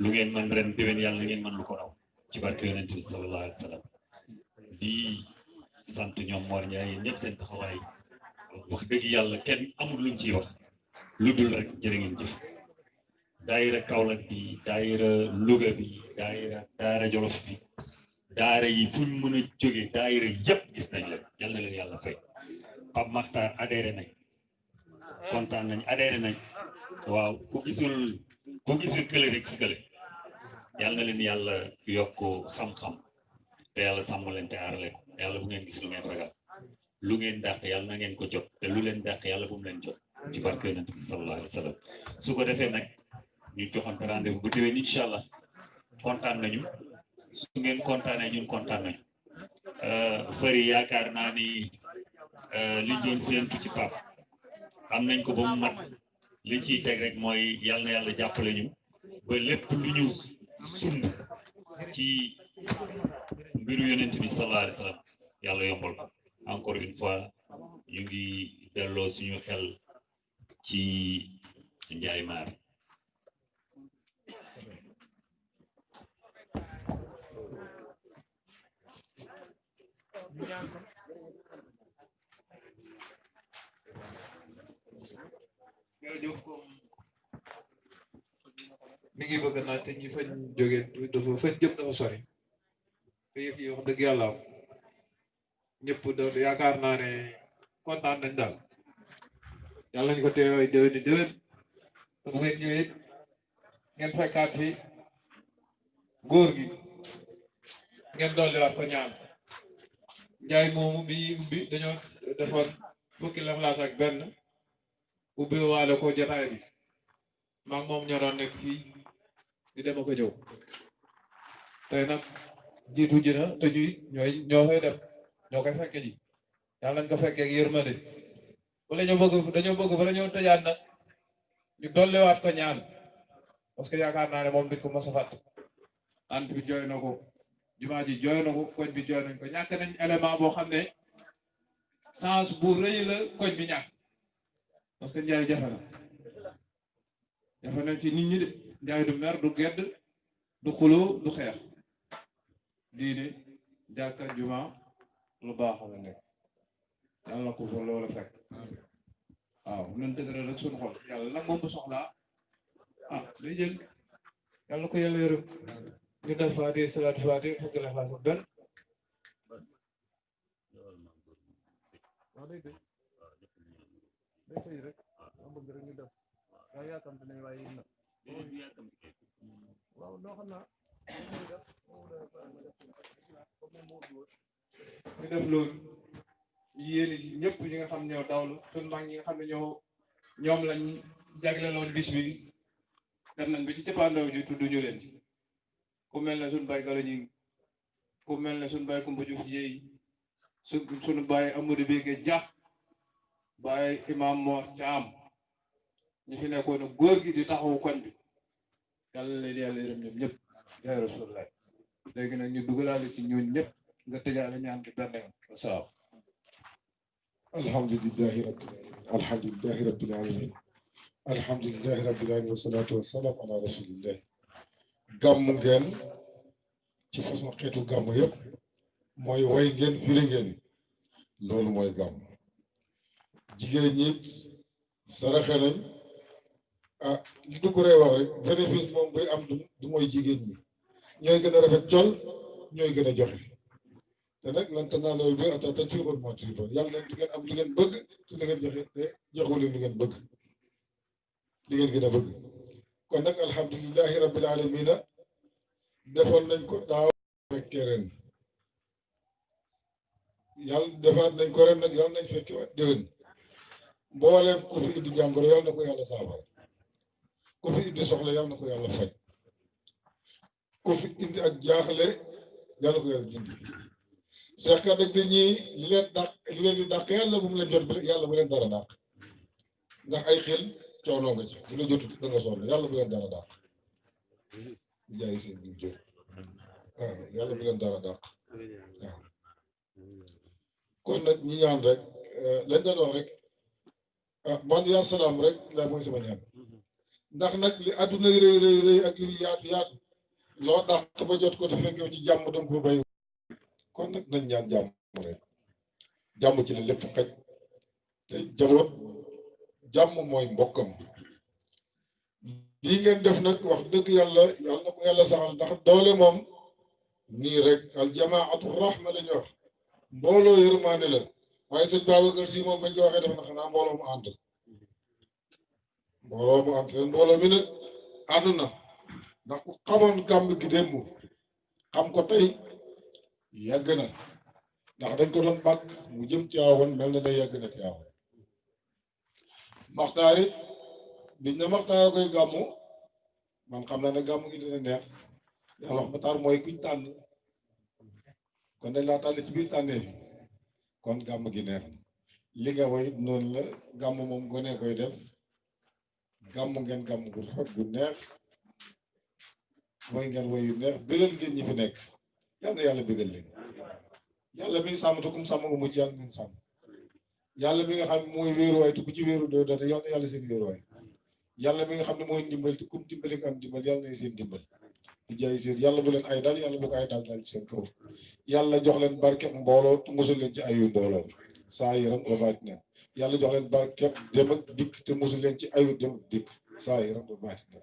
Lu ngeen mën ren déwén yàlla na ngeen mën lu ko raw. Ci barke sallallahu alayhi di sant ñoom Mor Ndiaye ñëpp seen taxawaay. Wax dëgg yàlla kenn amul luñ ciy wax. Lu rek jërë ngeen jëf. Daayira bi daayira Louga bi daayira daara Jolof bi daara yi fu ñu mën a jóge daayira yëpp gis nañ leen. Yal leen yàlla fay. Pape Makhtar adhéré nañ. Kontaan nañ adhéré nañ. Waaw ku gisul ku gisul kële rek gis kële. Yal na leen yàlla yokk xam-xam. Te yàlla sàmm leen te aar leen. Yàlla bu ngeen gis lu ngeen ragal. Lu ngeen dàq yàlla na ngeen ko jot. Te lu leen dàq yàlla bu mu leen jot. Ci barke yonent bi sallallahu alayhi wa su ko defee nag ñu joxante rendez-vous bu déwén incha allah. Nañu su ngeen kontaanee ñun kontaan nañu fëri yaakaar naa ni liñ doon séentu ci pap. Am nañ ko ba mu mat. Liñ ciy teg rek mooy yàlla na yàlla jàppale ñu ba lépp lu ñu sumb ci mbiru yonent bi sallallahu alayhi wa sallam yàlla yombal ko. Encore une fois ñu ngi delloo suñu xel ci Njaay Maar mi ngi bëgg naa te ñi fañ jóge dafa fañ jëm dafa sori te yëf yi wax dëgg yàlla ñëpp da yaakaar naa ne kontaan nañ daal yàlla nañ ko teewee déwén ni déwén te bu ngeen ñëwee ngeen fekkaat fi góor gi ngeen dolliwaat ko njaay moomu bi ubbi dañoo defoon fukki laflaas ak benn ubbi waale ko jotaay bi. Maag moom ñoo nekk fii di dem ko ñëw. Tey nag jiitu ji na te ñuy ñooy ñoo koy def ñoo koy fekke ji. Yàlla nañ ko fekkee ak yërmande. Wala ñu bëgg dañoo bëgg bala ñoo tëjaat nag ñu dolliwaat ko ñaan. Parce que yaakaar naa ne moom ko mos a fàtte. Ant bi jooy na ko jumaa ji jooy ko koñ bi jooy ko. Ñàkk nañ élément boo xam ne sens bu rëy la koñ bi ñàkk. Parce que njaay jafe na. Na ci nit ñi de. Njaay du mer du gedd du xuloo du xeex. Diine jàkka juma lu baax la nekk. Yàlla na ko fa loolu fekk. Waaw nan dëgëral rek suñu xol. Yàlla nag moom bu soxlaa. Ah day jël. Yàlla na ko yàlla yërëm day tëj rek ma bëgg rek ñu def waaw yaakamte nañ waaye yéen nag waaw noo xam naa ñu def loolu yéen ci ñëpp ñi nga xam ñoo dawlu suñ mag ñi nga xam ne ñoo ñoom lañ bis bi dem nañ ba ci ji tudd ñu leen ci Kumel na sunbai kala baay kumel na sun bay kumbu juf baay sun Juuf Jéy Beke Ja bay Imam mo cham ñi fi nekkoon góor gi di taxaw kon bi. Yalla leen yàlla yërëm ñoom ñep jaay rasulullah legi nag ñu dugalaale ci ñoon ñep nga tëjaale ñaan ci benn yoon wasalaam alhamdulillahi rabbil alamin alhamdulillahi rabbil alamin alhamdulillahi rabbil alamin wasalaatu wassalamu ala rasulillah gam ngeen ci façon xetu gàmmu yeb moy way ngeen firi ngeen. Loolu moy gam jigéen nit saraxe nañ. Ah li du ko wax rek bénéfice mom bay am du moy jigéen ñi. Ñoy gëna rafet col ñoy gëna joxe. Te nak lan tanaa loolu bi ata ta ci ko mo ci yàlla yalla du ngeen am lu ngeen bëgg ci da ngeen joxe te joxu leen lu ngeen bëgg. Li ngeen gën bëgg kon nag alhamdulilahi rabbil alamina defoon nañ ko daaw fekkee ren. Yàlla defaat nañ ko ren nag yàlla nañ fekke waat déwén. Mbooleem ku fi indi jàngoro yàlla na ko yàlla saafara. Ku fi indi soxla yàlla na ko yàlla faj. Ku fi indi ak jaaxle yàlla na ko yàlla dindi seex ka dëgg ñii li leen dàq li leen di dàq yàlla bu mu leen jot yàlla bu leen dara dàq. Ndax ay xel coono nga ci bu da yàlla bu leen dara dàq. Jaay yàlla bu dara dàq. Waaw. Kon nag ñu ñaan rek lañ doon wax rek ah man salaam rek laa mooy sama ñaan. Ndax nag li àdduna rëy rëy rëy ak li yaatu yaatu loo dàq ba jot ko te fekk ci jàmm danga ko bay kon nag nañ ñaan jàmm rek. Jàmm ci la lépp xaj. Te jaboot jàmm mooy mbokkam. Lii ngeen def nag wax dëgg yàlla yàlla na ko yàlla saxal ndax doole moom nii rek al jamaatu rahma la ñu wax. Mbooloo yërmaane la. Waaye sëñ Babacar Si moom bañ ko waxee def na xanaa mbooloo mu ànd. Mbooloo mu ànd te mbooloo mi nag ànd na. Ndax ku xamoon gi démb xam ko tey yàgg na. Ndax dañ ko doon bàkk mu jëm Tiwaawan mel na ne yàgg na Tiwaawan maxtaar it biñ na maxtaar koy gàmmu man xam naa ne gàmmu gi dina neex. Yàlla wax maxtaar kuñ tànn. Kon dañ laa tànn ci biir tànnee bi kon gàmm gi neex na. Li nga way noonu la. Gàmm moom gone koy def. Gàmm ngeen gàmm gu rafet gu neex. Way ngeen way yu neex. Bégal ngeen ñi fi na yàlla bégal leen. Yàlla mi te kum mucc yàlla nañ sàmm yàlla mi nga xam ne mooy wéeruwaay te ku ci wéeru doo doon yàlla yàlla seen wéeruwaay. Yàlla mi nga xam ne mooy ndimbal te kum dimbali nga am dimbal yàlla na seen dimbal di jaay seen yàlla bu leen ay daal yàlla bu ko ay daal daal ci seen kaw. Yàlla jox leen barkeb mbooloo te mosul ci ayu mbooloo. Saa yiram ba baati na yàlla jox leen barkeb dem ak dikk te mosul leen ci ayu dem ak dikk. Saa yiram ba baati na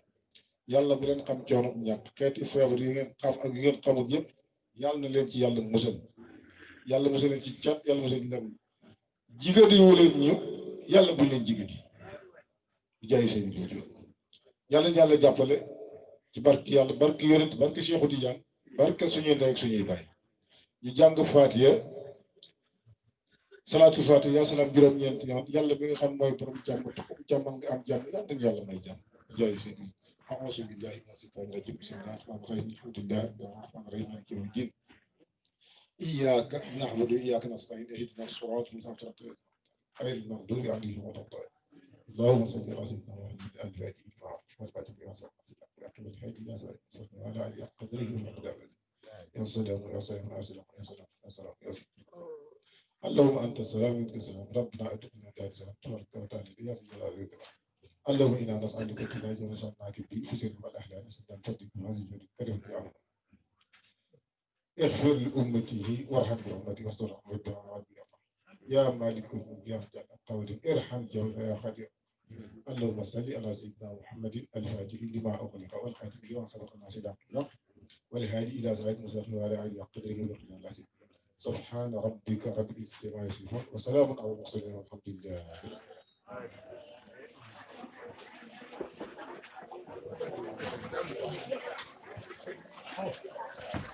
yàlla bu leen xam coono ñàkk xeeti feebar yi ngeen xam ak yu ngeen xamul yëpp yàlla na leen ci yàlla musal. Yàlla musal leen ci cat yàlla musal leen jigéen yi leen ñu yàlla buñ leen jigéen yi jaay seen i yàlla yàlla jàppale ci barke yàlla barke yonent barke Cheikhou Tidiane barke suñuy ndey ak suñuy baay ñu jàng Faatiha salaatu Faatiha yaa salaam juróom-ñeent yoon yàlla bi nga xam mooy borom jàmm te ku jàmm nga am jàmm yàlla nañu yàlla may jàmm jaay seen i أعوذ بالله من الشيطان الرجيم بسم الله الرحمن الرحيم الحمد لله الرحمن الرحيم مالك يوم الدين إياك نعبد وإياك نستعين اهدنا الصراط المستقيم. غير المغضوب عليهم ولا الضالين. اللهم صل على سيدنا محمد الفاتح لما والفاتح لما سبق وأكمل الهادي إلى المستقيم وعلى آله حق قدره ومقداره يا سلام يا سلام يا سلام يا سلام يا سلام يا سلام اللهم أنت السلام منك السلام. ربنا أدعنا دار السلام تبارك وتعالى. يا ذي الجلال اللهم إنا نسألك كل جل سناك بأسر والأحلام سدان تدك هذه الجود الكريم يا رب. اغفر لأمته وارحم بأمتي واستر رحمتها يا مالك الملك يا مجد القول ارحم جميع يا خدير اللهم صل على سيدنا محمد الفاتح لما أغلق والخاتم لما سبق الناس إلى الحق والهادي إلى صراط المستقيم وعلى آله قدره ومقداره العظيم سبحان ربك رب العزة عما يصفون وسلام على المرسلين والحمد لله.